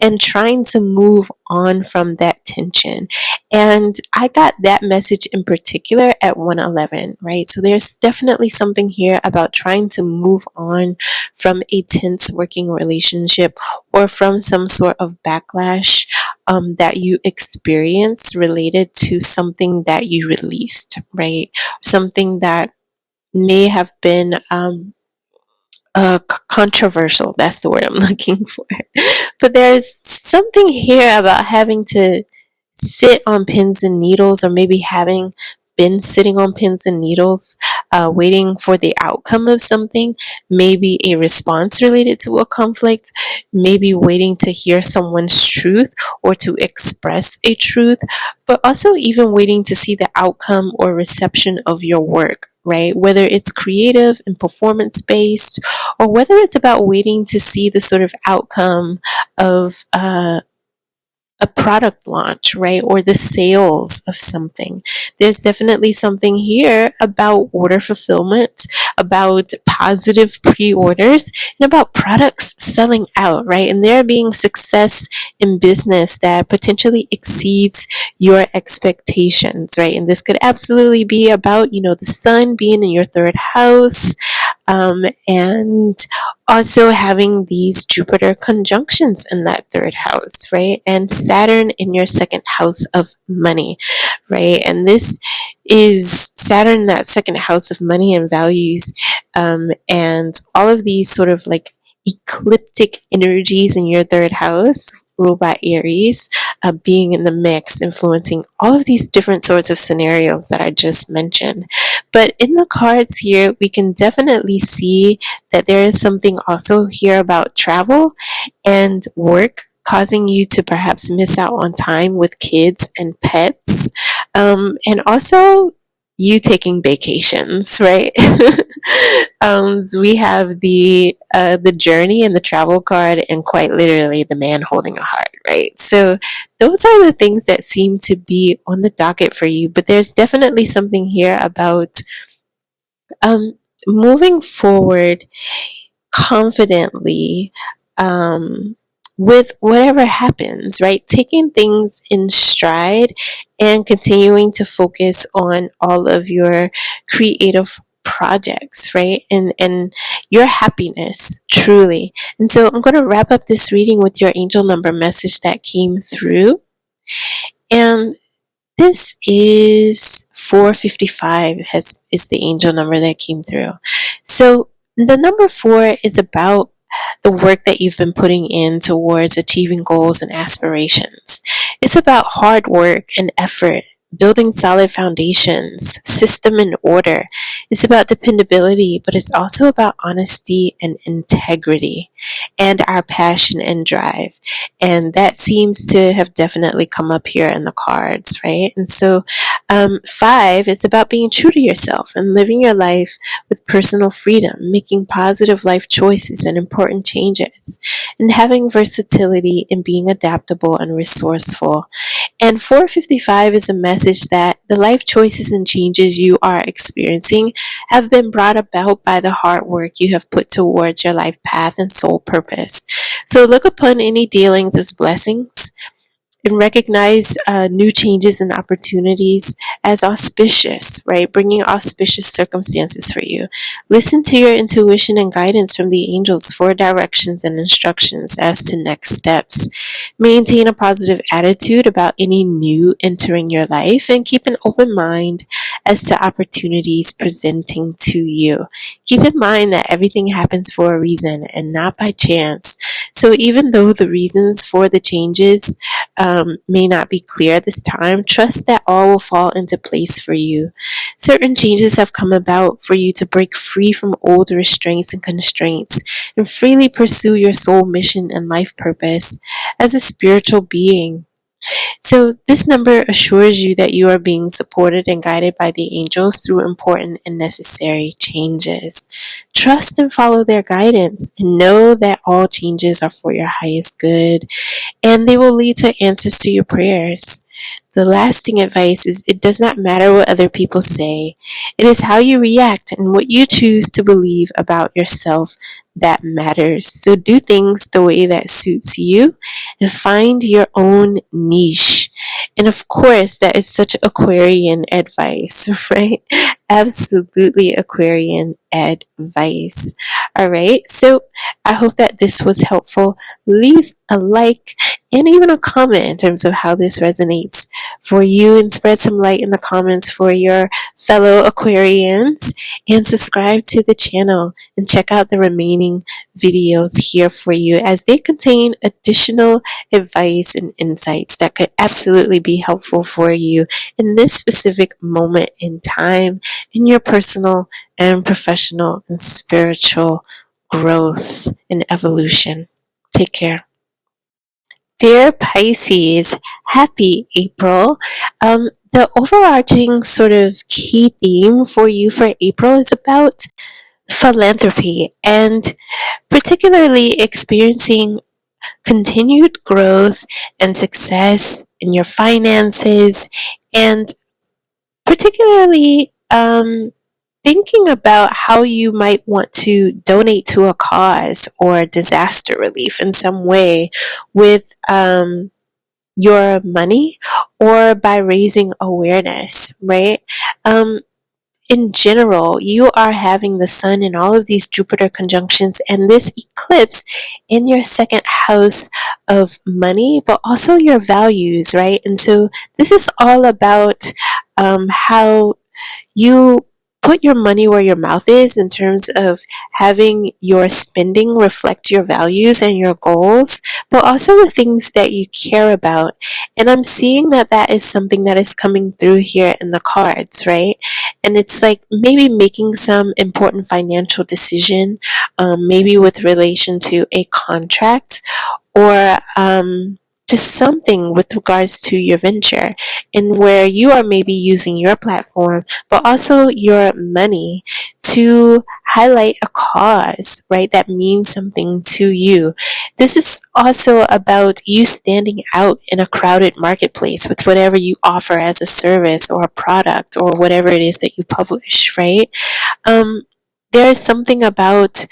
and trying to move on from that tension. And I got that message in particular at 111, right? So there's definitely something here about trying to move on from a tense working relationship or from some sort of backlash um, that you experience related to something that you released, right? Something that may have been um, uh, controversial. That's the word I'm looking for. but there's something here about having to sit on pins and needles, or maybe having been sitting on pins and needles, uh, waiting for the outcome of something, maybe a response related to a conflict, maybe waiting to hear someone's truth or to express a truth, but also even waiting to see the outcome or reception of your work right? Whether it's creative and performance based, or whether it's about waiting to see the sort of outcome of uh, a product launch, right? Or the sales of something. There's definitely something here about order fulfillment, about positive pre orders, and about products selling out, right? And there being success in business that potentially exceeds your expectations, right? And this could absolutely be about, you know, the sun being in your third house, um, and also having these Jupiter conjunctions in that third house, right? And Saturn in your second house of money, right? And this is Saturn, that second house of money and values, um, and all of these sort of like ecliptic energies in your third house ruled by Aries uh, being in the mix, influencing all of these different sorts of scenarios that I just mentioned. But in the cards here, we can definitely see that there is something also here about travel and work causing you to perhaps miss out on time with kids and pets. Um, and also you taking vacations, right? um, we have the uh, the journey and the travel card, and quite literally the man holding a heart, right? So those are the things that seem to be on the docket for you. But there's definitely something here about um, moving forward confidently. Um, with whatever happens, right? Taking things in stride and continuing to focus on all of your creative projects, right? And and your happiness truly. And so I'm going to wrap up this reading with your angel number message that came through. And this is 455 has is the angel number that came through. So the number 4 is about the work that you've been putting in towards achieving goals and aspirations. It's about hard work and effort building solid foundations, system and order. It's about dependability, but it's also about honesty and integrity and our passion and drive. And that seems to have definitely come up here in the cards, right? And so, um, five is about being true to yourself and living your life with personal freedom, making positive life choices and important changes, and having versatility and being adaptable and resourceful. And 455 is a message that the life choices and changes you are experiencing have been brought about by the hard work you have put towards your life path and soul purpose. So look upon any dealings as blessings and recognize uh, new changes and opportunities as auspicious, right? Bringing auspicious circumstances for you. Listen to your intuition and guidance from the angels for directions and instructions as to next steps. Maintain a positive attitude about any new entering your life and keep an open mind as to opportunities presenting to you. Keep in mind that everything happens for a reason and not by chance. So even though the reasons for the changes um, Um, may not be clear at this time, trust that all will fall into place for you. Certain changes have come about for you to break free from old restraints and constraints and freely pursue your soul mission and life purpose as a spiritual being. So, this number assures you that you are being supported and guided by the angels through important and necessary changes. Trust and follow their guidance and know that all changes are for your highest good and they will lead to answers to your prayers. The lasting advice is it does not matter what other people say. It is how you react and what you choose to believe about yourself that matters. So do things the way that suits you and find your own niche. And of course, that is such Aquarian advice, right? Absolutely Aquarian advice. All right. So I hope that this was helpful. Leave a like and even a comment in terms of how this resonates for you and spread some light in the comments for your fellow Aquarians and subscribe to the channel and check out the remaining videos here for you as they contain additional advice and insights that could absolutely be helpful for you in this specific moment in time in your personal and professional and spiritual growth and evolution. Take care. Dear Pisces, happy April. Um, the overarching sort of key theme for you for April is about philanthropy and particularly experiencing continued growth and success in your finances and particularly um, thinking about how you might want to donate to a cause or disaster relief in some way with um, your money or by raising awareness, right? Um, in general, you are having the sun in all of these Jupiter conjunctions and this eclipse in your second house of money, but also your values, right? And so this is all about um, how you put your money where your mouth is in terms of having your spending reflect your values and your goals, but also the things that you care about. And I'm seeing that that is something that is coming through here in the cards, right? And it's like maybe making some important financial decision, um, maybe with relation to a contract or um, just something with regards to your venture and where you are maybe using your platform but also your money to highlight a cause right that means something to you. This is also about you standing out in a crowded marketplace with whatever you offer as a service or a product or whatever it is that you publish right? Um, there is something about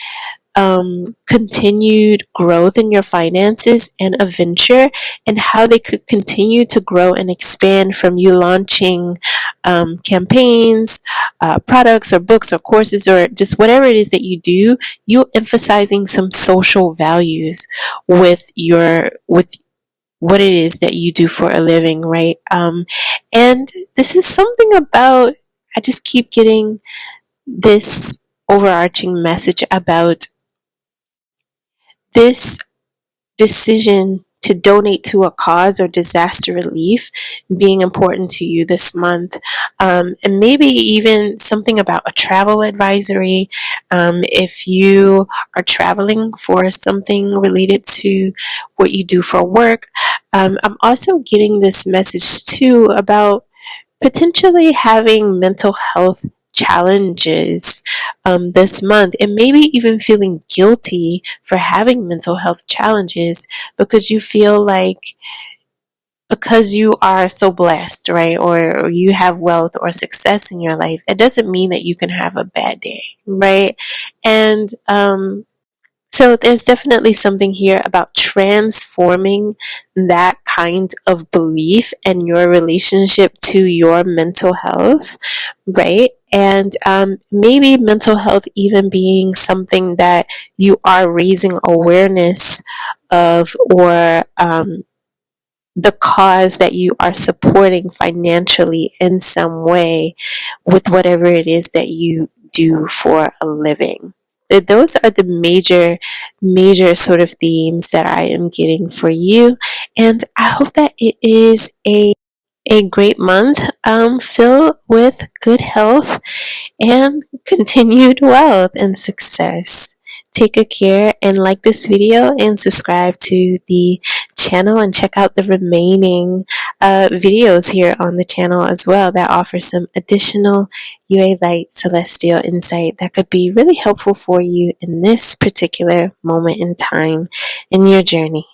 um, continued growth in your finances and a venture and how they could continue to grow and expand from you launching um, campaigns, uh, products or books or courses or just whatever it is that you do, you emphasizing some social values with your with what it is that you do for a living, right? Um, and this is something about I just keep getting this overarching message about this decision to donate to a cause or disaster relief being important to you this month. Um, and maybe even something about a travel advisory. Um, if you are traveling for something related to what you do for work. Um, I'm also getting this message too about potentially having mental health challenges um, this month and maybe even feeling guilty for having mental health challenges because you feel like because you are so blessed, right, or, or you have wealth or success in your life, it doesn't mean that you can have a bad day, right? And um, so there's definitely something here about transforming that kind of belief and your relationship to your mental health, right? And um, maybe mental health even being something that you are raising awareness of or um, the cause that you are supporting financially in some way with whatever it is that you do for a living those are the major, major sort of themes that I am getting for you. And I hope that it is a a great month um, filled with good health and continued wealth and success. Take good care and like this video and subscribe to the channel and check out the remaining uh, videos here on the channel as well that offer some additional UA Light celestial insight that could be really helpful for you in this particular moment in time in your journey.